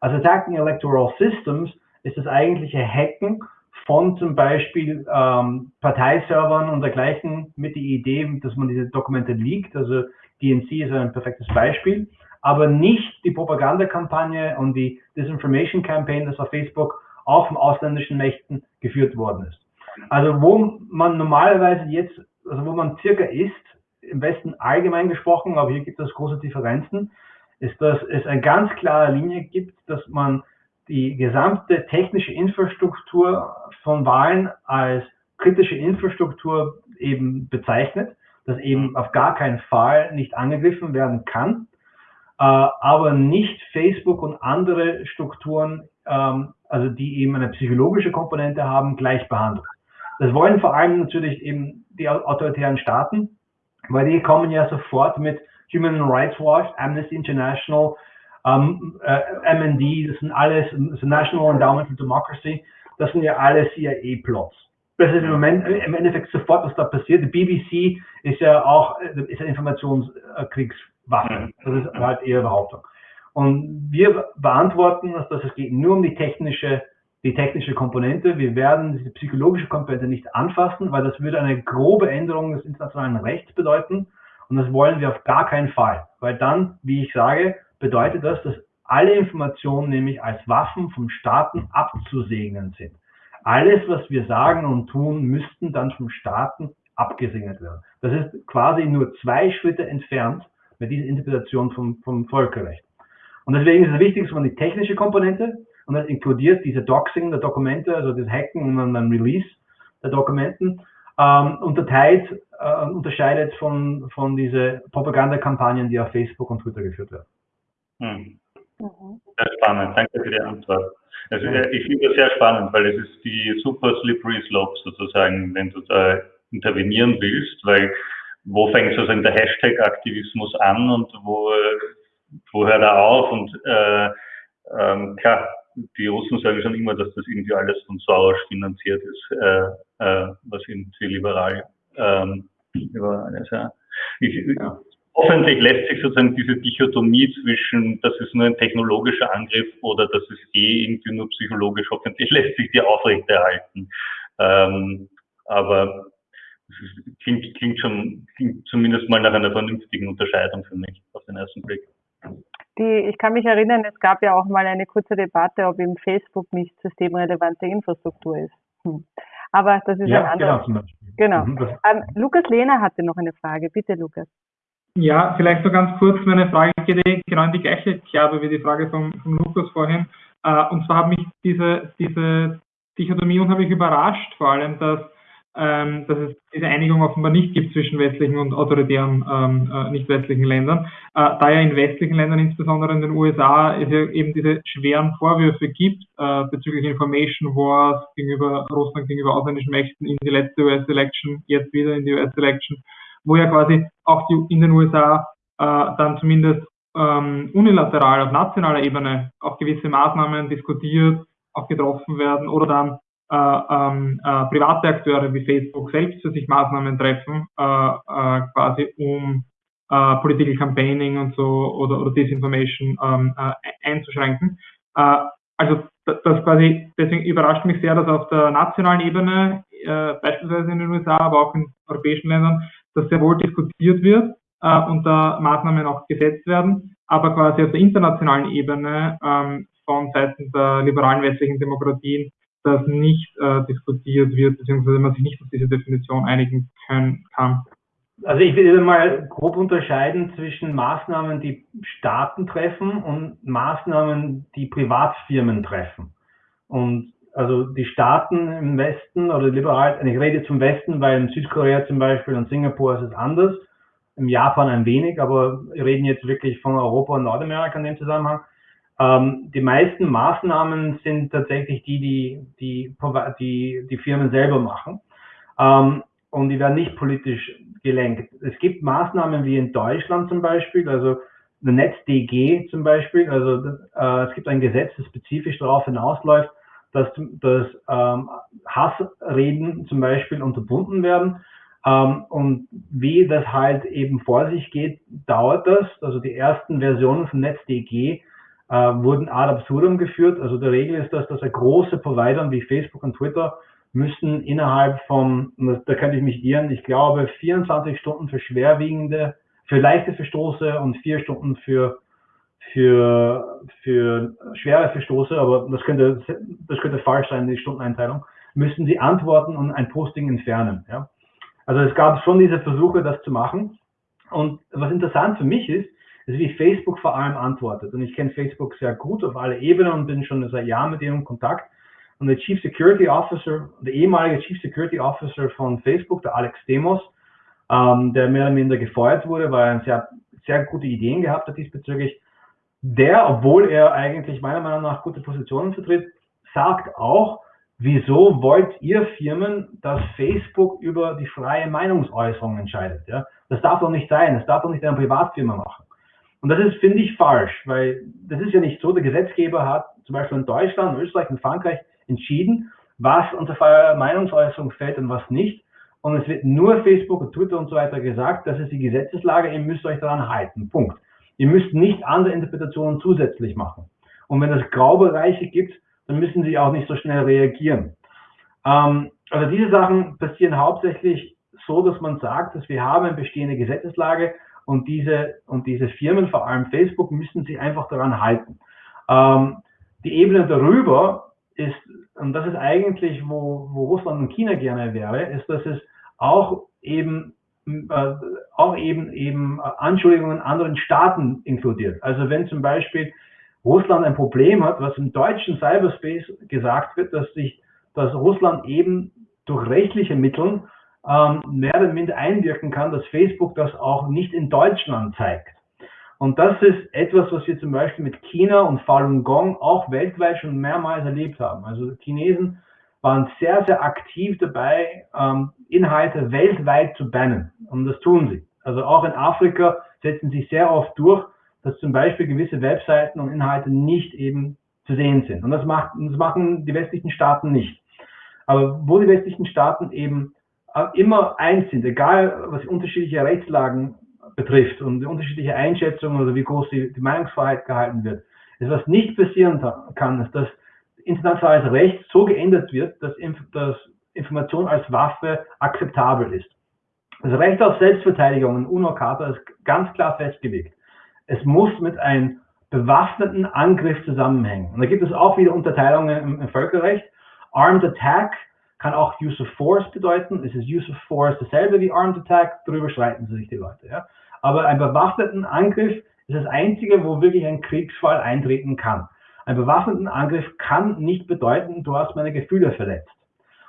Also attacking electoral systems ist das eigentliche Hacken von zum Beispiel ähm, Parteiservern und dergleichen mit der Idee, dass man diese Dokumente liegt. Also DNC ist ein perfektes Beispiel, aber nicht die Propagandakampagne und die Disinformation Campaign, das auf Facebook auch von ausländischen Mächten geführt worden ist. Also wo man normalerweise jetzt, also wo man circa ist, im Westen allgemein gesprochen, aber hier gibt es große Differenzen, ist, dass es eine ganz klare Linie gibt, dass man die gesamte technische Infrastruktur von Wahlen als kritische Infrastruktur eben bezeichnet das eben auf gar keinen Fall nicht angegriffen werden kann, äh, aber nicht Facebook und andere Strukturen, ähm, also die eben eine psychologische Komponente haben, gleich behandelt. Das wollen vor allem natürlich eben die autoritären Staaten, weil die kommen ja sofort mit Human Rights Watch, Amnesty International, ähm, äh, MND, das sind alles, das National Endowment for Democracy, das sind ja alles CIA-Plots. Das ist im Moment, im Endeffekt sofort, was da passiert. Die BBC ist ja auch, ist eine Informationskriegswaffe. Das ist halt ihre Behauptung. Und wir beantworten, dass es geht nur um die technische, die technische Komponente. Wir werden diese psychologische Komponente nicht anfassen, weil das würde eine grobe Änderung des internationalen Rechts bedeuten. Und das wollen wir auf gar keinen Fall. Weil dann, wie ich sage, bedeutet das, dass alle Informationen nämlich als Waffen vom Staaten abzusegnen sind alles, was wir sagen und tun, müssten dann vom Staaten abgesegnet werden. Das ist quasi nur zwei Schritte entfernt mit dieser Interpretation vom, vom Völkerrecht. Und deswegen ist es wichtig, dass man die technische Komponente und das inkludiert diese Doxing der Dokumente, also das Hacken und dann Release der Dokumenten, ähm, unterteilt, äh, unterscheidet von, von diese Propagandakampagnen, die auf Facebook und Twitter geführt werden. Hm. Mhm. Sehr spannend, danke für die Antwort. Also ich finde das sehr spannend, weil es ist die super slippery slope sozusagen, wenn du da intervenieren willst, weil wo fängt sozusagen der Hashtag-Aktivismus an und wo, wo hört er auf? Und äh, ähm, klar, die Russen sagen schon immer, dass das irgendwie alles von Soros finanziert ist, äh, äh, was irgendwie liberal ähm, über alles, ja. Ich, ja hoffentlich lässt sich sozusagen diese Dichotomie zwischen, das ist nur ein technologischer Angriff oder das ist eh irgendwie nur psychologisch, hoffentlich (laughs) lässt sich die aufrechterhalten. Ähm, aber es klingt, klingt schon, klingt zumindest mal nach einer vernünftigen Unterscheidung für mich auf den ersten Blick. Die, ich kann mich erinnern, es gab ja auch mal eine kurze Debatte, ob eben Facebook nicht systemrelevante Infrastruktur ist. Hm. Aber das ist ja, ein anderes. Genau, genau. Mhm, ähm, Lukas Lehner hatte noch eine Frage. Bitte, Lukas. Ja, vielleicht nur ganz kurz. Meine Frage genau in die gleiche Kerbe wie die Frage von, von Lukas vorhin. Äh, und zwar hat mich diese, diese Dichotomie unheimlich überrascht, vor allem, dass ähm, dass es diese Einigung offenbar nicht gibt zwischen westlichen und autoritären ähm, äh, nicht westlichen Ländern. Äh, da ja in westlichen Ländern, insbesondere in den USA, es ja eben diese schweren Vorwürfe gibt äh, bezüglich Information Wars gegenüber Russland, gegenüber ausländischen Mächten in die letzte US-Election, jetzt wieder in die US-Election, wo ja quasi auch die, in den USA äh, dann zumindest ähm, unilateral auf nationaler Ebene auch gewisse Maßnahmen diskutiert, auch getroffen werden oder dann äh, ähm, äh, private Akteure wie Facebook selbst für sich Maßnahmen treffen, äh, äh, quasi um äh, Political Campaigning und so oder, oder Disinformation ähm, äh, einzuschränken. Also das, das quasi, deswegen überrascht mich sehr, dass auf der nationalen Ebene, äh, beispielsweise in den USA, aber auch in europäischen Ländern, dass sehr wohl diskutiert wird äh, und da Maßnahmen auch gesetzt werden, aber quasi auf der internationalen Ebene ähm, von Seiten der liberalen westlichen Demokratien das nicht äh, diskutiert wird, beziehungsweise man sich nicht auf diese Definition einigen können, kann. Also ich würde mal grob unterscheiden zwischen Maßnahmen, die Staaten treffen und Maßnahmen, die Privatfirmen treffen. Und also die Staaten im Westen oder liberal, ich rede zum Westen, weil in Südkorea zum Beispiel und Singapur ist es anders, im Japan ein wenig, aber wir reden jetzt wirklich von Europa und Nordamerika in dem Zusammenhang. Ähm, die meisten Maßnahmen sind tatsächlich die, die die, die, die Firmen selber machen. Ähm, und die werden nicht politisch gelenkt. Es gibt Maßnahmen wie in Deutschland zum Beispiel, also NetzDG zum Beispiel, also äh, es gibt ein Gesetz, das spezifisch darauf hinausläuft, dass, dass ähm, Hassreden zum Beispiel unterbunden werden. Ähm, und wie das halt eben vor sich geht, dauert das. Also die ersten Versionen von NetzDG äh, wurden ad absurdum geführt. Also der Regel ist das, dass große Provider wie Facebook und Twitter müssen innerhalb von, da könnte ich mich irren, ich glaube 24 Stunden für schwerwiegende, für leichte Verstoße und vier Stunden für für, für schwere Verstoße, aber das könnte, das könnte falsch sein, die Stundeneinteilung, müssten sie antworten und ein Posting entfernen. Ja? Also es gab schon diese Versuche, das zu machen. Und was interessant für mich ist, ist, wie Facebook vor allem antwortet. Und ich kenne Facebook sehr gut auf alle Ebenen und bin schon seit Jahren mit ihnen in Kontakt. Und der Chief Security Officer, der ehemalige Chief Security Officer von Facebook, der Alex Demos, ähm, der mehr oder minder gefeuert wurde, weil er sehr, sehr gute Ideen gehabt hat diesbezüglich, der, obwohl er eigentlich meiner Meinung nach gute Positionen vertritt, sagt auch, wieso wollt ihr Firmen, dass Facebook über die freie Meinungsäußerung entscheidet? Ja? Das darf doch nicht sein, das darf doch nicht eine Privatfirma machen. Und das ist, finde ich, falsch, weil das ist ja nicht so, der Gesetzgeber hat zum Beispiel in Deutschland, Österreich und Frankreich entschieden, was unter freie Meinungsäußerung fällt und was nicht. Und es wird nur Facebook und Twitter und so weiter gesagt, das ist die Gesetzeslage, ihr müsst euch daran halten. Punkt. Ihr müsst nicht andere Interpretationen zusätzlich machen. Und wenn es Graubereiche gibt, dann müssen sie auch nicht so schnell reagieren. Ähm, also diese Sachen passieren hauptsächlich so, dass man sagt, dass wir haben eine bestehende Gesetzeslage und diese, und diese Firmen, vor allem Facebook, müssen sich einfach daran halten. Ähm, die Ebene darüber ist, und das ist eigentlich, wo, wo Russland und China gerne wäre, ist, dass es auch eben äh, auch eben eben Anschuldigungen anderen Staaten inkludiert. Also wenn zum Beispiel Russland ein Problem hat, was im deutschen Cyberspace gesagt wird, dass sich, dass Russland eben durch rechtliche Mittel ähm, mehr oder minder einwirken kann, dass Facebook das auch nicht in Deutschland zeigt. Und das ist etwas, was wir zum Beispiel mit China und Falun Gong auch weltweit schon mehrmals erlebt haben. Also Chinesen waren sehr, sehr aktiv dabei, ähm, Inhalte weltweit zu bannen. Und das tun sie. Also auch in Afrika setzen sie sehr oft durch, dass zum Beispiel gewisse Webseiten und Inhalte nicht eben zu sehen sind. Und das, macht, das machen die westlichen Staaten nicht. Aber wo die westlichen Staaten eben immer eins sind, egal was unterschiedliche Rechtslagen betrifft und die unterschiedliche Einschätzungen oder wie groß die, die Meinungsfreiheit gehalten wird. Das, was nicht passieren kann, ist, dass internationales Recht so geändert wird, dass, dass Information als Waffe akzeptabel ist. Das Recht auf Selbstverteidigung in UNO-Charta ist ganz klar festgelegt. Es muss mit einem bewaffneten Angriff zusammenhängen. Und da gibt es auch wieder Unterteilungen im, im Völkerrecht. Armed Attack kann auch Use of Force bedeuten. Es ist Use of Force dasselbe wie Armed Attack, darüber streiten sich die Leute. Ja? Aber ein bewaffneten Angriff ist das einzige, wo wirklich ein Kriegsfall eintreten kann. Ein bewaffneten Angriff kann nicht bedeuten, du hast meine Gefühle verletzt.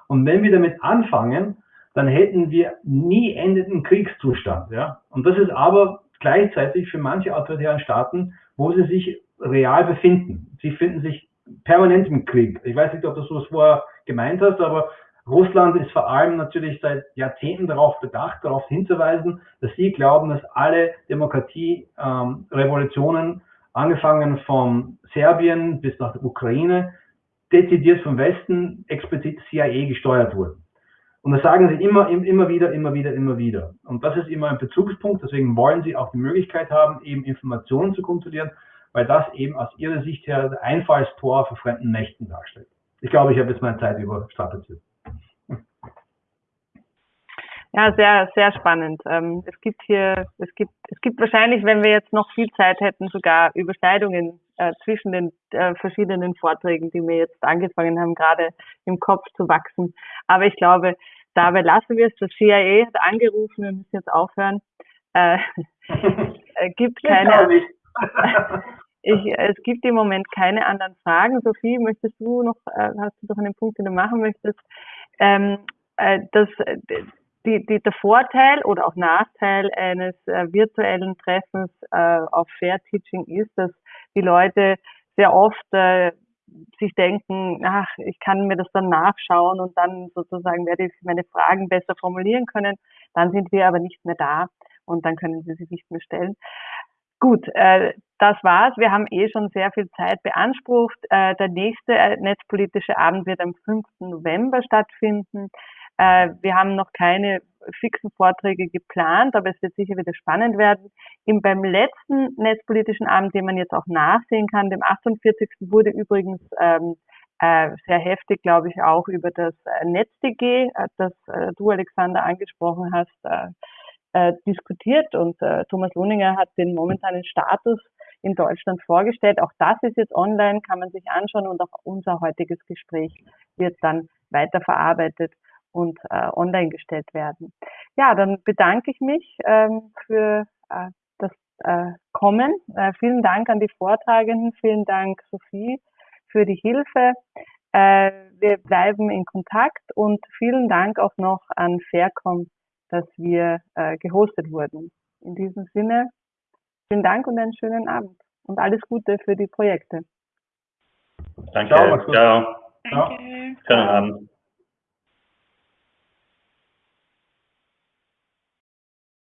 Und wenn wir damit anfangen, dann hätten wir nie endenden Kriegszustand. Ja? Und das ist aber gleichzeitig für manche autoritären Staaten, wo sie sich real befinden. Sie finden sich permanent im Krieg. Ich weiß nicht, ob du das vorher gemeint hast, aber Russland ist vor allem natürlich seit Jahrzehnten darauf bedacht, darauf hinzuweisen, dass sie glauben, dass alle Demokratie-Revolutionen, ähm, angefangen von Serbien bis nach der Ukraine, dezidiert vom Westen, explizit CIA gesteuert wurden. Und das sagen sie immer, immer wieder, immer wieder, immer wieder. Und das ist immer ein Bezugspunkt. Deswegen wollen sie auch die Möglichkeit haben, eben Informationen zu kontrollieren, weil das eben aus ihrer Sicht her der Einfallstor für fremden Mächten darstellt. Ich glaube, ich habe jetzt meine Zeit überstrapaziert. Ja, sehr, sehr spannend. Ähm, es gibt hier, es gibt, es gibt wahrscheinlich, wenn wir jetzt noch viel Zeit hätten, sogar Überschneidungen äh, zwischen den äh, verschiedenen Vorträgen, die mir jetzt angefangen haben, gerade im Kopf zu wachsen. Aber ich glaube, dabei lassen wir es. Das CIA hat angerufen, wir müssen jetzt aufhören. Äh, (laughs) äh gibt keine. (laughs) ich, es gibt im Moment keine anderen Fragen. Sophie, möchtest du noch, hast du doch einen Punkt, den du machen möchtest? Ähm, äh, das, die, die, der Vorteil oder auch Nachteil eines äh, virtuellen Treffens äh, auf Fair Teaching ist, dass die Leute sehr oft äh, sich denken, ach, ich kann mir das dann nachschauen und dann sozusagen werde ich meine Fragen besser formulieren können. Dann sind wir aber nicht mehr da und dann können sie sich nicht mehr stellen. Gut, äh, das war's. Wir haben eh schon sehr viel Zeit beansprucht. Äh, der nächste äh, netzpolitische Abend wird am 5. November stattfinden. Äh, wir haben noch keine fixen Vorträge geplant, aber es wird sicher wieder spannend werden. Im, beim letzten netzpolitischen Abend, den man jetzt auch nachsehen kann, dem 48. wurde übrigens ähm, äh, sehr heftig, glaube ich, auch über das äh, NetzDG, äh, das äh, du, Alexander, angesprochen hast, äh, äh, diskutiert. Und äh, Thomas Lohninger hat den momentanen Status in Deutschland vorgestellt. Auch das ist jetzt online, kann man sich anschauen und auch unser heutiges Gespräch wird dann weiterverarbeitet und äh, online gestellt werden. Ja, dann bedanke ich mich ähm, für äh, das äh, Kommen. Äh, vielen Dank an die Vortragenden, vielen Dank Sophie für die Hilfe. Äh, wir bleiben in Kontakt und vielen Dank auch noch an Faircom, dass wir äh, gehostet wurden. In diesem Sinne, vielen Dank und einen schönen Abend und alles Gute für die Projekte. Danke. Ciao. Ciao. Danke. Schönen Abend.